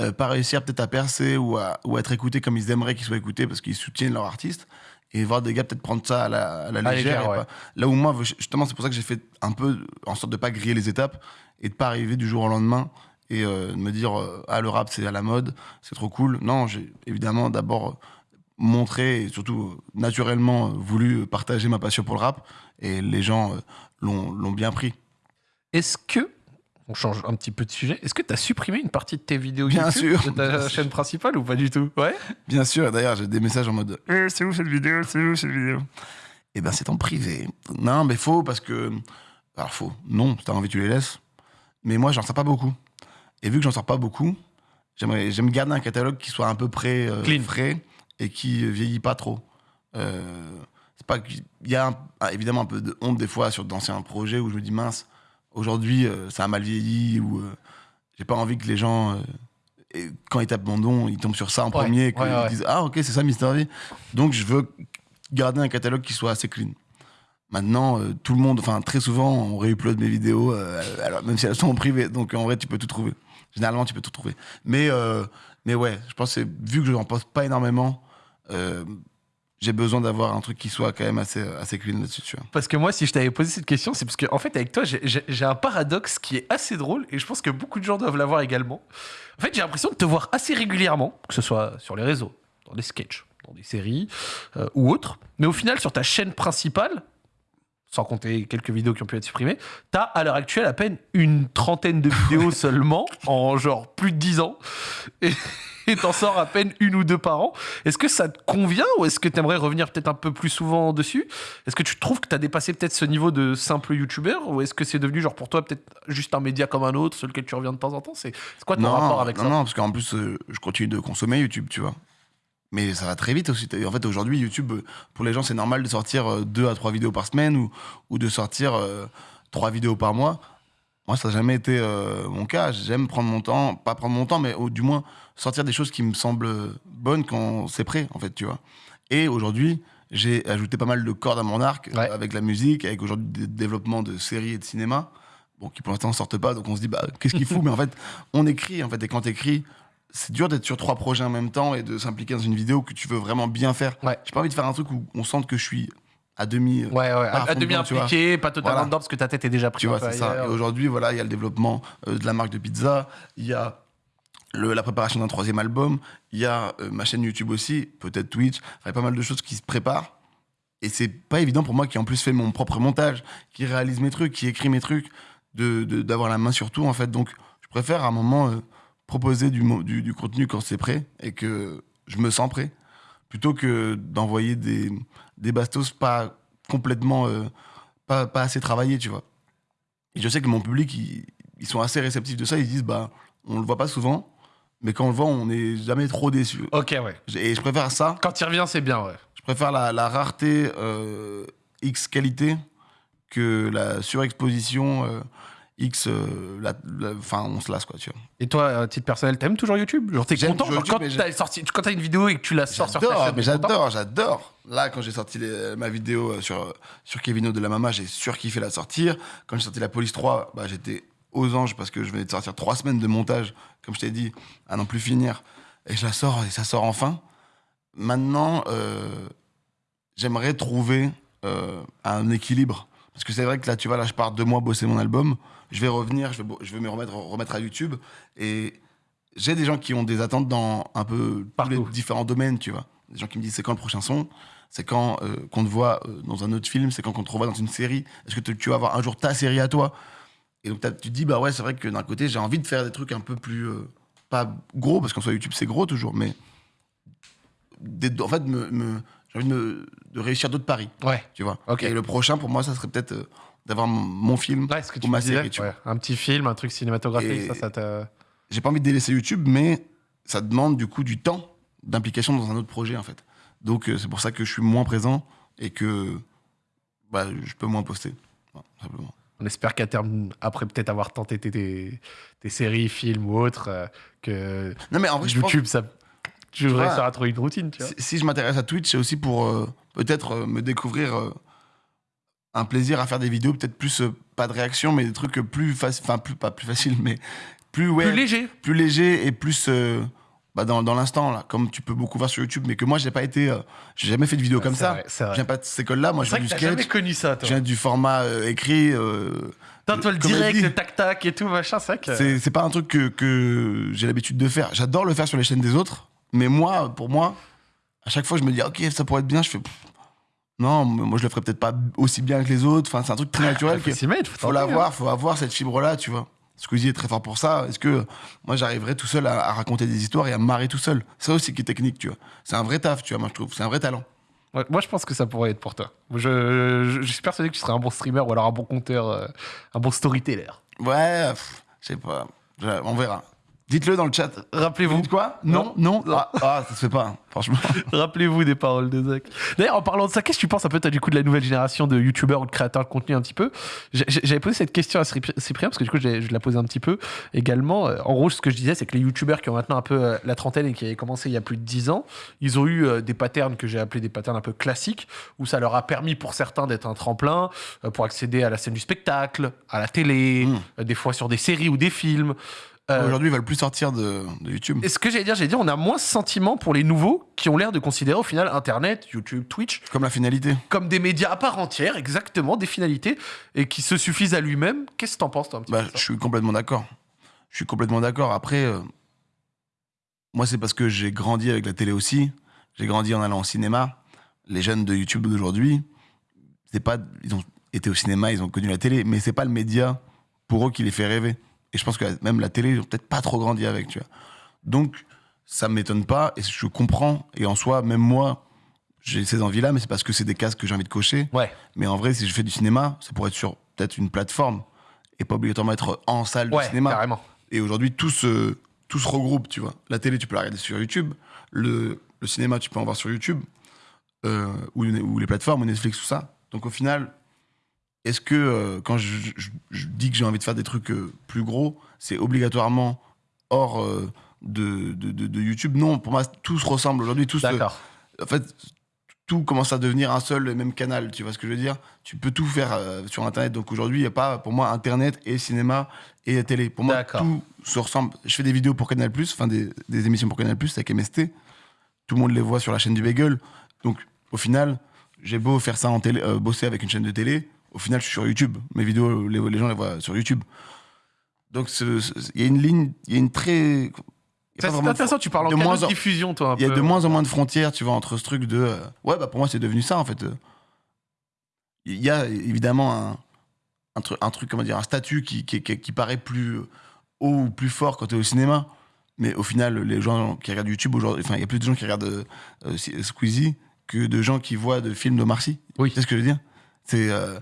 Speaker 2: euh, pas réussir peut-être à percer ou à, ou à être écoutés comme ils aimeraient qu'ils soient écoutés parce qu'ils soutiennent leur artiste. Et voir des gars peut-être prendre ça à la, à la
Speaker 1: À
Speaker 2: légère.
Speaker 1: ouais.
Speaker 2: pas- Là où moi, justement, c'est pour ça que j'ai fait un peu en sorte de pas griller les étapes et de pas arriver du jour au lendemain et euh, de me dire euh, ah le rap c'est à la mode, c'est trop cool. Non, j'ai évidemment d'abord euh, montré et surtout euh, naturellement euh, voulu partager ma passion pour le rap et les gens euh, l'ont bien pris.
Speaker 1: Est-ce que, on change un petit peu de sujet, est-ce que tu as supprimé une partie de tes vidéos
Speaker 2: Bien
Speaker 1: YouTube
Speaker 2: sûr,
Speaker 1: de ta
Speaker 2: bien sûr.
Speaker 1: chaîne principale ou pas du tout? Ouais.
Speaker 2: Bien sûr, d'ailleurs j'ai des messages en mode Eh, c'est où cette vidéo, c'est où cette vidéo? Eh ben c'est en privé. Non mais faux parce que alors faux. Non, si t'as envie tu les laisses. Mais moi j'en sors pas beaucoup. Et vu que j'en sors pas beaucoup, j'aime garder un catalogue qui soit à peu près euh,
Speaker 1: Clean.
Speaker 2: frais et qui euh, vieillit pas trop. Euh, c'est pas qu'il y a un- ah, évidemment un peu de honte des fois sur d'anciens projets où je me dis mince aujourd'hui euh, ça a mal vieilli ou j'ai pas envie que les gens et quand ils tapent mon nom ils tombent sur ça en
Speaker 1: Ouais,
Speaker 2: premier et qu'ils
Speaker 1: ouais, ouais.
Speaker 2: disent ah ok c'est ça Mister V donc je veux garder un catalogue qui soit assez clean Maintenant, euh, tout le monde, enfin très souvent, on réupload mes vidéos, euh, alors, même si elles sont en privé. Donc en vrai, tu peux tout trouver. Généralement, tu peux tout trouver. Mais, euh, mais ouais, je pense que vu que je n'en poste pas énormément, euh, j'ai besoin d'avoir un truc qui soit quand même assez, assez clean là-dessus.
Speaker 1: Parce que moi, si je t'avais posé cette question, c'est parce que, en fait, avec toi, j'ai un paradoxe qui est assez drôle et je pense que beaucoup de gens doivent l'avoir également. En fait, j'ai l'impression de te voir assez régulièrement, que ce soit sur les réseaux, dans des sketchs, dans des séries euh, ou autres. Mais au final, sur ta chaîne principale, sans compter quelques vidéos qui ont pu être supprimées, t'as à l'heure actuelle à peine une trentaine de vidéos <laughs> seulement, en genre plus de 10 ans. Et t'en sors à peine une ou deux par an. Est-ce que ça te convient ou est-ce que t'aimerais revenir peut-être un peu plus souvent dessus? Est-ce que tu trouves que t'as dépassé peut-être ce niveau de simple youtubeur ou est-ce que c'est devenu genre pour toi peut-être juste un média comme un autre sur lequel tu reviens de temps en temps? C'est quoi ton rapport avec
Speaker 2: non,
Speaker 1: ça?
Speaker 2: non, parce qu'en plus, euh, je continue de consommer YouTube, tu vois. Mais ça va très vite aussi. En fait, aujourd'hui, YouTube, euh, pour les gens, c'est normal de sortir euh, deux à trois vidéos par semaine ou, ou de sortir euh, trois vidéos par mois. Moi, ça n'a jamais été euh, mon cas. J'aime prendre mon temps, pas prendre mon temps, mais au- du moins sortir des choses qui me semblent bonnes quand c'est prêt, en fait, tu vois. Et aujourd'hui, j'ai ajouté pas mal de cordes à mon arc
Speaker 1: Ouais.
Speaker 2: avec la musique, avec aujourd'hui des développements de séries et de cinéma, bon, qui pour l'instant ne sortent pas, donc on se dit, bah, qu'est-ce qu'il fout <laughs> Mais en fait, on écrit, en fait, et quand t'écris, c'est dur d'être sur trois projets en même temps et de s'impliquer dans une vidéo que tu veux vraiment bien faire.
Speaker 1: Ouais.
Speaker 2: J'ai pas envie de faire un truc où on sente que je suis à demi. euh,
Speaker 1: Ouais, ouais,
Speaker 2: à
Speaker 1: à, demi impliqué, pas totalement
Speaker 2: Voilà.
Speaker 1: dedans parce que ta tête est déjà prise
Speaker 2: Tu vois, c'est ça. Et aujourd'hui, voilà, il y a le développement euh, de la marque de pizza, il y a le- la préparation d'un troisième album, il y a euh, ma chaîne YouTube aussi, peut-être Twitch, il y a pas mal de choses qui se préparent. Et c'est pas évident pour moi qui en plus fait mon propre montage, qui réalise mes trucs, qui écrit mes trucs, de- de- d'avoir la main sur tout en fait. Donc je préfère à un moment euh, proposer du, mo- du, du contenu quand c'est prêt et que je me sens prêt, plutôt que d'envoyer des, des bastos pas complètement, euh, pas, pas assez travaillés, tu vois. Et je sais que mon public, ils, ils sont assez réceptifs de ça, ils disent, bah, on le voit pas souvent, mais quand on le voit, on n'est jamais trop déçu.
Speaker 1: Ok, ouais.
Speaker 2: Et je préfère ça
Speaker 1: Quand il revient, c'est bien, ouais.
Speaker 2: je préfère la, la rareté euh, X qualité que la surexposition euh, X. euh, Enfin, on se lasse, quoi, tu vois.
Speaker 1: Et toi, à titre personnel, t'aimes toujours YouTube? Genre, t'es content genre, quand
Speaker 2: YouTube,
Speaker 1: t'as sorti, quand t'as une vidéo et que tu la sors sur ta
Speaker 2: J'adore,
Speaker 1: chaîne,
Speaker 2: mais j'adore, j'adore. Là, quand j'ai sorti les- ma vidéo euh, sur, sur Kevino de la Mama, j'ai surkiffé la sortir. Quand j'ai sorti la Police 3, bah, j'étais aux anges parce que je venais de sortir trois semaines de montage, comme je t'ai dit, à n'en plus finir. Et je la sors et ça sort enfin. Maintenant, euh, j'aimerais trouver euh, un équilibre. Parce que c'est vrai que là, tu vois, là, je pars deux mois bosser mon album. Je vais revenir, je vais, bo- je vais me remettre, remettre à YouTube. Et j'ai des gens qui ont des attentes dans un peu tous les
Speaker 1: Partout.
Speaker 2: différents domaines, tu vois. Des gens qui me disent c'est quand le prochain son? C'est quand euh, qu'on te voit euh, dans un autre film? C'est quand qu'on te revoit dans une série? Est-ce que tu vas avoir un jour ta série à toi? Et donc tu te dis bah ouais c'est vrai que d'un côté j'ai envie de faire des trucs un peu plus euh, pas gros parce qu'en soit YouTube c'est gros toujours mais des- en fait me, me- j'ai envie de, me- de réussir d'autres paris
Speaker 1: Ouais.
Speaker 2: tu vois.
Speaker 1: Ok.
Speaker 2: Et le prochain pour moi ça serait peut-être euh, d'avoir mon, film
Speaker 1: Ouais, ce que
Speaker 2: ou
Speaker 1: tu
Speaker 2: ma
Speaker 1: disais,
Speaker 2: série tu vois.
Speaker 1: ouais. Un petit film, un truc cinématographique,
Speaker 2: Et-
Speaker 1: ça, ça te.
Speaker 2: j'ai pas envie de délaisser YouTube, mais ça demande du coup du temps d'implication dans un autre projet en fait. Donc euh, c'est pour ça que je suis moins présent et que bah, je peux moins poster. Simplement.
Speaker 1: On espère qu'à terme, après peut-être avoir tenté tes, tes- tes séries, films ou autres, euh, que
Speaker 2: Non mais en vrai, je pense
Speaker 1: YouTube, ça. Tu
Speaker 2: vois,
Speaker 1: à trouver une routine, tu vois.
Speaker 2: si, si je m'intéresse à Twitch, c'est aussi pour euh, peut-être euh, me découvrir un plaisir à faire des vidéos, peut-être plus euh, pas de réaction, mais des trucs plus faciles, enfin plus pas plus faciles, <laughs> mais plus ouais,
Speaker 1: Plus léger.
Speaker 2: plus léger et plus euh, bah, dans, dans l'instant là, comme tu peux beaucoup voir sur YouTube, mais que moi j'ai pas été, euh, j'ai jamais fait de vidéo comme
Speaker 1: C'est
Speaker 2: ça.
Speaker 1: vrai,
Speaker 2: Je viens pas de cette école-là, moi je viens du sketch,
Speaker 1: jamais connu ça, toi.
Speaker 2: je viens du format euh, écrit. euh,
Speaker 1: Toi, toi, le direct, le tac-tac et tout, machin, c'est vrai que.
Speaker 2: C'est c'est pas un truc que, que j'ai l'habitude de faire. J'adore le faire sur les chaînes des autres, mais moi, pour moi, à chaque fois je me dis ok ça pourrait être bien, je fais pff, non, moi je le ferais peut-être pas aussi bien que les autres. Enfin c'est un truc très naturel.
Speaker 1: Faut
Speaker 2: que-
Speaker 1: mettre, faut
Speaker 2: faut
Speaker 1: tenter,
Speaker 2: l'avoir, faut avoir cette fibre-là, tu vois. Squeezie est très fort pour ça. Est-ce que moi j'arriverais tout seul à, à raconter des histoires et à me marrer tout seul? C'est ça aussi qui est technique, tu vois. C'est un vrai taf, tu vois, moi je trouve. C'est un vrai talent.
Speaker 1: Ouais, moi, je pense que ça pourrait être pour toi. Je, je, je suis persuadé que tu serais un bon streamer ou alors un bon conteur, euh, un bon storyteller.
Speaker 2: Ouais, je sais pas. On verra. Dites-le dans le chat. Vous
Speaker 1: Rappelez-vous.
Speaker 2: dites quoi
Speaker 1: Non.
Speaker 2: Non, non. Ah, ah, ça se fait pas, hein, franchement. <laughs>
Speaker 1: Rappelez-vous des paroles de Zach. D'ailleurs, en parlant de ça, qu'est-ce que tu penses un peu, toi, du coup, de la nouvelle génération de youtubeurs ou de créateurs de contenu un petit peu? J'avais posé cette question à Cyprien, parce que du coup, je la posais un petit peu également. Euh, En gros, ce que je disais, c'est que les youtubeurs qui ont maintenant un peu euh, la trentaine et qui avaient commencé il y a plus de 10 ans, ils ont eu euh, des patterns que j'ai appelés des patterns un peu classiques, où ça leur a permis pour certains d'être un tremplin pour accéder à la scène du spectacle, à la télé,
Speaker 2: Mm.
Speaker 1: euh, des fois sur des séries ou des films. Euh,
Speaker 2: Aujourd'hui, ils veulent plus sortir de, de YouTube.
Speaker 1: et ce que j'allais dire, j'allais dire, on a moins ce sentiment pour les nouveaux qui ont l'air de considérer au final Internet, YouTube, Twitch
Speaker 2: Comme la finalité.
Speaker 1: comme des médias à part entière, exactement, des finalités, et qui se suffisent à lui-même. Qu'est-ce que t'en penses, toi, un petit
Speaker 2: Bah,
Speaker 1: peu
Speaker 2: je suis complètement d'accord. Je suis complètement d'accord. Après, euh, moi, c'est parce que j'ai grandi avec la télé aussi. J'ai grandi en allant au cinéma. Les jeunes de YouTube d'aujourd'hui, c'est pas, ils ont été au cinéma, ils ont connu la télé, mais c'est pas le média pour eux qui les fait rêver. Et je pense que même la télé, ils ont peut-être pas trop grandi avec, tu vois. Donc, ça m'étonne pas et je comprends. Et en soi, même moi, j'ai ces envies-là, mais c'est parce que c'est des cases que j'ai envie de cocher.
Speaker 1: Ouais,
Speaker 2: Mais en vrai, si je fais du cinéma, ça pourrait être sur peut-être une plateforme et pas obligatoirement être en salle
Speaker 1: ouais,
Speaker 2: de cinéma.
Speaker 1: carrément.
Speaker 2: Et aujourd'hui, tout se, tout se regroupe, tu vois. La télé, tu peux la regarder sur YouTube. Le, le cinéma, tu peux en voir sur YouTube. Euh, ou, ou les plateformes, ou Netflix, tout ça. Donc au final, est-ce que euh, quand je, je- je dis que j'ai envie de faire des trucs euh, plus gros, c'est obligatoirement hors euh, de, de, de- de YouTube? Non, pour moi, tout se ressemble aujourd'hui. Tout se,
Speaker 1: D'accord.
Speaker 2: en fait, tout commence à devenir un seul et même canal. Tu vois ce que je veux dire? Tu peux tout faire sur Internet. Donc aujourd'hui, il n'y a pas, pour moi, Internet et cinéma et télé. Pour moi,
Speaker 1: D'accord.
Speaker 2: tout se ressemble. Je fais des vidéos pour Canal+, enfin des, des émissions pour Canal+, avec MST. Tout le monde les voit sur la chaîne du Bagel. Donc au final, j'ai beau faire ça en télé, bosser avec une chaîne de télé, au final, je suis sur YouTube. Mes vidéos, les, les gens les voient sur YouTube. Donc il y a une ligne, il y a une très...
Speaker 1: C'est intéressant, tu parles en
Speaker 2: de moins
Speaker 1: de diffusion, toi,
Speaker 2: il y a de moins en moins de frontières, tu vois, entre ce truc de. euh, ouais, bah pour moi, c'est devenu ça, en fait. Il y a évidemment un, un, truc, un truc, comment dire, un statut qui, qui, qui- qui paraît plus haut ou plus fort quand tu es au cinéma. Mais au final, les gens qui regardent YouTube aujourd'hui, enfin, il y a plus de gens qui regardent euh, euh, Squeezie que de gens qui voient de films de Marcy.
Speaker 1: Oui.
Speaker 2: Sais ce que je veux dire C'est. euh,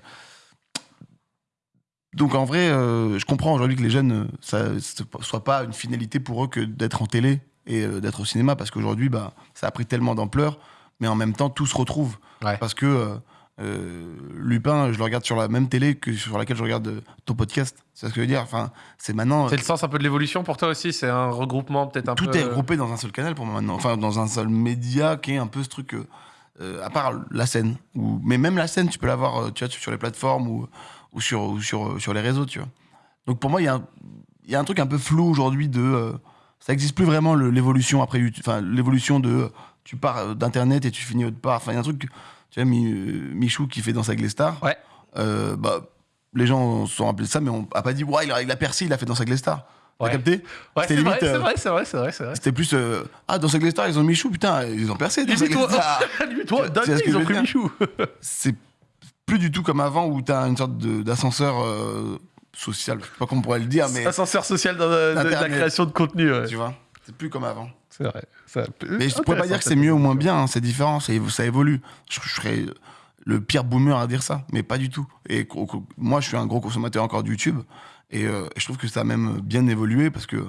Speaker 2: Donc en vrai, euh, je comprends aujourd'hui que les jeunes, euh, ça ne soit pas une finalité pour eux que d'être en télé et euh, d'être au cinéma, parce qu'aujourd'hui, bah, ça a pris tellement d'ampleur, mais en même temps, tout se retrouve.
Speaker 1: Ouais.
Speaker 2: Parce que Lupin, je le regarde sur la même télé que sur laquelle je regarde ton podcast. C'est ce que je veux dire? Enfin, c'est maintenant.
Speaker 1: C'est le sens un peu de l'évolution pour toi aussi? C'est un regroupement peut-être un
Speaker 2: tout
Speaker 1: peu.
Speaker 2: est regroupé dans un seul canal pour moi maintenant. Enfin, dans un seul média qui est un peu ce truc. Euh, euh, à part la scène. Ou, mais même la scène, tu peux l'avoir euh, tu vois, sur les plateformes ou, ou, sur, ou sur, sur les réseaux, tu vois. Donc pour moi, il y, a un- y a un truc un peu flou aujourd'hui de. euh, ça n'existe plus vraiment l'évolution après YouTube. Enfin, l'évolution de. euh, Tu pars euh, d'Internet et tu finis autre part. Enfin, il y a un truc. Tu vois, Mi- euh, Michou qui fait Danse avec les stars.
Speaker 1: Ouais.
Speaker 2: Euh, bah, les gens se sont rappelés de ça, mais on n'a pas dit, ouais, il a, percé, il a fait Danse avec les stars. T'as
Speaker 1: Ouais.
Speaker 2: capté
Speaker 1: Ouais,
Speaker 2: C'était
Speaker 1: c'est vrai,
Speaker 2: limite,
Speaker 1: c'est
Speaker 2: euh,
Speaker 1: vrai, c'est vrai, c'est vrai, c'est vrai.
Speaker 2: C'était plus. euh, ah, dans les stars, ils ont Michou, putain, ils ont percé. <laughs> Ce
Speaker 1: coup,
Speaker 2: que
Speaker 1: ils ont pris Michou.
Speaker 2: C'est plus du tout comme avant où t'as une sorte de- d'ascenseur euh, social. Je sais pas comment on pourrait le dire, mais.
Speaker 1: Ascenseur social dans la, de la
Speaker 2: Internet.
Speaker 1: création de contenu. ouais.
Speaker 2: Tu vois C'est plus comme avant.
Speaker 1: C'est vrai. Ça
Speaker 2: Mais je pourrais pas dire que c'est mieux ou moins bien, hein, c'est différent, ça, évo- ça évolue. Je, je serais le pire boomer à dire ça, mais pas du tout. Et moi, je suis un gros consommateur encore de YouTube, et euh, je trouve que ça a même bien évolué parce que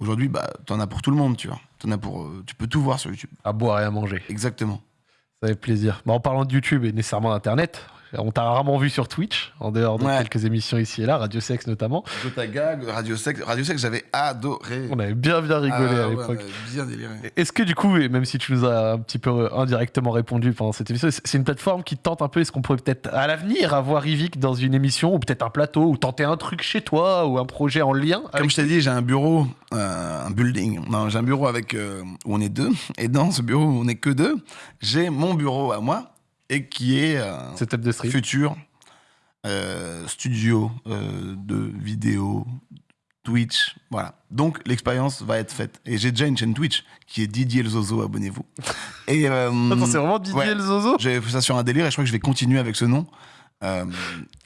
Speaker 2: aujourd'hui, bah, t'en as pour tout le monde, tu vois. T'en as pour, euh, tu peux tout voir sur YouTube.
Speaker 1: À boire et à manger.
Speaker 2: Exactement.
Speaker 1: Ça fait plaisir. Bah, en parlant de YouTube et nécessairement d'Internet, on t'a rarement vu sur Twitch, en dehors de
Speaker 2: Ouais.
Speaker 1: quelques émissions ici et là, Radio Sex notamment.
Speaker 2: Jota Gag, Radio Sex, Radio Sex, j'avais adoré.
Speaker 1: On avait bien bien rigolé
Speaker 2: Ah
Speaker 1: à
Speaker 2: ouais,
Speaker 1: l'époque.
Speaker 2: bien déliré.
Speaker 1: Est-ce que du coup, et même si tu nous as un petit peu euh, indirectement répondu pendant cette émission, c'est c'est une plateforme qui tente un peu, est-ce qu'on pourrait peut-être à l'avenir avoir Yvick dans une émission, ou peut-être un plateau, ou tenter un truc chez toi, ou un projet en lien
Speaker 2: Comme
Speaker 1: avec-
Speaker 2: je t'ai dit, j'ai un bureau, euh, un building. Non, j'ai un bureau avec euh, où on est deux. Et dans ce bureau où on est que deux, j'ai mon bureau à moi et qui est un
Speaker 1: setup de stream
Speaker 2: futur euh, studio euh, de vidéo, Twitch, voilà. Donc l'expérience va être faite. Et j'ai déjà une chaîne Twitch qui est Didier le Zozo, abonnez-vous. <laughs> Et euh,
Speaker 1: Attends, c'est vraiment Didier
Speaker 2: ouais.
Speaker 1: le Zozo?
Speaker 2: J'ai fait ça sur un délire et je crois que je vais continuer avec ce nom. Euh,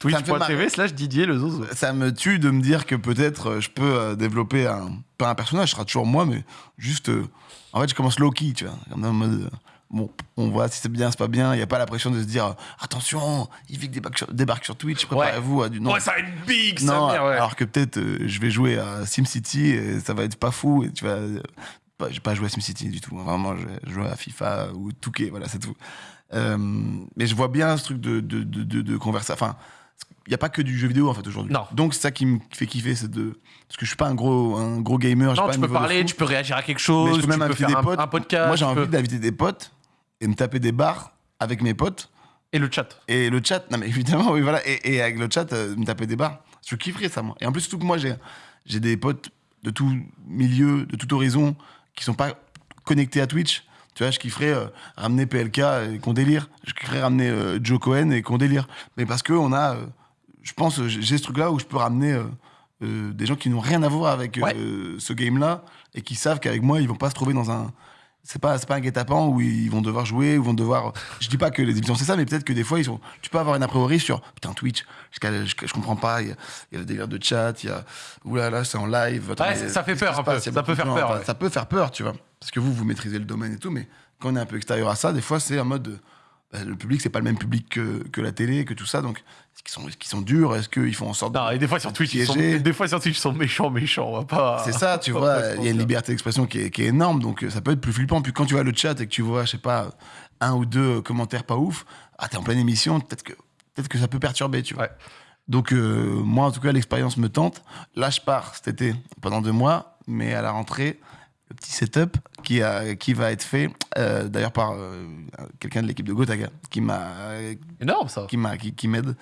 Speaker 1: Twitch.tv slash Didier le zozo.
Speaker 2: ça me tue de me dire que peut-être euh, je peux euh, développer un pas un personnage, ce sera toujours moi, mais juste euh, en fait je commence low key, tu vois, comme en mode euh, bon, on voit si c'est bien, c'est pas bien, il y a pas la pression de se dire euh, attention, Yvick débarque sur, débarque sur Twitch, préparez-vous à du non.
Speaker 1: Ouais, ça va être big,
Speaker 2: non,
Speaker 1: mère, ouais.
Speaker 2: alors que peut-être euh, je vais jouer à SimCity et ça va être pas fou et tu vas euh, pas, j'ai pas joué à SimCity du tout, hein. vraiment je jouer à FIFA ou Touquet, voilà, c'est tout. Euh, mais je vois bien ce truc de, de, de, de, de conversa- Enfin, il n'y a pas que du jeu vidéo en fait aujourd'hui.
Speaker 1: Non.
Speaker 2: Donc c'est ça qui me fait kiffer, c'est de. Parce que je suis pas un gros, un gros gamer.
Speaker 1: Non,
Speaker 2: pas
Speaker 1: tu
Speaker 2: un
Speaker 1: peux parler, tu peux réagir à quelque
Speaker 2: Mais
Speaker 1: chose,
Speaker 2: je peux même
Speaker 1: tu peux
Speaker 2: inviter
Speaker 1: faire
Speaker 2: des potes.
Speaker 1: un podcast.
Speaker 2: Moi j'ai envie
Speaker 1: peux-
Speaker 2: d'inviter des potes et me taper des bars avec mes potes.
Speaker 1: Et le chat.
Speaker 2: Et le chat, non mais <laughs> évidemment, oui, voilà. Et, et avec le chat, euh, me taper des bars. Je kifferais ça, moi. Et en plus, surtout que moi, j'ai, des potes de tout milieu, de tout horizon, qui sont pas connectés à Twitch. Tu vois, je kifferais euh, ramener PLK et qu'on délire. Je kifferais ramener euh, Joe Cohen et qu'on délire. Mais parce que on a, euh, je pense, j'ai ce truc-là où je peux ramener des gens qui n'ont rien à voir avec ce game-là et qui savent qu'avec moi, ils vont pas se trouver dans un. C'est pas, c'est pas un guet-apens où ils vont devoir jouer, où ils vont devoir. Je dis pas que les émissions c'est ça, mais peut-être que des fois, ils sont. Tu peux avoir une a priori sur. Putain, Twitch, je, je, je comprends pas, il y, a, il y a le délire de chat, il y a. Oulala, c'est en live. attends,
Speaker 1: Ouais,
Speaker 2: mais
Speaker 1: ça fait peur un peu, ça peut faire
Speaker 2: gens,
Speaker 1: peur, ouais.
Speaker 2: Ça peut faire peur, tu vois. Parce que vous, vous maîtrisez le domaine et tout, mais quand on est un peu extérieur à ça, des fois, c'est en mode. de, bah, le public, c'est pas le même public que, que la télé, que tout ça, donc. Est-ce qu'ils sont, est-ce qu'ils sont durs? Est-ce qu'ils font en sorte.
Speaker 1: Non,
Speaker 2: de-
Speaker 1: et des fois sur Twitch, ils sont, des fois sur Twitch, ils sont méchants, méchants. On va pas.
Speaker 2: C'est ça, tu <laughs> vois, il y a une liberté d'expression qui est, qui est énorme, donc euh, ça peut être plus flippant. Puis quand tu vois le chat et que tu vois, je sais pas, un ou deux commentaires pas ouf, ah, t'es en pleine émission, peut-être que, peut que ça peut perturber, tu vois.
Speaker 1: Ouais.
Speaker 2: Donc, euh, moi, en tout cas, l'expérience me tente. Là, je pars cet été pendant deux mois, mais à la rentrée, le petit setup qui, a, qui va être fait, euh, d'ailleurs par euh, quelqu'un de l'équipe de Gotaga, qui m'a
Speaker 1: Énorme ça.
Speaker 2: qui m'a qui, qui m'aide.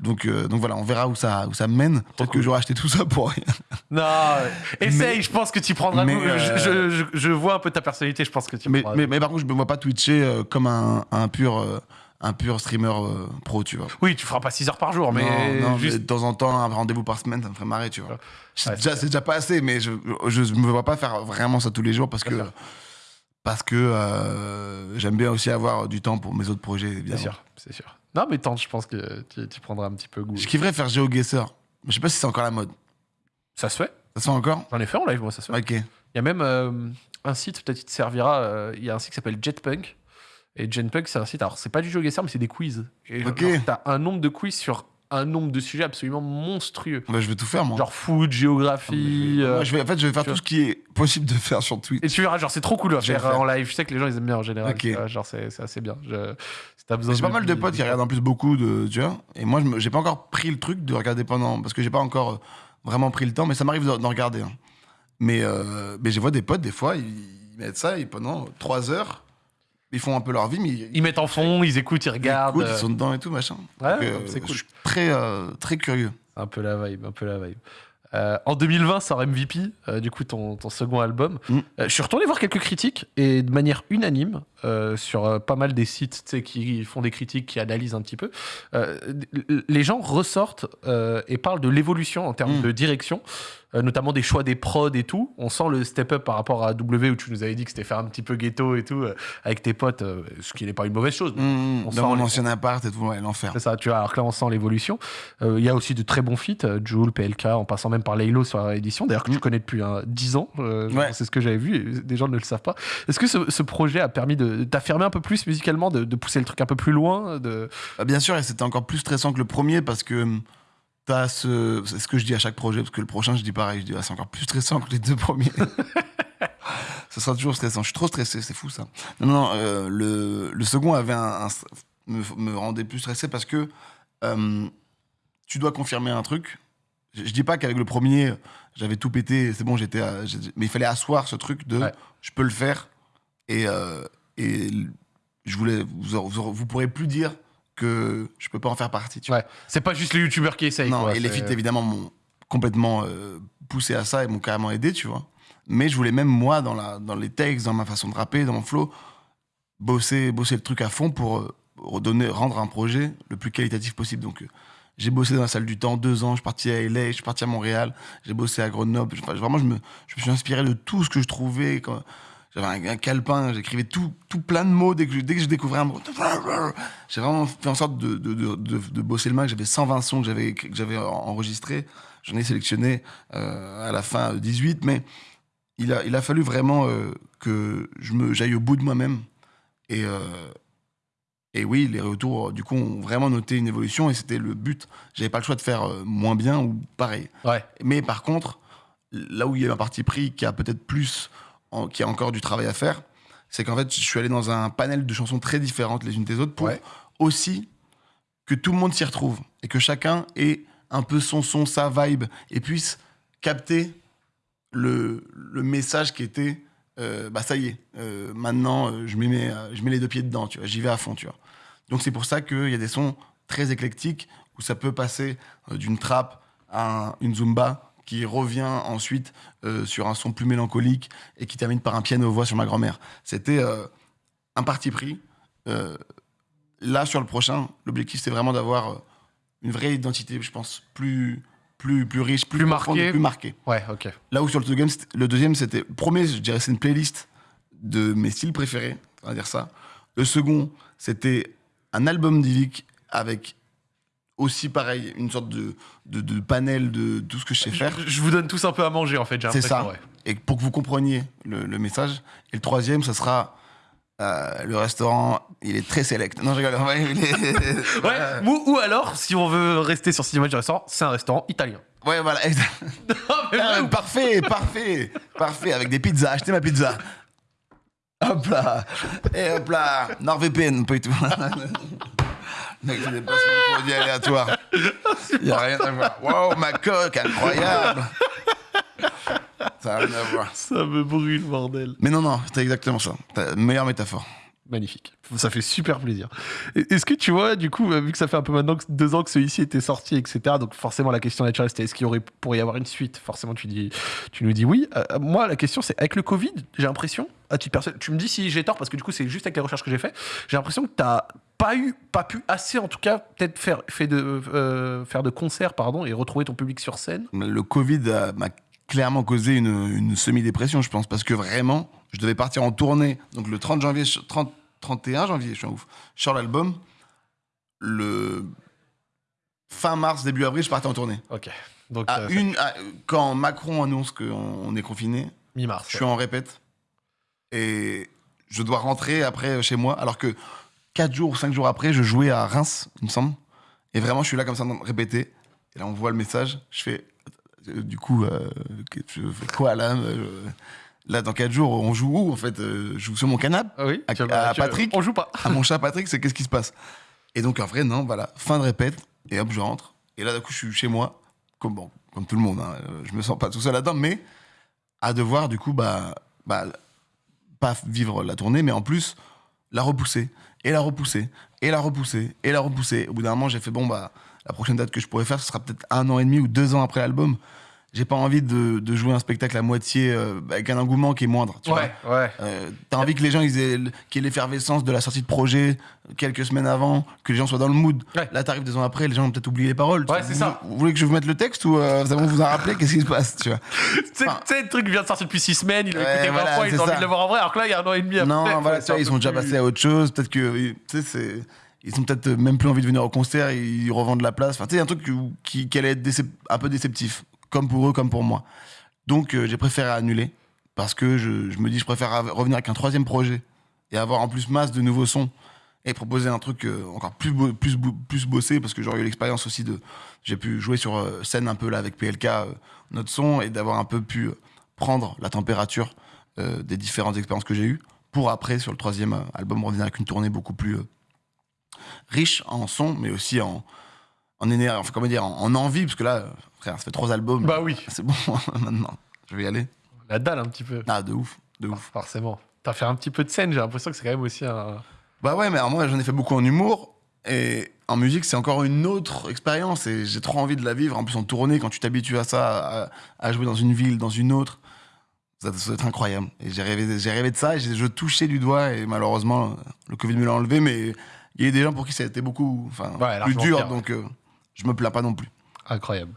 Speaker 2: Donc, euh, donc voilà, on verra où ça, où ça mène. Peut-être que
Speaker 1: cool.
Speaker 2: j'aurai acheté tout ça pour rien.
Speaker 1: Non, <laughs> essaye, je pense que tu prendras
Speaker 2: mais.
Speaker 1: Je, je- vois un peu ta personnalité, je pense que tu
Speaker 2: mais,
Speaker 1: prendras
Speaker 2: mais, mais par contre, je me vois pas twitcher comme un, un pur, un pur streamer euh, pro, tu vois.
Speaker 1: Oui, tu feras pas 6 heures par jour, mais
Speaker 2: non, non,
Speaker 1: juste.
Speaker 2: mais de temps en temps, un rendez-vous par semaine, ça me ferait marrer, tu vois.
Speaker 1: Ouais,
Speaker 2: C'est déjà, pas assez, mais je, je, je me vois pas faire vraiment ça tous les jours parce que,
Speaker 1: Bien sûr.
Speaker 2: parce que euh, j'aime bien aussi avoir du temps pour mes autres projets,
Speaker 1: C'est
Speaker 2: évidemment.
Speaker 1: sûr, c'est sûr. Non, mais tente, je pense que tu, tu prendras un petit peu goût.
Speaker 2: Je kifferais faire GeoGuessr. Mais je sais pas si c'est encore la mode.
Speaker 1: Ça se fait.
Speaker 2: Ça se fait encore?
Speaker 1: J'en ai fait en live, moi, ça se fait.
Speaker 2: Ok.
Speaker 1: Il y a même euh, un site, peut-être il te servira. Il y a un site qui s'appelle Jetpunk. Et Jetpunk, c'est un site, alors c'est pas du jeu mais c'est des quiz. Et
Speaker 2: Ok.
Speaker 1: genre, t'as un nombre de quiz sur un nombre de sujets absolument monstrueux.
Speaker 2: Bah, je vais tout faire, moi.
Speaker 1: Genre foot, géographie.
Speaker 2: Moi,
Speaker 1: euh,
Speaker 2: je vais, en fait, je vais faire
Speaker 1: tu
Speaker 2: tout ce qui est possible de faire sur Twitch.
Speaker 1: Et tu verras, genre c'est trop cool à
Speaker 2: Je vais
Speaker 1: faire
Speaker 2: le faire.
Speaker 1: en live. Je sais que les gens ils aiment bien en général.
Speaker 2: Ok.
Speaker 1: tu vois, Genre c'est c'est assez bien. Je- si t'as besoin
Speaker 2: J'ai pas mal de potes qui regardent en plus beaucoup de. Tu vois Et moi, je me- j'ai pas encore pris le truc de regarder pendant. Parce que j'ai pas encore euh, vraiment pris le temps, mais ça m'arrive d'en d'en regarder. hein. Mais, euh, mais je vois des potes, des fois, ils, ils mettent ça et pendant trois heures, ils font un peu leur vie, mais ils,
Speaker 1: Ils mettent en fond, ils écoutent, ils
Speaker 2: ils
Speaker 1: regardent.
Speaker 2: écoutent,
Speaker 1: euh,
Speaker 2: ils sont dedans et tout, machin.
Speaker 1: Ouais,
Speaker 2: Donc, euh,
Speaker 1: c'est cool.
Speaker 2: Je suis très, euh, très curieux.
Speaker 1: Un peu la vibe, un peu la vibe. Euh, en 2020 sort MVP, euh, du coup ton, ton second album.
Speaker 2: Mm.
Speaker 1: Euh, je suis retourné voir quelques critiques et de manière unanime sur pas mal des sites qui font des critiques, qui analysent un petit peu. les gens ressortent et parlent de l'évolution en termes
Speaker 2: Mm.
Speaker 1: de direction, notamment des choix des prods et tout. On sent le step up par rapport à W où tu nous avais dit que c'était faire un petit peu ghetto et tout euh, avec tes potes, euh, ce qui n'est pas une mauvaise chose.
Speaker 2: Mmh,
Speaker 1: on sent
Speaker 2: mon
Speaker 1: les-
Speaker 2: ancien appart et tout, ouais, l'enfer.
Speaker 1: C'est ça, tu vois. Alors que là, on sent l'évolution. Euh, Il y a aussi de très bons feats, euh, Joule, PLK, en passant même par Laylo sur la édition. D'ailleurs, que tu
Speaker 2: Mm.
Speaker 1: connais depuis hein, 10 ans. euh,
Speaker 2: Ouais.
Speaker 1: C'est ce que j'avais vu. et Des gens ne le savent pas. Est-ce que ce, ce projet a permis de t'affirmer un peu plus musicalement, de, de pousser le truc un peu plus loin de...
Speaker 2: Bah, bien sûr, et c'était encore plus stressant que le premier parce que hum, t'as ce. C'est ce que je dis à chaque projet, parce que le prochain, je dis pareil. Je dis, ah, c'est encore plus stressant que les deux premiers. <laughs> Ce sera toujours stressant. Je suis trop stressé, c'est fou ça. Non, non, euh, le, le second avait un, un- me, me rendait plus stressé parce que euh, tu dois confirmer un truc. Je, je dis pas qu'avec le premier, j'avais tout pété, c'est bon, j'étais. Mais il fallait asseoir ce truc de
Speaker 1: Ouais.
Speaker 2: je peux le faire et, euh, et je voulais. Vous, vous, vous pourrez plus dire que je peux pas en faire partie. Tu vois.
Speaker 1: Ouais. C'est pas juste les youtubeurs qui essayent.
Speaker 2: Non,
Speaker 1: quoi,
Speaker 2: et les feats évidemment m'ont complètement euh, poussé à ça et m'ont carrément aidé, tu vois. Mais je voulais même moi dans, la, dans les textes, dans ma façon de rapper, dans mon flow, bosser, bosser le truc à fond pour euh, redonner, rendre un projet le plus qualitatif possible. Donc euh, j'ai bossé dans la salle du temps deux ans, je suis parti à LA, je suis parti à Montréal, j'ai bossé à Grenoble. Enfin, vraiment, je me, je me suis inspiré de tout ce que je trouvais. Quand... J'avais un, un calepin, j'écrivais tout, tout plein de mots dès que je, dès que je découvrais un mot. J'ai vraiment fait en sorte de, de, de, de, de bosser le max. J'avais 120 sons que j'avais que j'avais enregistrés. J'en ai sélectionné euh, à la fin 18, mais il a, il a fallu vraiment euh, que je me j'aille au bout de moi-même. Et, euh, et oui, les retours, du coup, ont vraiment noté une évolution et c'était le but. J'avais pas le choix de faire moins bien ou pareil.
Speaker 1: Ouais.
Speaker 2: Mais par contre, là où il y a un parti pris qui a peut-être plus, en- qui a encore du travail à faire, c'est qu'en fait, je suis allé dans un panel de chansons très différentes les unes des autres pour
Speaker 1: Ouais.
Speaker 2: aussi que tout le monde s'y retrouve et que chacun ait un peu son son, sa vibe et puisse capter le, le message qui était euh, bah ça y est, euh, maintenant euh, je, mets, je mets les deux pieds dedans, tu vois, j'y vais à fond, tu vois. Donc c'est pour ça qu'il y a des sons très éclectiques où ça peut passer d'une trappe à un- une zumba qui revient ensuite euh, sur un son plus mélancolique et qui termine par un piano-voix sur ma grand-mère. C'était euh, un parti pris. Euh, là, sur le prochain, l'objectif, c'est vraiment d'avoir une vraie identité, je pense, plus, plus, plus riche, plus,
Speaker 1: Plus marquée.
Speaker 2: plus marquée.
Speaker 1: Ouais, ok.
Speaker 2: Là où sur le deuxième, le deuxième, c'était. Premier, je dirais, c'est une playlist de mes styles préférés, on va dire ça. Le second, c'était un album d'Ivic avec aussi, pareil, une sorte de, de, de panel de tout ce que je sais faire.
Speaker 1: Je, je vous donne tous un peu à manger en fait, j'ai
Speaker 2: C'est ça.
Speaker 1: ouais.
Speaker 2: Et pour que vous compreniez le, le message. Et le troisième, ça sera. euh, le restaurant, il est très select. Non, je rigole. Ouais, il est-
Speaker 1: Ouais, ou, ou alors, si on veut rester sur Cinéma du restaurant, c'est un restaurant italien.
Speaker 2: Ouais, voilà. exact. <laughs>
Speaker 1: Non, mais
Speaker 2: Ah, parfait, parfait, parfait, avec des pizzas. Achetez ma pizza. Hop là. Et hop là. NordVPN, pas du tout. Mec, c'est des placements de produits aléatoires. Il n'y a rien à voir. Wow, ma coque, incroyable. Ça n'a rien à voir.
Speaker 1: Ça me brûle, bordel.
Speaker 2: Mais non, non, c'était exactement ça. Meilleure métaphore.
Speaker 1: Magnifique. Ça fait super plaisir. Est-ce que tu vois, du coup, euh, vu que ça fait un peu maintenant deux ans que celui-ci était sorti, etc., donc forcément la question naturelle c'était est-ce qu'il y aurait, pourrait y avoir une suite? Forcément, tu, dis, tu nous dis oui. Euh, moi, la question c'est avec le Covid, j'ai l'impression, à titre personnel, tu me dis si j'ai tort, parce que du coup, c'est juste avec les recherches que j'ai fait, j'ai l'impression que tu n'as pas eu, pas pu assez, en tout cas, peut-être faire, fait de, euh, faire de concerts, pardon, et retrouver ton public sur scène.
Speaker 2: Le Covid euh, m'a clairement causé une, une semi-dépression, je pense, parce que vraiment, je devais partir en tournée. Donc le 30 janvier, 30, 31 janvier, je suis un ouf, je sors l'album. Le fin mars, début avril, je partais en tournée.
Speaker 1: Ok. Donc,
Speaker 2: À
Speaker 1: euh,
Speaker 2: une, à- quand Macron annonce qu'on on est confiné,
Speaker 1: mi-mars.
Speaker 2: je suis en répète et je dois rentrer après chez moi, alors que 4 jours ou 5 jours après, je jouais à Reims, il me semble. Et vraiment, je suis là comme ça, répéter. Et là, on voit le message. Je fais, euh, du coup, euh, que- je fais quoi là? Euh, Là, dans 4 jours, on joue où en fait Euh, Je joue sur mon canapé
Speaker 1: Ah oui
Speaker 2: À-
Speaker 1: tu-
Speaker 2: à
Speaker 1: tu-
Speaker 2: Patrick
Speaker 1: On joue pas.
Speaker 2: à mon chat Patrick, c'est qu'est-ce qui se passe? Et donc, en vrai, non, voilà, fin de répète, et hop, je rentre. Et là, d'un coup, je suis chez moi, comme, bon, comme tout le monde, hein, je me sens pas tout seul là-dedans, mais à devoir, du coup, bah, bah, pas vivre la tournée, mais en plus, la repousser, et la repousser, et la repousser, et la repousser. Au bout d'un moment, j'ai fait, bon, bah, la prochaine date que je pourrais faire, ce sera peut-être un an et demi ou deux ans après l'album. J'ai pas envie de, de jouer un spectacle à moitié euh, avec un engouement qui est moindre. Tu vois
Speaker 1: Ouais, ouais.
Speaker 2: euh, T'as envie que les gens ils aient l- qu'il y ait l'effervescence de la sortie de projet quelques semaines avant, que les gens soient dans le mood.
Speaker 1: Ouais.
Speaker 2: Là, t'arrives deux ans après, les gens ont peut-être oublié les paroles.
Speaker 1: Ouais, c'est
Speaker 2: vous,
Speaker 1: ça.
Speaker 2: Vous voulez que je vous mette le texte ou euh, ça va vous en rappeler? Qu'est-ce qui se passe tu vois? <laughs> Enfin-
Speaker 1: tu sais, le truc vient de sortir depuis 6 semaines, il a
Speaker 2: Ouais,
Speaker 1: écouté 20
Speaker 2: voilà,
Speaker 1: fois, il
Speaker 2: c'est
Speaker 1: a envie
Speaker 2: ça.
Speaker 1: de le voir en vrai, alors que là, il y a un an et demi après.
Speaker 2: Non, voilà,
Speaker 1: Ouais,
Speaker 2: tu
Speaker 1: c'est
Speaker 2: vois,
Speaker 1: un
Speaker 2: ils sont déjà passés à autre chose. Peut-être que, tu sais, c'est- ils sont peut-être même plus envie de venir au concert, ils revendent la place. Enfin, tu sais, un truc qui, qui, qui allait être décep- un peu déceptif, comme pour eux, comme pour moi. Donc, euh, j'ai préféré annuler parce que je, me dis, je préfère revenir avec un troisième projet et avoir en plus masse de nouveaux sons et proposer un truc euh, encore plus, plus, plus bossé parce que j'aurais eu l'expérience aussi de. J'ai pu jouer sur euh, scène un peu là avec PLK, notre son, et d'avoir un peu pu prendre la température des différentes expériences que j'ai eues pour après, sur le troisième album, revenir avec une tournée beaucoup plus riche en son, mais aussi en, en énergie, enfin, comment dire, en, en envie, parce que là, frère, ça fait trois albums.
Speaker 1: Bah oui,
Speaker 2: C'est bon, <laughs> maintenant, je vais y aller.
Speaker 1: la dalle un petit peu.
Speaker 2: Ah, de ouf, de ouf.
Speaker 1: Forcément. T'as fait un petit peu de scène, j'ai l'impression que c'est quand même aussi un.
Speaker 2: Bah ouais, mais alors moi, j'en ai fait beaucoup en humour, et en musique, c'est encore une autre expérience, et j'ai trop envie de la vivre. En plus, en tournée, quand tu t'habitues à ça, à, à jouer dans une ville, dans une autre, ça, ça doit être incroyable. Et j'ai rêvé, j'ai rêvé de ça, et je touchais du doigt, et malheureusement, le Covid me l'a enlevé, mais il y a eu des gens pour qui ça a été beaucoup, enfin,
Speaker 1: Ouais,
Speaker 2: plus dur,
Speaker 1: pire, ouais.
Speaker 2: donc euh, je me plains pas non plus.
Speaker 1: Incroyable.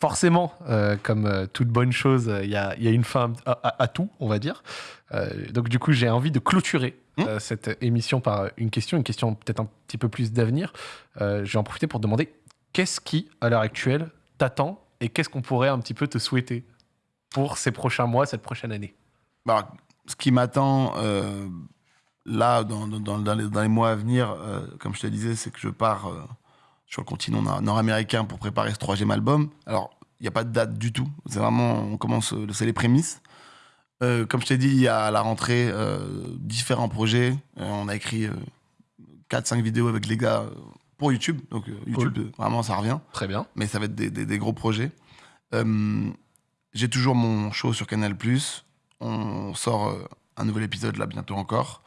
Speaker 1: Forcément, euh, comme euh, toute bonne chose, il y, a, y a une fin à, à- à tout, on va dire. Euh, donc du coup, j'ai envie de clôturer
Speaker 2: Mmh.
Speaker 1: euh, cette émission par une question, une question peut-être un petit peu plus d'avenir. Euh, je vais en profiter pour te demander qu'est-ce qui, à l'heure actuelle, t'attend et qu'est-ce qu'on pourrait un petit peu te souhaiter pour ces prochains mois, cette prochaine année?
Speaker 2: Bah, ce qui m'attend euh, là, dans, dans- dans- dans les, dans les mois à venir, euh, comme je te disais, c'est que je pars euh, sur le continent nord- nord-américain pour préparer ce troisième album. Alors, il n'y a pas de date du tout. C'est vraiment, on commence, euh, c'est les prémices. Euh, comme je t'ai dit, il y a à la rentrée euh, différents projets. Euh, on a écrit 4-5 vidéos avec les gars pour YouTube. Donc, YouTube, vraiment, ça revient
Speaker 1: Très bien.
Speaker 2: mais ça va être des, des- des gros projets. J'ai toujours mon show sur Canal+. On sort un nouvel épisode là bientôt encore.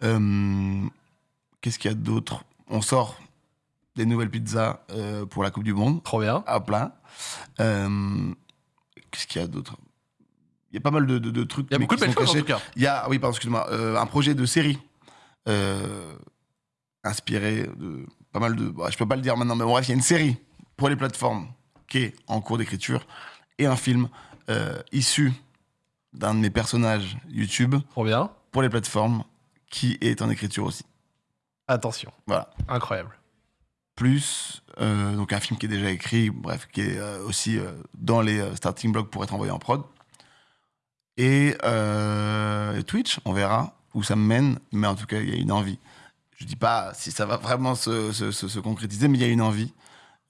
Speaker 2: Qu'est-ce qu'il y a d'autre? On sort des nouvelles pizzas euh, pour la Coupe du Monde
Speaker 1: Trop bien.
Speaker 2: à plein. Euh, Qu'est-ce qu'il y a d'autre? Il y a pas mal de, de- de trucs.
Speaker 1: Il y a beaucoup de
Speaker 2: qui
Speaker 1: belles
Speaker 2: sont
Speaker 1: choses en tout cas.
Speaker 2: Il y a, oui, pardon, excuse-moi, euh, un projet de série inspiré de pas mal de. bah, je peux pas le dire maintenant, mais bref, il y a une série pour les plateformes qui est en cours d'écriture et un film issu d'un de mes personnages YouTube
Speaker 1: Trop bien.
Speaker 2: pour les plateformes qui est en écriture aussi.
Speaker 1: Attention.
Speaker 2: Voilà.
Speaker 1: Incroyable.
Speaker 2: Plus euh, donc un film qui est déjà écrit, bref, qui est euh, aussi euh, dans les starting blocks pour être envoyé en prod. Et Twitch, on verra où ça me mène, mais en tout cas, il y a une envie. Je dis pas si ça va vraiment se, se- se- se concrétiser, mais il y a une envie.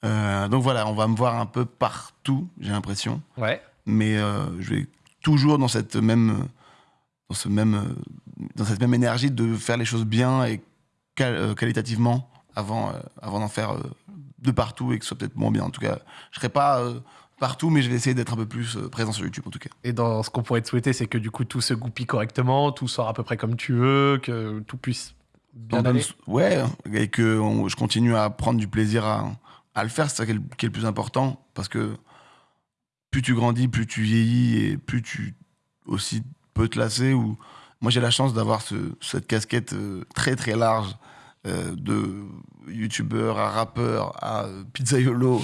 Speaker 2: Donc voilà, on va me voir un peu partout, j'ai l'impression,
Speaker 1: Ouais.
Speaker 2: mais je vais toujours dans cette même, dans ce même, dans cette même énergie de faire les choses bien et qual- qualitativement avant, euh, avant d'en faire euh, de partout et que ce soit peut-être moins bien. En tout cas, je serai pas euh, partout, mais je vais essayer d'être un peu plus présent sur YouTube en tout cas.
Speaker 1: Et dans ce qu'on pourrait te souhaiter, c'est que du coup tout se goupille correctement, tout sort à peu près comme tu veux, que tout puisse bien aller.
Speaker 2: ouais, et que on- je continue à prendre du plaisir à, à le faire, c'est ça qui est, le, qui est le plus important, parce que plus tu grandis, plus tu vieillis et plus tu aussi peux te lasser. Ou moi j'ai la chance d'avoir ce- cette casquette très très large euh, de youtubeur à rappeur à euh, pizzaiolo,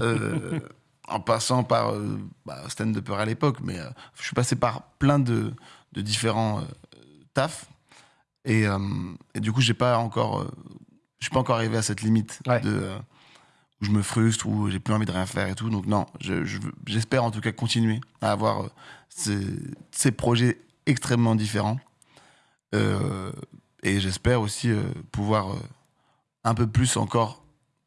Speaker 2: euh, <laughs> en passant par euh, bah, stand-upper à l'époque, mais je suis passé par plein de, de différents tafs. Et, et du coup, j'ai pas encore, je suis pas encore arrivé à cette limite
Speaker 1: Ouais.
Speaker 2: de où je me frustre, où j'ai plus envie de rien faire et tout. Donc non, je- je veux- j'espère en tout cas continuer à avoir ces, ces projets extrêmement différents. Euh, et j'espère aussi euh, pouvoir euh, un peu plus encore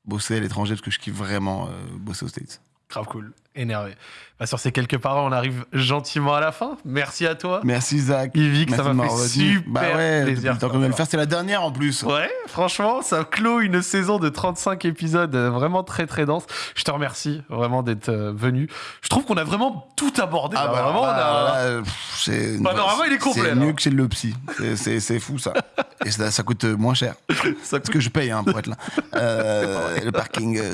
Speaker 2: bosser à l'étranger parce que je kiffe vraiment euh, bosser aux States.
Speaker 1: Grave cool. Énervé. Bah, sur ces quelques paroles, on arrive gentiment à la fin. Merci à toi.
Speaker 2: Merci Zach.
Speaker 1: Yvick, ça m'a fait super
Speaker 2: bah ouais,
Speaker 1: plaisir.
Speaker 2: depuis le qu'on faire, c'est la dernière en plus.
Speaker 1: Ouais, franchement, ça clôt une saison de 35 épisodes euh, vraiment très très dense. Je te remercie vraiment d'être euh, venu. Je trouve qu'on a vraiment tout abordé.
Speaker 2: Ah
Speaker 1: là.
Speaker 2: bah,
Speaker 1: vraiment, on a- Panorama, il est complet,
Speaker 2: C'est mieux que chez le psy. C'est- fou ça. <laughs> Et ça, ça coûte euh, moins cher.
Speaker 1: ça
Speaker 2: Parce que je paye hein, pour être là. Euh, le parking. <laughs>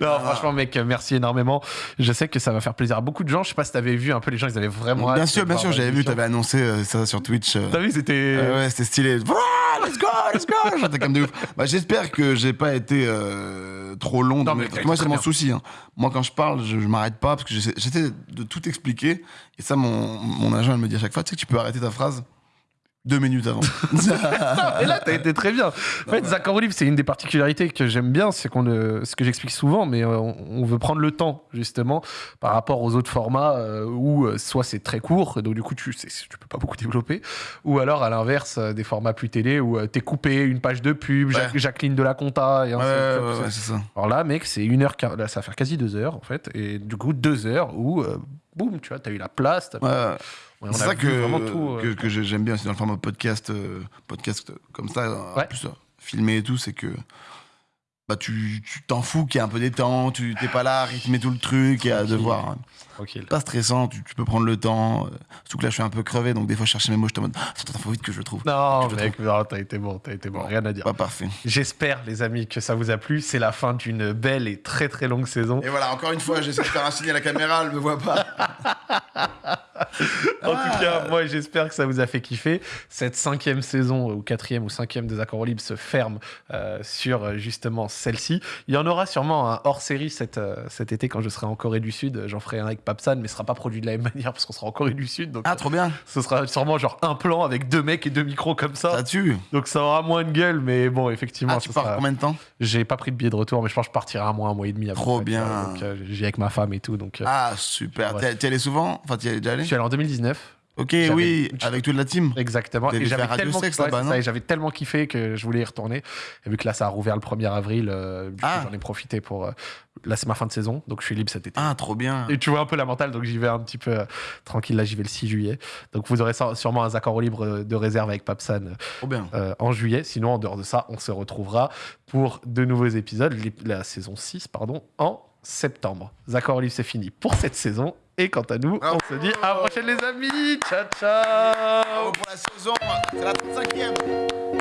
Speaker 1: Non, franchement, mec, merci énormément. Je sais que ça va faire plaisir à beaucoup de gens. Je sais pas si t'avais vu un peu les gens, ils avaient vraiment.
Speaker 2: bien sûr, bien sûr, j'avais vu, t'avais annoncé euh, ça sur Twitch. euh.
Speaker 1: T'as vu, c'était.
Speaker 2: Euh, ouais, c'était stylé. Let's go, let's go. <laughs> J'étais comme de ouf. Bah, J'espère que j'ai pas été euh, trop long.
Speaker 1: Non, mais
Speaker 2: moi, c'est mon souci. hein. Moi, quand je parle, je, m'arrête pas parce que j'essaie j'essaie de tout expliquer. Et ça, mon, mon agent, elle me dit à chaque fois, tu sais que tu peux arrêter ta phrase deux minutes avant. <laughs>
Speaker 1: Et là, t'as été très bien. En fait, Zach libre, c'est une des particularités que j'aime bien, c'est qu'on ce que j'explique souvent, mais euh, on, veut prendre le temps, justement, par rapport aux autres formats euh, où euh, soit c'est très court, donc du coup, tu, tu peux pas beaucoup développer, ou alors, à l'inverse, des formats plus télé où t'es coupé une page de pub,
Speaker 2: Ouais.
Speaker 1: Jacqueline de la Compta, et
Speaker 2: ouais, c'est ça.
Speaker 1: Alors là, mec, c'est une heure, là, ça va faire quasi deux heures, en fait, et du coup, deux heures où, boum, tu vois, t'as eu la place, t'as-
Speaker 2: Ouais, c'est ça que,
Speaker 1: tout. euh.
Speaker 2: que, que j'ai- j'aime bien aussi dans le format podcast, euh, podcast comme ça, en
Speaker 1: Ouais.
Speaker 2: plus euh, filmé et tout, c'est que bah, tu t'en fous qu'il y ait un peu des temps, tu t'es pas là à rythmer tout le truc et à devoir. hein.
Speaker 1: Tranquille.
Speaker 2: Pas stressant, tu, tu peux prendre le temps. euh, surtout que là, je suis un peu crevé, donc des fois, je cherche mes mots, je te mode Ah, Attends, faut vite que je le trouve.
Speaker 1: Non,
Speaker 2: Je
Speaker 1: mec, non, t'as été bon, t'as été bon, rien à dire.
Speaker 2: Pas parfait.
Speaker 1: J'espère, les amis, que ça vous a plu. C'est la fin d'une belle et très très longue saison.
Speaker 2: Et voilà, encore une fois, j'essaie de faire un signe à la caméra, elle me voit pas. <laughs>
Speaker 1: En
Speaker 2: Ah.
Speaker 1: tout cas, moi, j'espère que ça vous a fait kiffer. Cette cinquième saison, ou quatrième ou cinquième des Accords Libres se ferme euh, sur euh, justement celle-ci. Il y en aura sûrement un hors-série cet, euh, cet été quand je serai en Corée du Sud. J'en ferai un avec Papsan, mais ce sera pas produit de la même <laughs> manière parce qu'on sera en Corée du Sud. Donc,
Speaker 2: Ah, trop bien.
Speaker 1: ce sera sûrement genre un plan avec deux mecs et deux micros comme ça.
Speaker 2: Ça tue.
Speaker 1: Donc ça aura moins de gueule, mais bon, effectivement,
Speaker 2: Ah, tu pars
Speaker 1: sera-
Speaker 2: combien de temps?
Speaker 1: J'ai pas pris de billet de retour, mais je pense que je partirai un mois, un mois et demi. peu
Speaker 2: Trop bien.
Speaker 1: Donc euh, j'y vais avec ma femme et tout. Donc euh,
Speaker 2: Ah, super. T'y allais souvent? Enfin, t'y es déjà
Speaker 1: je
Speaker 2: allé
Speaker 1: suis allé en 2019.
Speaker 2: Ok, oui, avec toute la team.
Speaker 1: Exactement. Et j'avais tellement,
Speaker 2: Sex
Speaker 1: ouais,
Speaker 2: là-bas,
Speaker 1: c'est
Speaker 2: non
Speaker 1: ça, et j'avais tellement kiffé que je voulais y retourner. Et vu que là, ça a rouvert le 1er avril, euh,
Speaker 2: Ah.
Speaker 1: j'en ai profité pour. euh, là, c'est ma fin de saison, donc je suis libre cet été.
Speaker 2: Ah, trop bien.
Speaker 1: Et tu vois un peu la mentale, donc j'y vais un petit peu euh, tranquille. Là, j'y vais le 6 juillet. Donc vous aurez sûrement un Zaccord au libre euh, de réserve avec Papsan
Speaker 2: bien.
Speaker 1: en juillet. Sinon, en dehors de ça, on se retrouvera pour de nouveaux épisodes, la saison 6, pardon, en septembre. Zaccord libre, c'est fini pour cette saison. Et quant à nous, on se dit à la prochaine, les amis. Ciao, ciao.
Speaker 2: Bravo pour la saison. C'est la 35e.